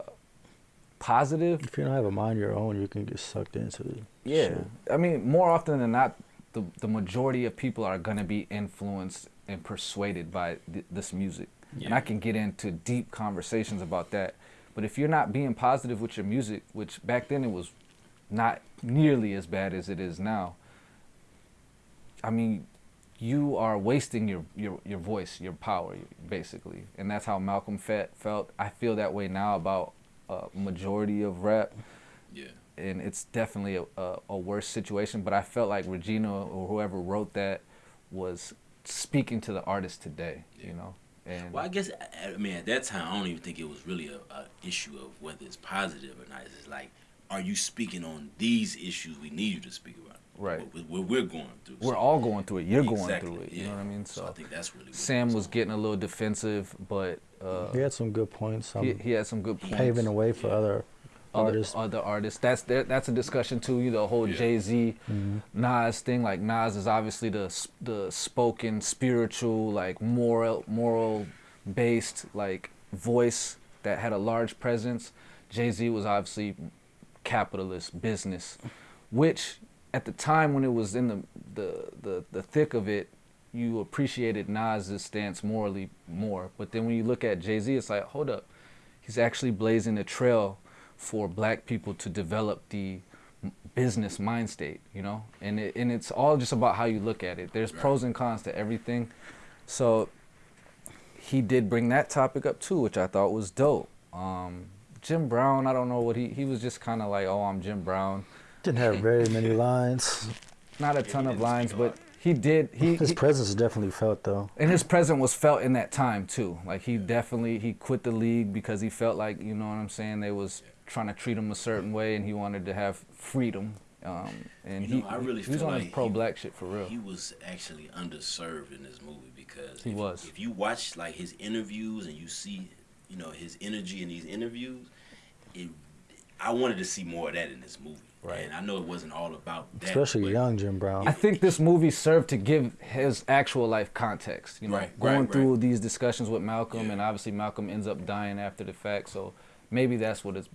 positive, If you don't have a mind of your own, you can get sucked into it. yeah. shit. I mean, more often than not, the, the majority of people are going to be influenced and persuaded by th- this music. And I can get into deep conversations about that. But if you're not being positive with your music, which back then it was not nearly as bad as it is now, I mean, you are wasting your, your, your voice, your power, basically. And that's how Malcolm fe- felt. I feel that way now about a majority of rap Yeah. And it's definitely a, a, a worse situation. But I felt like Regina or whoever wrote that was speaking to the artist today, you know. And Well, I guess I I mean at that time I don't even think it was really a, a issue of whether it's positive or not. It's just like, are you speaking on these issues we need you to speak about? Right. What, what we're going through. we're So- all going through it. You're going through it. You yeah. know what I mean? So, So, I think that's really what Sam it was getting a little defensive, but uh, He had some good points. Um, he, he had some good points. paving the way for other other artists. other artists. That's that's a discussion too. You know, the whole Yeah. Jay Z, Mm-hmm. Nas thing. Like Nas is obviously the the spoken, spiritual, like moral moral based like voice that had a large presence. Jay Z was obviously capitalist business, which at the time when it was in the the the, the thick of it. You appreciated Nas's stance morally more, but then when you look at Jay Z, it's like, hold up, he's actually blazing a trail for black people to develop the business mind state, you know? And it, and it's all just about how you look at it. There's pros and cons to everything. So he did bring that topic up too, which I thought was dope. Um, Jim Brown, I don't know what he he was just kind of like, "Oh, I'm Jim Brown." Didn't have very many lines. Not a ton of lines, but he did he, His he presence is definitely felt though. and his presence was felt in that time too. Like he definitely he quit the league because he felt like you know what I'm saying. They was trying to treat him a certain way, and he wanted to have freedom. Um, and You he, I really he was on like his pro he- black shit for real. He was actually underserved in this movie because He if, was. If you watch like his interviews and you see, you know, his energy in these interviews, it, I wanted to see more of that in this movie. Right. And I know it wasn't all about that. Especially young Jim Brown. I think this movie served to give his actual life context. You know, Right, going right, through right. these discussions with Malcolm, Yeah. and obviously Malcolm ends up dying after the fact. So maybe that's what it's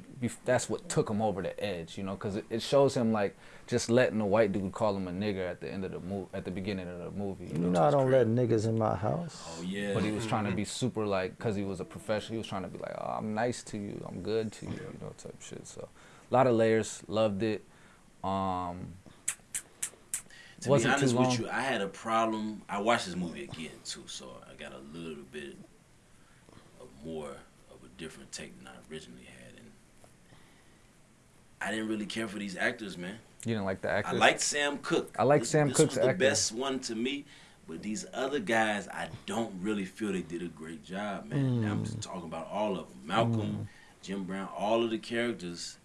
that's what took him over the edge. You know, because it, it shows him like just letting a white dude call him a nigger at the end of the movie, at the beginning of the movie. You You know, know I don't let niggas in my house. Oh yeah. but he was trying to be super like because he was a professional. He was trying to be like, oh, I'm nice to you, I'm good to you, you know, type shit. So a lot of layers, loved it. Um, To wasn't be honest with you, I had a problem. I watched this movie again too, so I got a little bit of more of a different take than I originally had, and I didn't really care for these actors, man. you didn't like the actors. I actors. liked Sam Cooke. I like Sam this Cooke's was the acting. best one to me. But these other guys, I don't really feel they did a great job, man. I'm Mm. just talking about all of them. Malcolm, Jim Brown, all of the characters.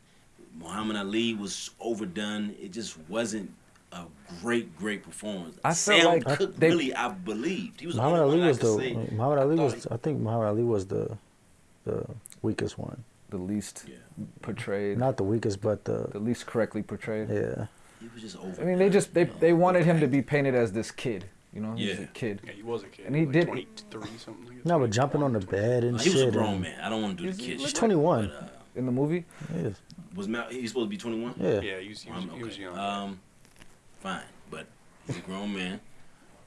Muhammad Ali was overdone. It just wasn't a great, great performance. I felt Sam like Cooke they- really, I believed he was. Muhammad Ali was the say. Muhammad Ali I was thought I think Muhammad Ali was the the weakest one. the least Yeah. portrayed, Not the weakest, but the the least correctly portrayed. yeah. He was just over. I mean, they just they they wanted him to be painted as this kid. You know, he's a Yeah. kid. Yeah, he was a kid. And he like did- 23 something. Like that, No, but jumping on the bed and shit. he was a grown man. I don't want to do the kid he's 21. But, uh, In the movie, Yeah. was Mal? He's supposed to be 21. Yeah. Yeah, he was, he was, Um, he was okay. young. Um, fine, but he's a grown man.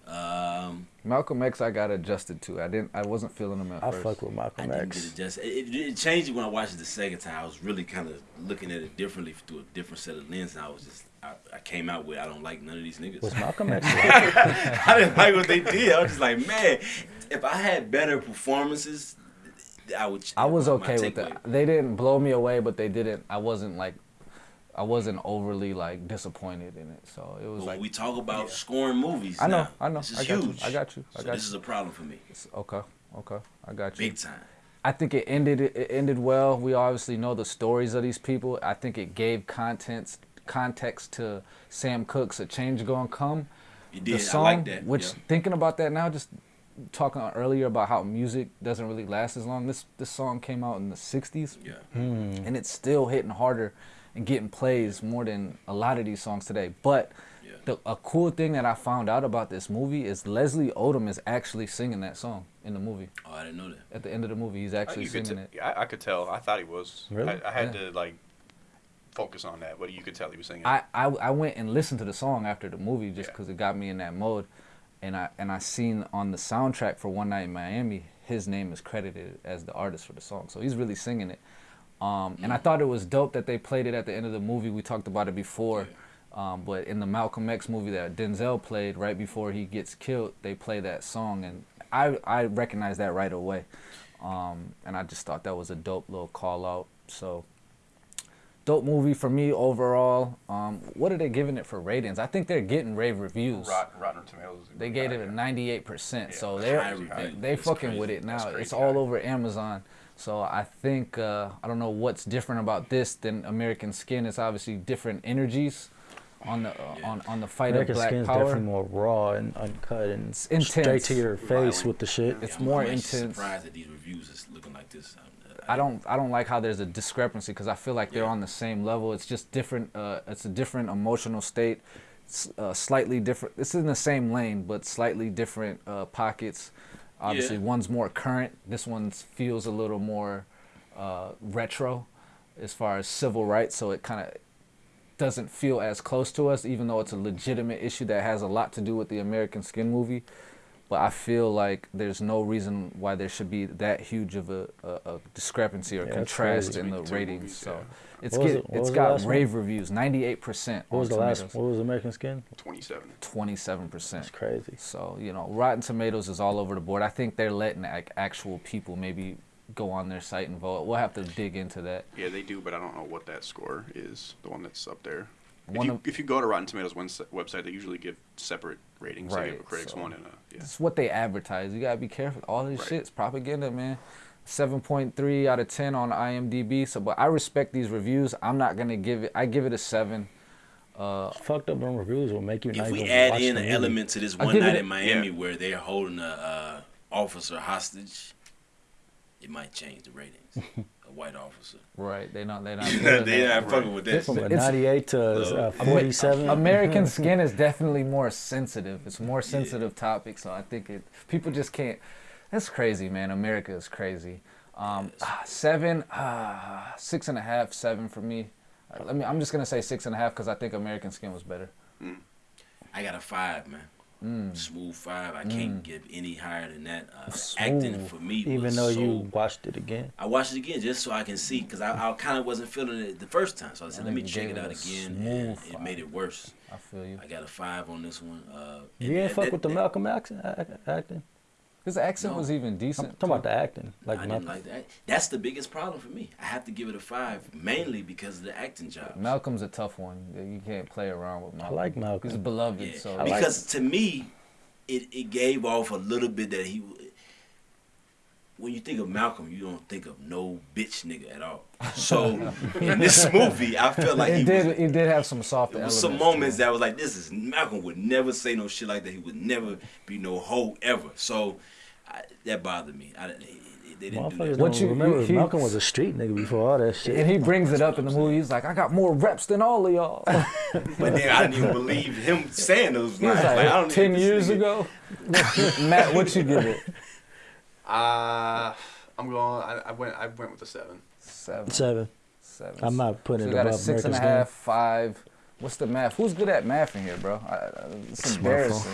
Um, Malcolm X, I got adjusted to. I didn't. I wasn't feeling him at I first. fuck with I Malcolm didn't get it just. It, it, it changed it when I watched it the second time. I was really kind of looking at it differently through a different set of lenses. I was just, I, I came out with, I don't like none of these niggas. Was Malcolm X? I didn't like what they did. I was just like, man, if I had better performances, I would. I was okay with that. They didn't blow me away, but they didn't. I wasn't like, I wasn't overly like disappointed in it. So it was But like, when we talk about scoring movies, I know, now, I know. this is I got you, huge. I got you, I so got this you. is a problem for me, it's- okay, okay, I got you. big time. I think it ended it ended well. We obviously know the stories of these people. I think it gave contents context to Sam Cooke's "A Change Gonna Come." You the did. song, I like that. which yeah. thinking about that now, just talking earlier about how music doesn't really last as long. This this song came out in the '60s, Yeah. Hmm. and it's still hitting harder and getting plays more than a lot of these songs today. But Yeah. the a cool thing that I found out about this movie is Leslie Odom is actually singing that song in the movie. Oh, I didn't know that. At the end of the movie, he's uh, actually you singing t- it. I, I could tell. I thought he was. Really? I, I had Yeah. to like focus on that, but you could tell he was singing. I, I I went and listened to the song after the movie just Yeah. because it got me in that mode, and I and I seen on the soundtrack for One Night in Miami, his name is credited as the artist for the song, so he's really singing it. Um, and I thought it was dope that they played it at the end of the movie. We talked about it before, um, but in the Malcolm X movie that Denzel played right before he gets killed, they play that song, and I I recognized that right away, um, and I just thought that was a dope little call out. So dope movie for me overall. Um, what are they giving it for ratings? I think they're getting rave reviews. Rot, Rotten Tomatoes. They gave it a 98%. so they're they fucking crazy. with it now. It's all over Amazon. So I think uh, I don't know what's different about this than American Skin. It's obviously different energies on the uh, on on the fight American of black Skin's power. definitely more raw and uncut and straight intense. straight to your face Violent. with the shit. It's I'm- more I'm intense. Surprised that these reviews is looking like this. I'm- I don't I don't like how there's a discrepancy because I feel like they're on the same level. It's just different. Uh, it's a different emotional state. It's, uh, slightly different. It's in the same lane, but slightly different uh, pockets. Obviously, Yeah. one's more current. This one feels a little more uh, retro, as far as civil rights. So it kind of doesn't feel as close to us, even though it's a legitimate issue that has a lot to do with the American Skin movie. But I feel like there's no reason why there should be that huge of a, a, a discrepancy or Yeah, contrast in the ratings. movies, so yeah. it's get, it- what it's was the got last one? rave reviews, 98% What was on the last? Tomatoes, What was American Skin? 27. 27%. That's crazy. So, you know, Rotten Tomatoes is all over the board. I think they're letting like actual people maybe go on their site and vote. We'll have to dig into that. Yeah, they do, but I don't know what that score is. The one that's up there. If you, of- if you go to Rotten Tomatoes webs- website, they usually give separate ratings. They give a Right, critics so- one and a yeah. It's what they advertise. You gotta be careful. All this Right. shit's propaganda, man. Seven point three out of ten on IMDb. So, but I respect these reviews. I'm not gonna give it. I give it a seven. Uh, Fucked up them reviews will make you not If we add in an movie. element to this one give it night a- in Miami Yeah. where they're holding a uh, officer hostage, it might change the ratings. a white officer. right? They not. They not. they doing that. not fucking with that. From It's- 98 to uh, 47. American Skin is definitely more sensitive. It's a more sensitive topic, so I think it. People just can't. That's crazy, man. America is crazy. Um, ah, seven, ah, six and a half, seven for me. Uh, Let me. I'm just gonna say six and a half because I think American Skin was better. I got a five, man. Mm. Smooth five. I can't give any higher than that. Uh, acting for me, even though so, you watched it again. I watched it again just so I can see because I, I kind of wasn't feeling it the first time. So I said, let me check it out again, and it made it worse. I feel you. I got a five on this one. Uh, You didn't that- fuck that- with the Malcolm acting. His accent No. was even decent. I'm decent. talking about the acting. Like I didn't like that. That's the biggest problem for me. I have to give it a five, mainly because of the acting job. Malcolm's a tough one. You can't play around with Malcolm. I like Malcolm. He's beloved, Yeah. so I like because to me, it, it gave off a little bit that he. When you think of Malcolm, you don't think of no bitch nigga at all. So in this movie, I felt like it he did. was. it did have some soft There elements. was some moments it. that was like, this is Malcolm would never say no shit like that. He would never be no hoe ever. So I, that bothered me. I, they, they didn't do Motherfuckers that. What don't you- remember he- Malcolm was a street nigga before all that shit. And he brings it up in the movie. He's like, I got more reps than all of y'all. But then I didn't even believe him saying those lines. like, Like, I don't ten think this years ago. Matt, what you give it? Uh, I'm going. I, I went. I went with the seven. Seven. Seven. Seven. I'm not putting we it got a above six and American a Skin. half, five. What's the math? Who's good at math in here, bro? I, I, it's Smartphone. embarrassing.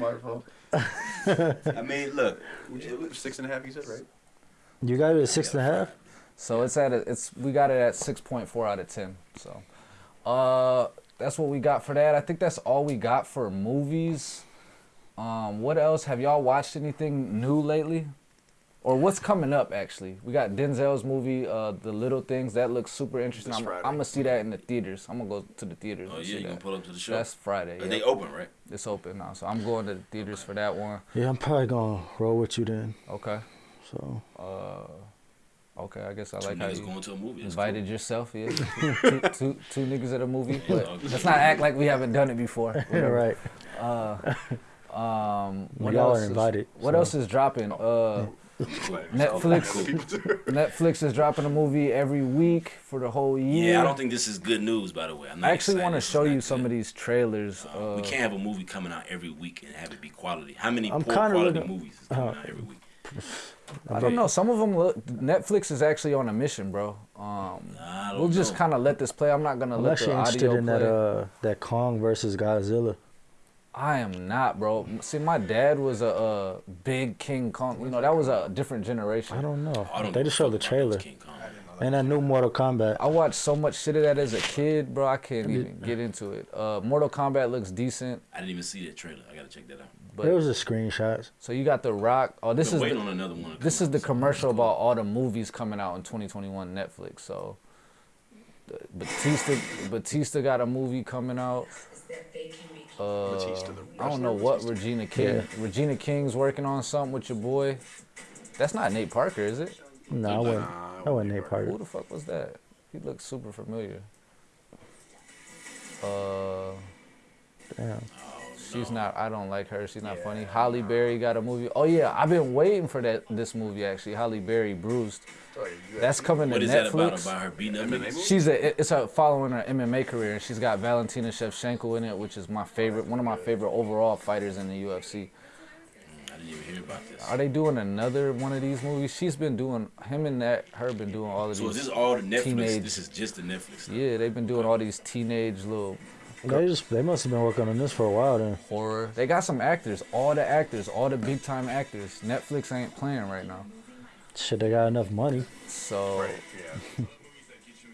Smartphone. I mean, look, Six and a half. You said right. You got it at six and a half? So it's at a, it's we got it at six point four out of ten. So, uh, that's what we got for that. I think that's all we got for movies. Um, what else? Have y'all watched anything new lately? Or what's coming up actually? We got Denzel's movie, uh, The Little Things. That looks super interesting. I'm, I'm gonna see that in the theaters. I'm gonna go to the theaters. Oh and yeah, see you gonna that. pull up to the show? That's Friday. Are yeah. they open, right? It's open now, so I'm going to the theaters for that one. Yeah, I'm probably gonna roll with you then. Okay. So Uh, okay. I guess I Two like how you going to a movie. That's invited cool. yourself. Yeah. two, two, two, two niggas at a movie. Yeah, But let's not act like we haven't done it before. yeah, right. Uh, um, what Y'all else are is- invited. what so. else is dropping? Uh, But- Netflix. Other people too. Netflix is dropping a movie every week for the whole year. Yeah, I don't think this is good news. By the way, I'm not I actually want to excited. This is show not you some of these trailers. Uh, Uh, we can't have a movie coming out every week and have it be quality. How many I'm poor kinda quality looking- movies is coming uh, out every week? I don't know. Some of them look. Netflix is actually on a mission, bro. Um, I don't we'll just kind of let this play. I'm not gonna I'm let actually the interested audio in that uh that Kong versus Godzilla. I am not, bro. See, my dad was a, uh big King Kong. You know, that was a different generation. I don't know. I don't they just showed the fuck about those trailer King Kong. and that new Mortal Kombat. I watched so much shit of that as a kid, bro. I can't even get into it. Uh, Mortal Kombat looks decent, I didn't even see that trailer. I gotta check that out. but There was just screenshots. so you got the Rock. Oh, this is waiting the, on another one. this is the commercial about all the movies coming out in 2021 Netflix. So Batista Batista got a movie coming out. Uh, Batista, I don't know what Batista. Regina King. Regina King's working on something with your boy. That's not Nate Parker, is it? No, I wouldn't. Nah, I wouldn't Nate Nate Parker. Who the fuck was that? He looks super familiar. Uh, Damn. She's not. I don't like her. She's not funny. Halle Berry got a movie. Oh yeah, I've been waiting for that. This movie actually, Halle Berry Bruised. Oh, yeah, you That's coming What to is that about? Netflix. About her beating up MMA movie? She's a. It's a following her MMA career, and she's got Valentina Shevchenko in it, which is my favorite. One of my favorite overall fighters in the UFC. Mm, I didn't even hear about this. Are they doing another one of these movies? She's been doing him and that her been doing all of So is this all the Netflix? teenage- This is just the Netflix. Stuff. Yeah, they've been doing all these teenage little They just they must have been working on this for a while then. horror. They got some actors, all the actors, all the big time actors. Netflix ain't playing right now. Shit, they got enough money. So Right, yeah.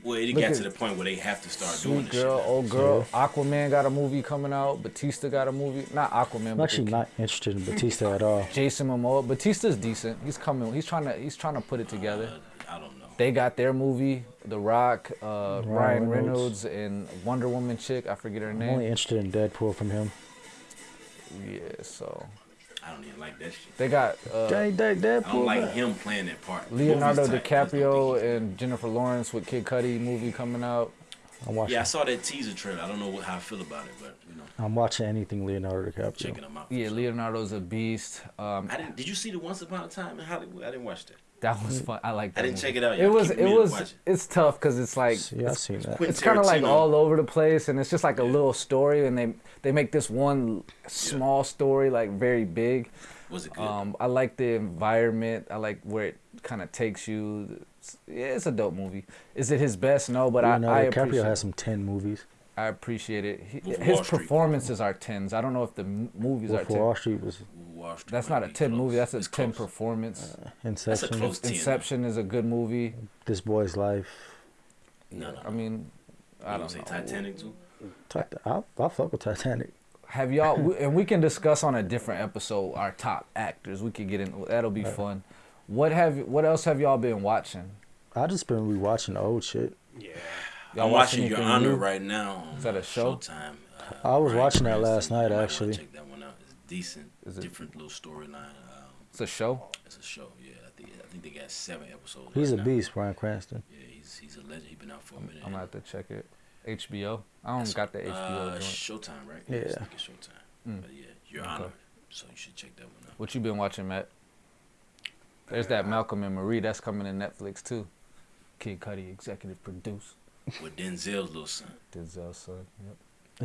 Well, it Look got at- to the point where they have to start doing Sweet this Girl, shit. Old Girl, Aquaman got a movie coming out. Batista got a movie. Not Aquaman, I'm but actually not interested in Batista at all. Jason Momoa. Batista's decent. He's coming. He's trying to. He's trying to put it together. Uh, I don't know. They got their movie, The Rock, uh, Ryan, Ryan Reynolds. Reynolds. and Wonder Woman chick. I forget her I'm name. only interested in Deadpool from him. Yeah, so I don't even like that shit. they got uh, Dang, dang, Deadpool. I don't like him playing that part. Leonardo Movies tight, I just don't DiCaprio and Jennifer Lawrence with Kid Cudi movie coming out. I'm watching. Yeah, I saw that teaser trailer. I don't know what, how I feel about it, but you know, I'm watching anything Leonardo DiCaprio. checking them out. Yeah, Leonardo's a beast. Um, I didn't. Did you see the Once Upon a Time in Hollywood? I didn't watch that. That was fun. I like. That I didn't movie. check it out. It yet. I was. It was. it. It's tough because it's like Yeah, I've seen that. It's kind of like all over the place, and it's just like a little story, and they they make this one small story like very big. Was it good? Um, I like the environment. I like where it kind of takes you. It's, yeah, it's a dope movie. Is it his best? No, but I, I Leonardo appreciate. DiCaprio has some ten movies. I appreciate it. He, his Wall Street. performances are tens. I don't know if the movies Wolf are of ten. Wall Street was Wall Street That's not a ten close. movie. That's a It's ten close. performance. Uh, Inception. close- 10. Inception is a good movie. This boy's life. No, no. I mean, I I don't don't know. say Titanic too. I'll, I'll fuck with Titanic. Have y'all? we- and we can discuss on a different episode our top actors. We could get in. That'll be fun. What have? What else have y'all been watching? I just been rewatching the old shit. Yeah. Y'all I'm watching Your Honor new? right now. On, Is that a uh, show? Showtime. I was watching that last night, You actually. Check that one out. It's decent. Is it- different little storyline. Um, It's a show. it's a show. Yeah, I think I think they got seven episodes. He's a now. beast, Bryan Cranston. Yeah, he's he's a legend. He's been out for a minute. I'm gonna have to check it. HBO. I don't got the HBO Uh, joint. Showtime, right? Yeah. It's like Showtime. Mm. But yeah, Your Okay. Honor. So you should check that one out. What you been watching, Matt? There's that Malcolm and Marie that's coming to Netflix too. Kid Cudi executive produce. With Denzel's little son. Denzel's son. Yep.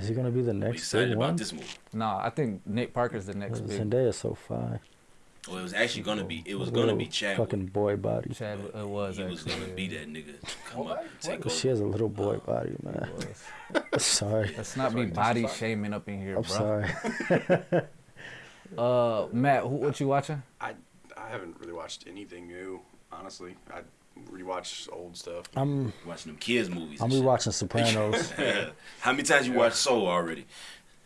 Is he gonna be the We next excited big about one? this movie. Nah, I think Nick Parker's the next big. Zendaya's so fine. Well, it was actually gonna be. It was Little gonna be Chadwick. Fucking boy body. Chad, it was he was gonna be that nigga to come up and take over. She has a little boy body, man. sorry. Let's not be body shaming up in here, I'm bro. sorry. Uh, Matt, who, what you watching? I I haven't really watched anything new, honestly. I rewatch old stuff. I'm Watching them kids movies. I'm and shit. rewatching Sopranos. How many times you watched Soul already?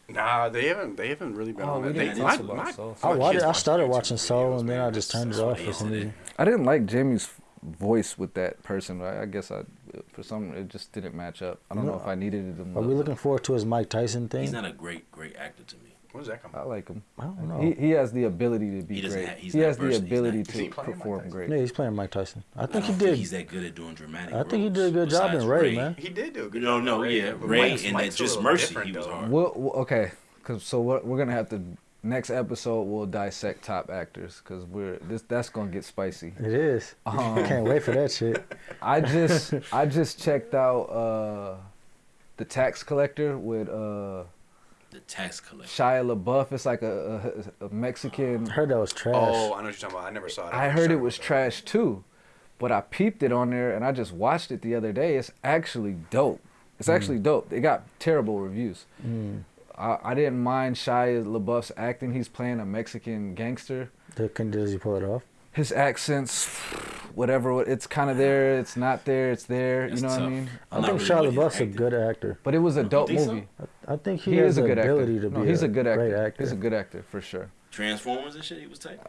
Nah, they haven't. They haven't really been Oh, on we that. didn't They, talk my, my, Soul. I watched. I started watching Soul, videos, and then man. I just That's- turned it off for some reason. I didn't like Jamie's voice with that person. I, I guess I, for some, it just didn't match up. I don't know if I needed it. Are we looking forward to his Mike Tyson thing? He's not a great, great actor to me. When does that come? I like him. I don't know. He he has the ability to be He great. have- he's he not has the versed- he's ability not- Is he to perform great. yeah, he's playing Mike Tyson. I I think he don't did. he's that good at doing dramatic. I think he did a good job in besides Ray, man. He did do a good No, job. no, with Ray, yeah, but Ray Mike's- and Mike's Just Mercy, he was hard. We'll, we'll- okay, cause so we're, we're gonna have to next episode we'll dissect top actors because we're this that's gonna get spicy. It is. Um, Can't wait for that shit. I just I just checked out uh the tax collector with uh The tax collector. Shia LaBeouf. It's like a, a, a Mexican. I heard that was trash. Oh, I know what you're talking about. I never saw it. I never heard it was trash too, but I peeped it on there and I just watched it the other day. It's actually dope. It's actually dope. It got terrible reviews. Mm. I, I didn't mind Shia LaBeouf's acting. He's playing a Mexican gangster. The- Can does he pull it off? His accents, whatever, it's kind of there. It's not there. It's there. That's you know what I mean? I think not Shia really LaBeouf's a good actor. But it was a dope think so? movie. I think he, He, has is a good ability actor. to No, he's a, good actor. actor. He's a good actor for sure. Transformers and shit. He was tight.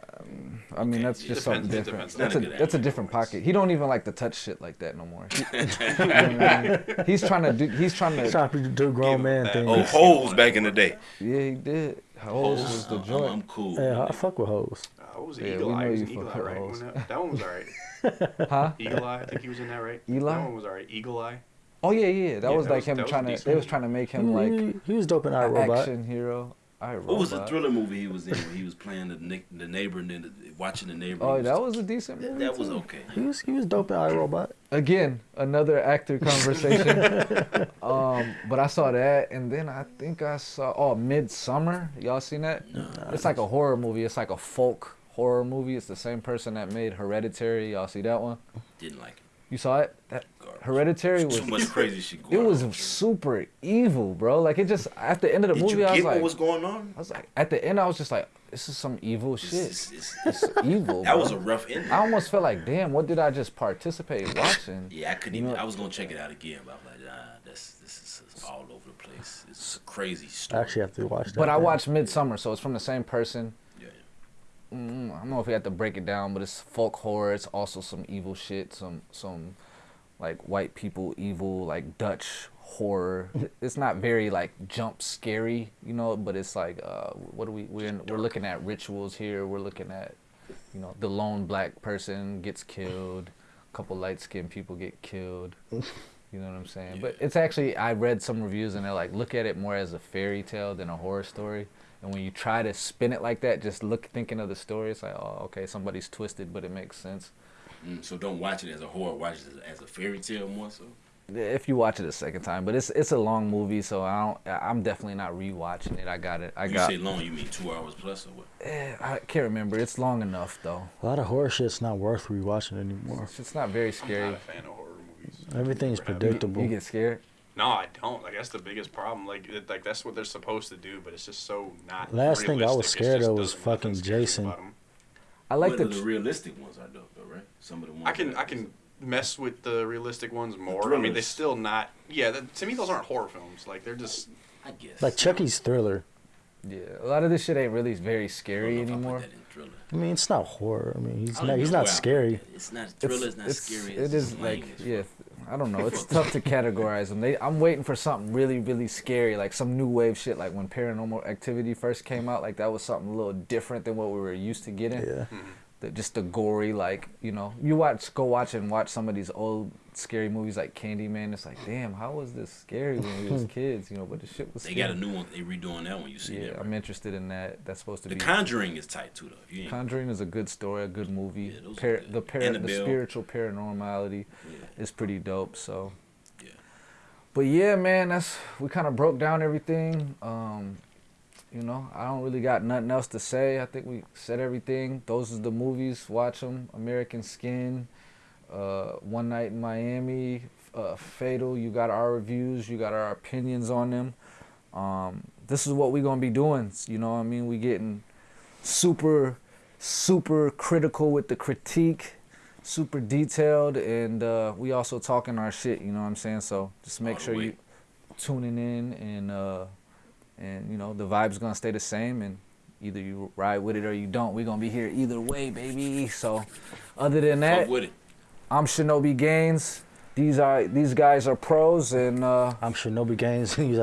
I mean, Okay, that's it just depends- something different. That's a a good that's a different pocket. He don't even like to touch shit like that no more. He- you know what I mean? He's trying to do. He's trying He's to. trying to do grown man that. things. Oh, holes back in the day. Yeah, he did. Holes was the I'm, I'm, joint. I'm cool. Yeah, I fuck with hoes. What was it? Yeah, Eagle know Eye. Was you Eagle Eye, right? hoes. That, that one was alright. Huh? Eagle Eye. I think he was in that, right? Eli? That one was alright. Eagle Eye. Oh yeah, yeah. That Yeah, was that like was- him that was a trying to. They was trying to make He, him like he, he was dope in an iRobot. action hero. I What was the thriller movie he was in? Where he was playing the ne- the neighbor and then the, watching the neighbor. Oh, He that was a decent that, movie. that was okay. He was he was dope in Robot. Again, another actor conversation. um, but I saw that, and then I think I saw oh Midsommar. Y'all seen that? No. It's like a horror movie. It's like a folk horror movie. It's the same person that made Hereditary. Y'all see that one? Didn't like it. You saw it? That Garbage. Hereditary was. Too much crazy shit It was on. super evil, bro. Like it just at the end of the Did movie, you I was get like, what was going on? I was like, at the end, I was just like, this is some evil It's- shit. it's- it's- It's evil. that bro. was a rough ending. I almost felt like, damn, what did I just participate in watching? Yeah, I couldn't You even. know- I was gonna check it out again, but I'm like, nah, that's this is it's all over the place. It's a crazy story. I actually have to watch that. But I watched Midsommar, so it's from the same person. Yeah, Mm, I don't know if we have to break it down, but it's folk horror. It's also some evil shit, some some like white people evil, like Dutch horror. it's not very like jump scary, you know, but it's like uh, what are we we're in, we're looking at rituals here. We're looking at you know the lone black person gets killed, a couple light skinned people get killed. You know what I'm saying? But it's actually I read some reviews and they're like look at it more as a fairy tale than a horror story. And when you try to spin it like that, just look thinking of the story, it's like, oh, okay, somebody's twisted, but it makes sense. Mm, so don't watch it as a horror. Watch it as a fairy tale more so. If you watch it a second time, but it's it's a long movie, so I don't. I'm definitely not rewatching it. I got it. I you got. say long, you mean two hours plus or what? Eh, I can't remember. It's long enough though. A lot of horror shit's not worth rewatching anymore. It's, it's not very I'm scary. not a fan of horror movies. Everything's Never have been. You, predictable. you get scared. No, I don't. Like that's the biggest problem. Like, it, like that's what they're supposed to do, but it's just so not. Last thing I was scared of was fucking Jason. I like the. the, realistic ones are dope though, right? Some of the ones. I can I can mess with the realistic ones more. I mean, they thrillers. still not. Yeah, that, to me those aren't horror films. Like they're just. I guess. Like Chucky's Thriller. yeah, a lot of this shit ain't really very I don't scary know if I put anymore. that in. I mean, it's not horror. I mean, he's I don't He's not where I put scary. It's not thriller. It's, not scary. It It's like lame yeah. Fuck. I don't know. It's tough to categorize them. They, I'm waiting for something really, really scary, like some new wave shit. Like when Paranormal Activity first came out, like that was something a little different than what we were used to getting. Yeah. Mm-hmm. The, just the gory, like you know, you watch, go watch and watch some of these old scary movies like Candyman. It's like, damn, how was this scary when we was kids? You know, but the shit was. They scary. got a new one. They redoing that one. You see Yeah, that? I'm interested in that. That's supposed to The be. The Conjuring is tight too though. You Conjuring is a good story, a good movie. Yeah, those are Par- good. the par- the Annabelle. spiritual paranormality yeah, is pretty dope. So. yeah. But yeah, man, that's we kind of broke down everything. Um, you know, I don't really got nothing else to say. I think we said everything. Those are the movies. Watch them. American Skin, uh, One Night in Miami, uh, Fatal. You got our reviews. You got our opinions on them. Um, this is what we're gonna be doing. You know, what I mean, we getting super, super critical with the critique super detailed and uh, we also talking our shit you know what i'm saying so just make All sure you tuning in and uh, and you know the vibe's gonna stay the same, and either you ride with it or you don't. We're gonna be here either way, baby. So, other than that, Fuck with it. I'm Shinobi Gaines. These are these guys are pros, and uh, I'm Shinobi Gaines. He's